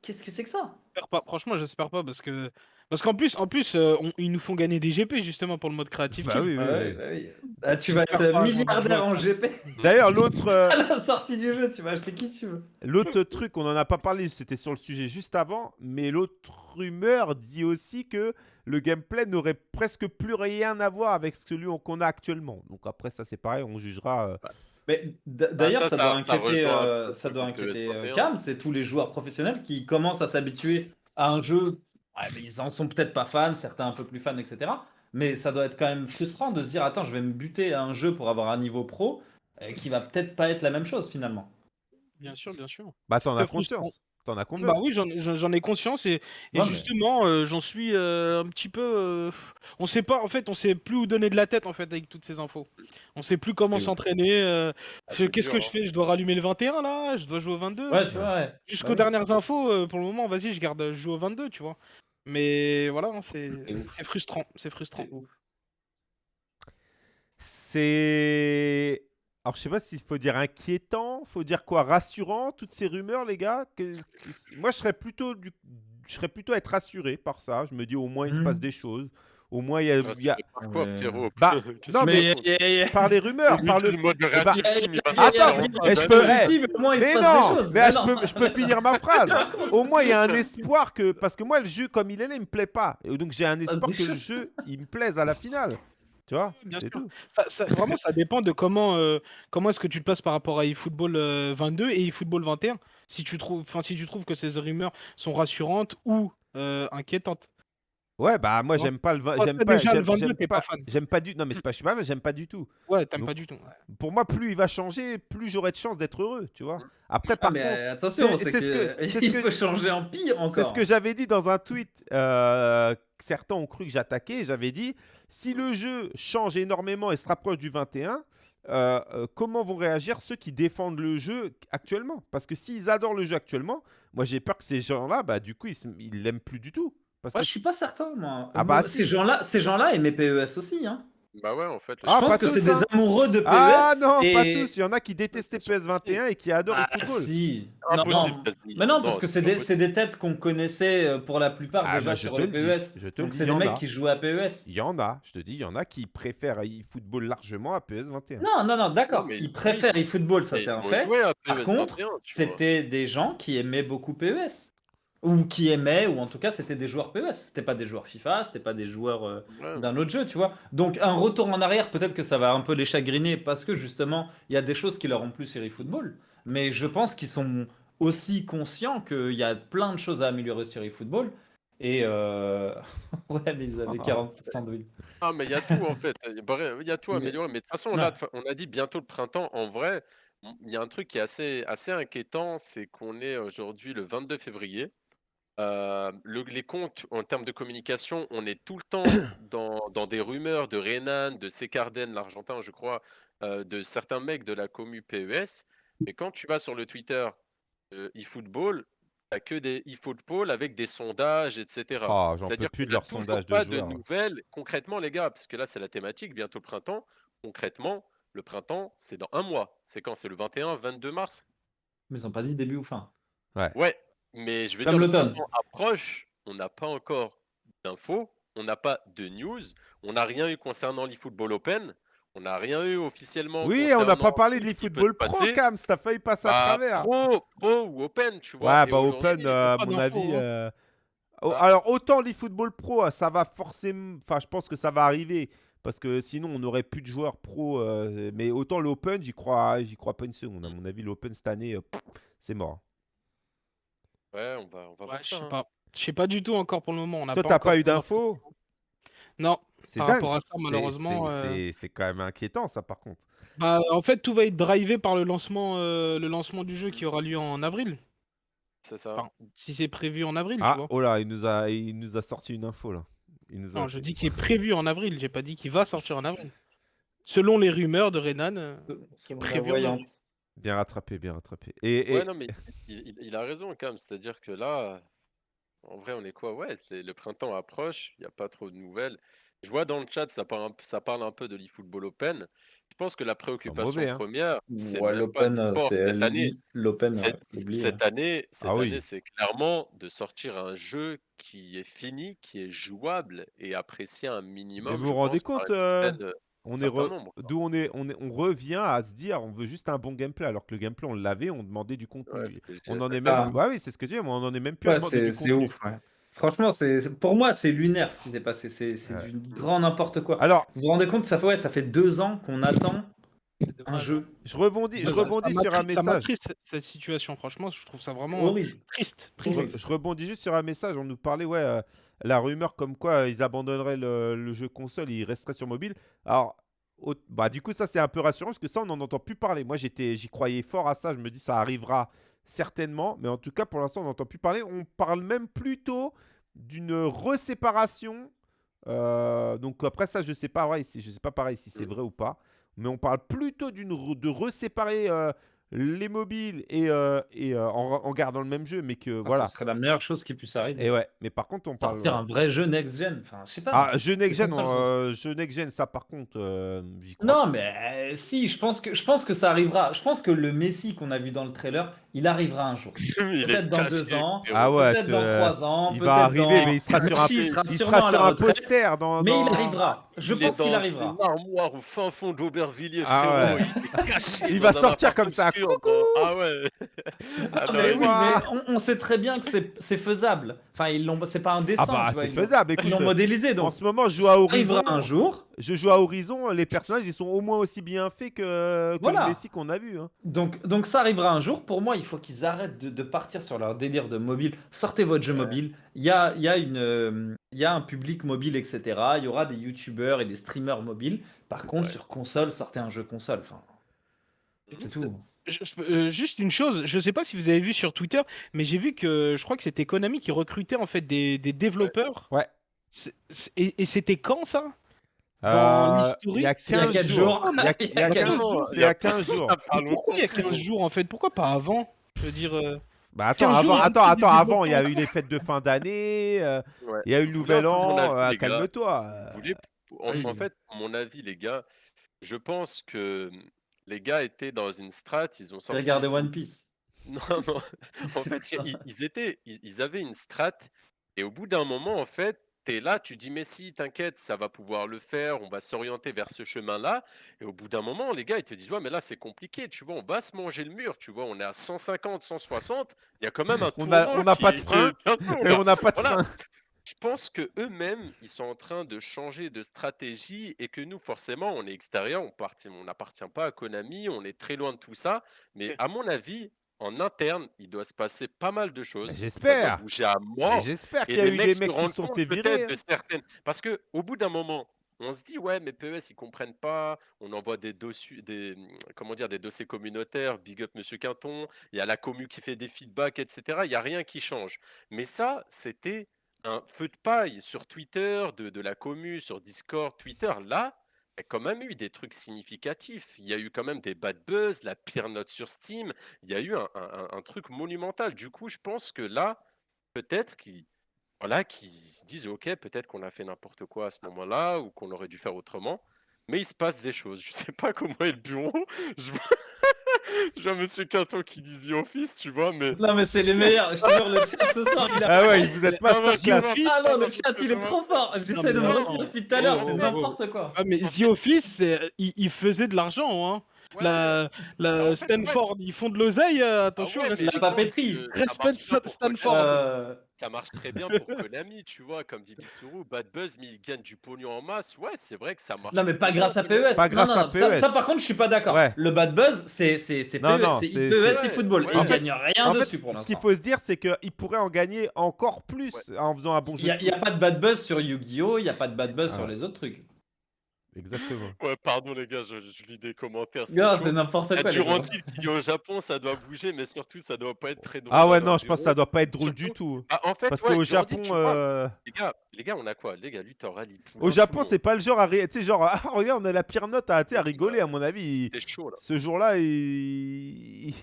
qu'est-ce que c'est que ça? J'espère pas. Franchement, j'espère pas parce que parce qu'en plus, en plus, euh, on- ils nous font gagner des GP justement pour le mode créatif. Bah oui, oui, Ouais, oui. bah oui. Ah, tu vas être milliardaire doute. en GP D'ailleurs, l'autre. euh, <laughs> à la sortie du jeu, tu vas acheter qui tu veux. L'autre truc, on n'en a pas parlé, c'était sur le sujet juste avant, mais l'autre rumeur dit aussi que le gameplay n'aurait presque plus rien à voir avec celui qu'on a actuellement. Donc après, ça c'est pareil, on jugera euh, Mais d- d'ailleurs, ça, ça, ça- doit ça inquiéter, euh, ça doit inquiéter S21. Cam, c'est tous les joueurs professionnels qui commencent à s'habituer à un jeu. Mais ils en sont peut-être pas fans, certains un peu plus fans, etc. Mais ça doit être quand même frustrant de se dire attends, je vais me buter à un jeu pour avoir un niveau pro euh, qui va peut-être pas être la même chose finalement. Bien sûr, bien sûr. Bah, t'en as conscience. T'en as conscience. Bah oui, j'en ai conscience et, et Ouais, mais- justement, euh, j'en suis euh, un petit peu. euh, on sait pas, en fait, on sait plus où donner de la tête en fait avec toutes ces infos. On sait plus comment s'entraîner. euh, Ah, Qu'est-ce que je hein. fais? Je dois rallumer le 21 là? Je dois jouer au 22 Ouais, tu vois, ouais. Jusqu'aux Ouais. dernières infos, euh, pour le moment, vas-y, je garde, je joue au 22, tu vois. Mais voilà, hein, c'est frustrant, c'est frustrant. C'est. Alors, je sais pas s'il faut dire inquiétant, faut dire quoi Rassurant, toutes ces rumeurs, les gars Que- Moi, je serais plutôt du... je serais plutôt être rassuré par ça. Je me dis, au moins, il se Mhm. passe des choses. Au moins, il y a. il y a- Par quoi, Ouais. Pierrot Bah, <laughs> non, mais- Par les rumeurs, par le. Mode de bah, Attends, mais je peux- mais moins, Mais non, mais je, peux, je peux finir ma <laughs> phrase? Au moins, il y a un espoir que. Parce que moi, le jeu, comme il est là, il me plaît pas. Et donc, j'ai un espoir des que le jeu, il me plaise à la finale. Tu vois? Bien C'est sûr. tout. Ça, ça- vraiment, ça dépend de comment, euh, comment est-ce que tu te places par rapport à eFootball euh, 22 et eFootball 21. Si tu trouves, enfin, si tu trouves que ces rumeurs sont rassurantes ou euh, inquiétantes. Ouais, bah, moi, j'aime pas le. Toi, J'aime pas. déjà, le J'aime 22, j'aime t'es pas fan. J'aime pas du. Non, mais c'est pas. Je suis pas. J'aime pas du tout. Ouais, t'aimes pas du tout. ouais. Pour moi, plus il va changer, plus j'aurai de chances d'être heureux. Tu vois Après, Ah, par mais contre. attention, c'est- c'est c'est ce que, que- <laughs> il que- peut changer en pire encore. C'est ce que j'avais dit dans un tweet. euh, que certains ont cru que j'attaquais. J'avais dit si le jeu change énormément et se rapproche du 21, euh, euh, comment vont réagir ceux qui défendent le jeu actuellement? Parce que s'ils adorent le jeu actuellement, moi j'ai peur que ces gens-là, bah, du coup, ils l'aiment plus du tout. Parce Moi, que je suis pas certain, moi. Ah Moi, bah, si. ces gens-là, ces gens-là aimaient PES aussi. Hein. Bah ouais, en fait. le Ah, je jeu- pense pas que c'est des hein. amoureux de PES. Ah non, pas tous. Il y en a qui détestaient PS21 et qui adorent Ah, le football. si. Non, Impossible, non. quasi. Mais non, parce que c'est des, c'est des têtes qu'on connaissait euh, pour la plupart Ah, déjà bah, je sur te le dis, PES. je te le Donc dis, c'est y des en mecs a. qui jouent à PES. Il y en a, je te dis, il y en a qui préfèrent eFootball largement à PS21. Non, non, non, d'accord. Non, mais- Ils préfèrent eFootball, ça c'est un ils fait. Par contre, 21, tu vois. C'était des gens qui aimaient beaucoup PES. Ou qui aimaient, ou en tout cas c'était des joueurs PES. C'était pas des joueurs FIFA, c'était pas des joueurs euh, Ouais. d'un autre jeu, tu vois. Donc un retour en arrière, peut-être que ça va un peu les chagriner parce que justement, il y a des choses qui leur ont plu sur eFootball. Mais je pense qu'ils sont aussi conscients qu'il y a plein de choses à améliorer sur eFootball. Et euh... <laughs> ouais, mais ils avaient 40% de win. Ah, mais il y a tout en fait. Il y a a tout à améliorer. Mais de toute façon, de fa- on a dit bientôt le printemps. En vrai, il y a un truc qui est assez, assez inquiétant, c'est qu'on est aujourd'hui le 22 février. Euh, le- les comptes en termes de communication, on est tout le temps <coughs> dans, dans des rumeurs de Renan, de Secarden, l'Argentin, je crois, euh, de certains mecs de la commu PES. Mais quand tu vas sur le Twitter euh, eFootball, tu n'as que des eFootball avec des sondages, etc. Ah, C'est-à-dire plus de toujours sondages de pas de nouvelles concrètement, les gars, parce que là, c'est la thématique, bientôt le printemps. Concrètement, le printemps, c'est dans un mois. C'est quand? C'est le 21, 22 mars? Mais ils ont pas dit début ou fin? Ouais, mais je veux Comme dire, l'automne. printemps approche, on n'a pas encore d'infos, on n'a pas de news, on n'a rien eu concernant l'eFootball Open, on n'a rien eu officiellement. Oui, on n'a pas parlé de l'eFootball Pro. Cam, ça failli passer à Bah, travers. Pro, pro ou Open, tu vois. Ouais, bah Open, euh, à mon avis. hein. euh, Bah. Alors, autant l'eFootball Pro, euh, ça va forcément. Enfin, je pense que ça va arriver. Parce que sinon, on n'aurait plus de joueurs pro. euh, Mais autant l'Open, j'y crois, j'y crois pas une seconde. À mon avis, l'Open cette année, euh, pff, c'est mort. Ouais, on va, on va Ouais, voir je ça. sais hein. pas. Je sais pas du tout encore pour le moment. On Toi, t'as encore pas eu d'infos? Non. C'est Par dingue. rapport à ça, C'est- malheureusement, c'est- euh, C'est c'est quand même inquiétant, ça, par contre. Bah, en fait, tout va être drivé par le lancement, euh, le lancement du jeu qui aura lieu en avril. C'est ça. Enfin, si c'est prévu en avril, tu Ah, vois. oh là, il nous a, il nous a sorti une info, là. Il nous a- Non, je dis qu'il est prévu en avril. J'ai pas dit qu'il va sortir en avril. Selon les rumeurs de Renan, euh, prévu. en Voyante. avril. Bien rattrapé, bien rattrapé. Et, et- Ouais, non, mais il, il- il a raison, quand même. C'est-à-dire que là, en vrai, on est quoi? Ouais, c'est- le printemps approche, il n'y a pas trop de nouvelles. Je vois dans le chat, ça parle un, p- ça parle un peu de l'eFootball Open. Je pense que la préoccupation mauvais, hein. première, c'est Ouais, même pas l'Open, euh, l'e-sport c'est cette année. l'Open, Cette, euh, oublie, cette année, cette Ah oui. année, c'est clairement de sortir un jeu qui est fini, qui est jouable et apprécié un minimum. vous je vous rendez pense, par compte, euh, on est re- d'où on est, on est, on revient à se dire, on veut juste un bon gameplay, alors que le gameplay, on l'avait, on demandait du contenu. Ouais, on en est Ah. même, ouais, oui, c'est ce que je dis, mais on en est même plus à demander c'est du c'est contenu. ouf. ouais. Franchement, c'est pour moi, c'est lunaire ce qui s'est passé. C'est c'est Ouais. du grand n'importe quoi. Alors, Vous vous rendez compte, ça fait, ouais, ça fait deux ans qu'on attend Un jeu. Je rebondis, je Ça- ça rebondis sur un m'attriste- Ça message. m'attriste cette situation, franchement, je trouve ça vraiment Horrible. triste. Je, triste. je rebondis juste sur un message. On nous parlait, ouais, euh, la rumeur comme quoi euh, ils abandonneraient le, le jeu console, ils resteraient sur mobile. Alors, au- bah, du coup, ça c'est un peu rassurant parce que ça, on n'en entend plus parler. Moi, j'étais, j'y croyais fort à ça. Je me dis, ça arrivera certainement. Mais en tout cas, pour l'instant, on n'entend plus parler. On parle même plutôt d'une reséparation. Euh, donc après ça, je sais pas, si, je sais pas pareil si c'est Mm. vrai ou pas. Mais on parle plutôt d'une de reséparer euh, les mobiles et, euh, et euh, en, en gardant le même jeu, mais que Ah, voilà. Ce serait la meilleure chose qui puisse arriver. Et ouais, mais par contre, on parle. Sortir un vrai jeu next-gen. Enfin, je sais pas. Ah, jeu next gen, euh, jeu next gen, ça par contre, crois. Non, mais si, je pense que je pense que ça arrivera. Je pense que le Messi qu'on a vu dans le trailer, il arrivera un jour. <laughs> Il Peut-être dans deux ans. Ah ouais, peut-être dans trois ans. il va arriver, dans- mais il sera sur un, il sera il sera sur un poster dans. Mais il arrivera. Je Il pense qu'il dans arrivera. une armoire au fin fond d'Aubervilliers, Ah frérot. Il est caché Il va sortir comme ça, obscur, coucou Ah ouais. <laughs> Ah non, Mais oui, mais on, on sait très bien que c'est- faisable. Enfin, ils l'ont. C'est pas un dessin. Ah bah, c'est ils faisable. Ils Écoute, l'ont modélisé en donc. ce moment, je joue à Horizon. arrivera un jour. Je joue à Horizon, les personnages, ils sont au moins aussi bien faits que, que Voilà. Messi qu'on a vu. hein. Donc, donc ça arrivera un jour. Pour moi, il faut qu'ils arrêtent de, de partir sur leur délire de mobile. Sortez votre jeu mobile. Il y a, il y, a une, euh, il y a un public mobile, etc. Il y aura des youtubeurs et des streamers mobiles. Par contre, Ouais. sur console, sortez un jeu console. Enfin, c'est tout. Je- je- euh, juste une chose, je sais pas si vous avez vu sur Twitter, mais j'ai vu que je crois que c'était Konami qui recrutait en fait des, des développeurs. Ouais. Et c'était quand ça? Dans Euh, l'historique, il y a c'est il y a 15 quatre jours. jours. Il y a, il y a Il y a 15 quatre jours. jours. C'est il y a 15 jours. Ah, Pourquoi il y a longtemps, 15 jours en fait? Pourquoi pas avant? Je veux dire. euh, Bah attends, 15 jours, avant, il y a attends, attends, avant, il y a eu les fêtes de fin d'année, euh, Ouais. il y a eu le nouvel an, euh, calme-toi. En, Oui. en fait, mon avis, les gars, je pense que les gars étaient dans une strat, ils ont sorti. Regardez One Piece. <laughs> Non, non. <laughs> En fait, ils, ils étaient, ils, ils avaient une strat, et au bout d'un moment, en fait, es là, tu dis, mais si, t'inquiète, ça va pouvoir le faire, on va s'orienter vers ce chemin-là. Et au bout d'un moment, les gars, ils te disent, ouais, mais là, c'est compliqué, tu vois, on va se manger le mur, tu vois, on est à 150, 160, il y a quand même un <laughs> On a- on n'a pas de <laughs> frein, Et on n'a pas de Voilà. fin. Je pense que eux-mêmes, ils sont en train de changer de stratégie et que nous, forcément, on est extérieur, on partit- on n'appartient pas à Konami, on est très loin de tout ça. Mais à mon avis, en interne, il doit se passer pas mal de choses. J'espère. bouger à mort. J'espère qu'il y a eu des mecs qui se sont fait virer. de hein. certaines. Parce que au bout d'un moment, on se dit ouais, mais PES ils comprennent pas. On envoie des dossiers, des comment dire, des dossiers communautaires. Big up Monsieur Quinton. Il y a la commu qui fait des feedbacks, etc. Il y a rien qui change. Mais ça, c'était un feu de paille sur Twitter, de, de la commu, sur Discord, Twitter. Là, a quand même eu des trucs significatifs. Il y a eu quand même des bad buzz, la pire note sur Steam. Il y a eu un, truc monumental. Du coup, je pense que là, peut-être qu'ils voilà, se disent, ok, peut-être qu'on a fait n'importe quoi à ce moment-là ou qu'on aurait dû faire autrement. Mais il se passe des choses. Je sais pas <laughs> comment est le bureau. <laughs> vois Monsieur Quinton qui dit The Office, tu vois, mais Non, mais c'est les <laughs> meilleurs. Je te jure, le chat ce soir, il a. Ah ouais, vous êtes Ah ouais, masterclass. je- Ah non, le chat, il est trop fort. J'essaie de me retenir depuis tout à l'heure. Oh, C'est oh, oh. n'importe quoi. Ah, mais The Office, il, il faisait de l'argent. Hein. Ouais, La, la en fait, Stanford, ils font de l'oseille. euh, ah attention, ouais, respect- je la papeterie. Respect Stanford. Euh, Ça marche très bien pour Konami, tu vois, comme dit Bitsuru, Bad Buzz, mais ils gagnent du pognon en masse. Ouais, c'est vrai que ça marche. Non mais pas grâce à PES. Pas Non, grâce non, à non, PES. Ça, par contre je suis pas d'accord. Ouais. Le bad buzz c'est c'est c'est Non, PES, non, c'est c'est- PES c'est- et football. Ouais, Et fait- gagnent rien En fait, dessus pour ce qu'il faut se dire, c'est qu'il pourrait en gagner encore plus en faisant un bon Il jeu. a, il y a foot. pas de bad buzz sur Yu-Gi-Oh, il y a pas de bad buzz Ah sur ouais. les autres trucs. Exactement. Ouais, pardon les gars, je, je lis des commentaires. c'est Gars, chaud. c'est n'importe quoi. Durandil qui dit au Japon, ça doit bouger, mais surtout, ça doit pas être très drôle. Ah ouais, non, je pense que ça doit pas être drôle du tout. Ah, en fait, Parce ouais, qu'au Japon, vois, euh, les, gars, les gars, on a quoi? Les gars, lui, t'auras les poulains, au Japon, c'est pas le genre à, ri- tu sais, genre, ah, regarde, on a la pire note à, à rigoler, à mon avis. il- chaud, là. Ce jour-là, il, il,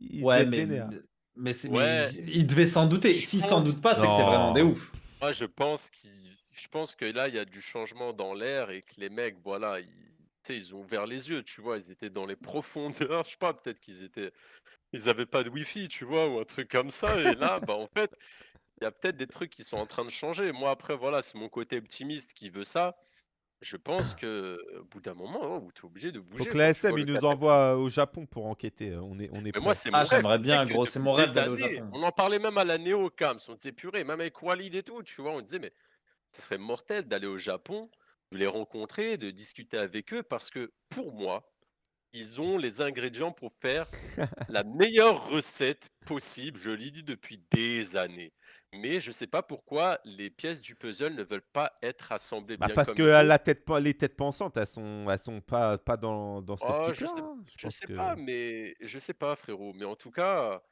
devait Ouais, mais, vénère. mais, Ouais. mais il devait s'en douter. S'il s'en doute pas, c'est que c'est vraiment des ouf. Moi, je pense qu'il... Je pense que là, il y a du changement dans l'air et que les mecs, voilà, ils... ont ouvert les yeux, tu vois, ils étaient dans les <laughs> profondeurs, je sais pas, peut-être qu'ils étaient... Ils avaient pas de wifi, tu vois, ou un truc comme ça, et là, bah, en fait, il y a peut-être des trucs qui sont en train de changer. Moi, après, voilà, c'est mon côté optimiste qui veut ça. Je pense que au bout d'un moment, oh, tu es obligé de bouger. Faut que quand la tu vois SM, le il nous envoie au Japon pour enquêter. euh, On est, on est Mais moi, c'est mon Ah, j'aimerais bien, gros, c'est mon rêve d'aller au Japon. On en parlait même à la Néo Cams. On disait purée, même avec Walid et tout, tu vois, on disait mais ce serait mortel d'aller au Japon, de les rencontrer, de discuter avec eux, parce que pour moi, ils ont les ingrédients pour faire <laughs> la meilleure recette possible. Je l'ai dit depuis des années. Mais je sais pas pourquoi les pièces du puzzle ne veulent pas être assemblées Bah, bien parce comme que la tête, les têtes pensantes, elles sont, elles sont pas, pas dans, dans cette Oh, je sais, hein. je sais que- pas, mais je sais pas, frérot. Mais en tout cas,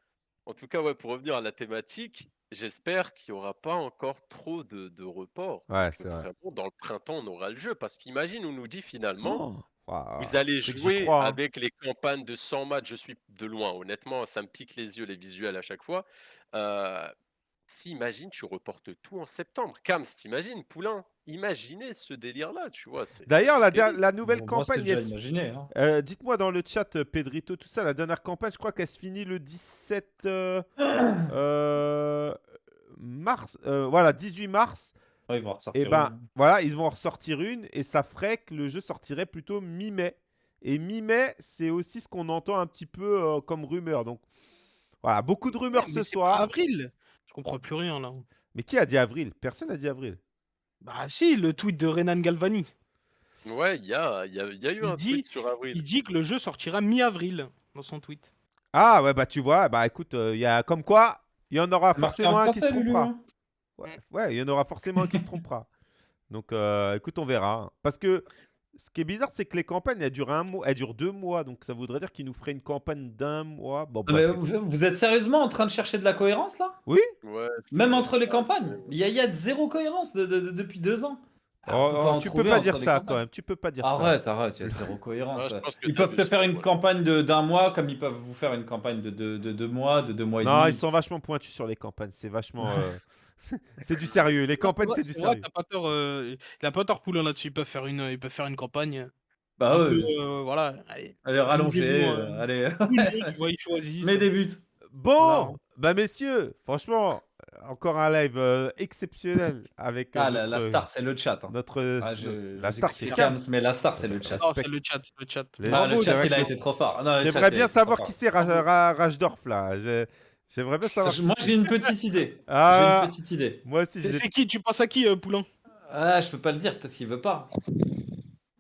en tout cas, ouais, pour revenir à la thématique, j'espère qu'il y aura pas encore trop de, de reports. Ouais, c'est vrai. dans le printemps, on aura le jeu. Parce qu'imagine, on nous dit finalement. Oh. Vous allez jouer crois, hein. avec les campagnes de 100 matchs. Je suis de loin, honnêtement, ça me pique les yeux, les visuels à chaque fois. Euh, si, imagine, tu reportes tout en septembre. Cams, t'imagines, Poulain Imaginez ce délire-là, tu vois. c'est- D'ailleurs, la, nouvelle Bon, campagne, imaginé. hein. euh, dites-moi dans le chat, euh, Pedrito, tout ça, la dernière campagne, je crois qu'elle se finit le 17 euh, <clears throat> euh, mars. euh, voilà, 18 mars. Ouais, ils vont ressortir Et ben, une. voilà, ils vont en ressortir une et ça ferait que le jeu sortirait plutôt mi-mai. Et mi-mai, c'est aussi ce qu'on entend un petit peu euh, comme rumeur. Donc, voilà, beaucoup de rumeurs Mais ce pas soir. avril. Je comprends plus rien là. Mais qui a dit avril? Personne n'a dit avril. Bah si, le tweet de Renan Galvani. Ouais, il y a, il y, a, il y a eu Il un dit- tweet sur avril. Il dit que le jeu sortira mi-avril dans son tweet. Ah ouais, bah tu vois, bah écoute, il y a comme quoi, il y en aura forcément en un qui se trompera. hein. Ouais, ouais, il y en aura forcément un qui se trompera. <laughs> Donc, euh, écoute, on verra. hein. Parce que ce qui est bizarre, c'est que les campagnes, elles durent un mois, elles durent deux mois. Donc, ça voudrait dire qu'ils nous feraient une campagne d'un mois. Bon, Non, mais bref. vous, vous êtes sérieusement en train de chercher de la cohérence là? Ouais, Même entre les campagnes Il y, a- il y a zéro cohérence de- de- de- depuis deux ans. Ah, oh, tu peux pas dire ça quand même. Tu peux pas dire ça. Arrête, arrête, il y a zéro cohérence. Ouais, ils peuvent te faire une ouais. campagne de- d'un mois comme ils peuvent vous faire une campagne de deux de, deux mois, de deux mois et Non, demi. ils sont vachement pointus sur les campagnes. C'est vachement. <laughs> euh, <laughs> c'est du sérieux. Les campagnes, c'est du sérieux. T'as pas tort, euh, il a pas tort Poulain là-dessus. Ils peuvent faire une, ils peuvent faire une campagne. Bah un ouais, peu, euh, voilà. Allez, allez, rallongez, Amusez-vous, euh, allez, <laughs> ils choisissent. mets des buts. Bon, Voilà. bah messieurs, franchement, encore un live euh, exceptionnel avec euh, Ah, la, la notre, star, c'est le chat. hein. notre Ah, je- la je star, c'est Cams. Mais la star, c'est le chat. Non, c'est le chat, le chat. Les- Ah, Bravo, le chat, il a été trop fort. J'aimerais bien savoir qui c'est Ra- Ra- Rajdorf là. J'aimerais bien savoir. Moi, j'ai une petite idée. Ah, <laughs> J'ai une petite idée. moi aussi. C'est qui? Tu penses à qui, euh, Poulain? Ah, je peux pas le dire, peut-être qu'il veut pas.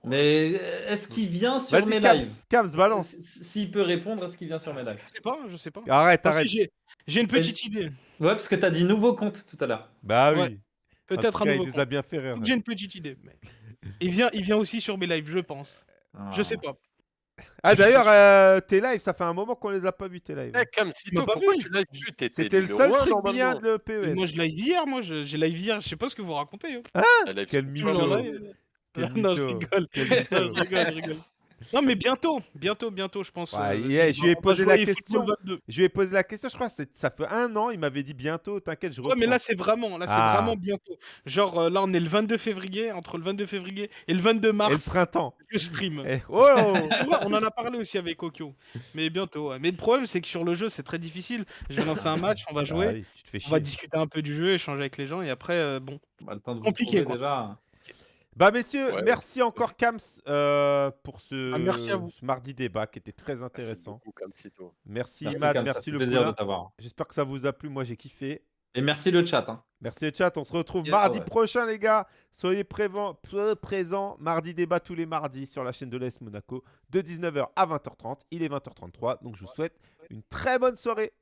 Mais euh, est-ce qu'il vient sur mes lives? Balance. S'il peut répondre, est-ce qu'il vient sur mes lives? Je sais pas, je sais pas. Arrête, arrête. j'ai- J'ai une petite idée. Ouais, parce que t'as dit nouveau compte tout à l'heure. Bah oui. Ouais. Peut-être un nouveau Il nous a bien fait rire. J'ai une petite idée. mais- Il vient, il vient aussi sur mes lives, je pense. Je sais pas. Ah d'ailleurs, euh, tes lives, ça fait un moment qu'on les a pas vus tes lives. Eh, Cam, m'as Sito, pas pourquoi vu. tu l'as vu T'étais C'était le seul truc bien de Et PES. Moi, je live hier, moi, je- j'ai live hier. Je sais pas ce que vous racontez. hein. Elle a Quel fait- mytho. <laughs> Non, je rigole. Quel Non, je rigole, je rigole. Non, mais bientôt, bientôt, bientôt, je pense. Ouais, euh, yeah, je lui ai va posé la question. 22. Je lui ai posé la question, je crois, c'est- ça fait un an, il m'avait dit bientôt, t'inquiète, je Ouais, reprends. mais là, c'est vraiment, là, c'est Ah. vraiment bientôt. Genre, euh, là, on est le 22 février, entre le 22 février et le 22 Et le mars, printemps. je stream. Eh, oh <laughs> vrai, on en a parlé aussi avec Okyo, mais bientôt. ouais. Mais le problème, c'est que sur le jeu, c'est très difficile. Je vais lancer un match, on va jouer, Ah oui, tu te fais on va chier. discuter un peu du jeu, échanger avec les gens, et après, euh, bon. Bah, le temps de vous Compliqué, quoi. déjà. Bah messieurs, Ouais. merci encore Kams euh, pour ce, Ah, merci à vous. ce mardi débat qui était très Merci intéressant. beaucoup. Merci, Merci, Imad, Cam, ça merci le plaisir de t'avoir. J'espère que ça vous a plu, moi j'ai kiffé. Et merci le chat. hein. Merci le chat, on se retrouve mardi Ouais. prochain les gars. Soyez prévent- peu- présents, mardi débat tous les mardis sur la chaîne de l'Est Monaco de 19h à 20h30. Il est 20h33, donc je vous souhaite une très bonne soirée.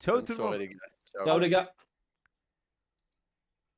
Ciao Bonne tout le monde. les gars. Ciao. Ciao les gars.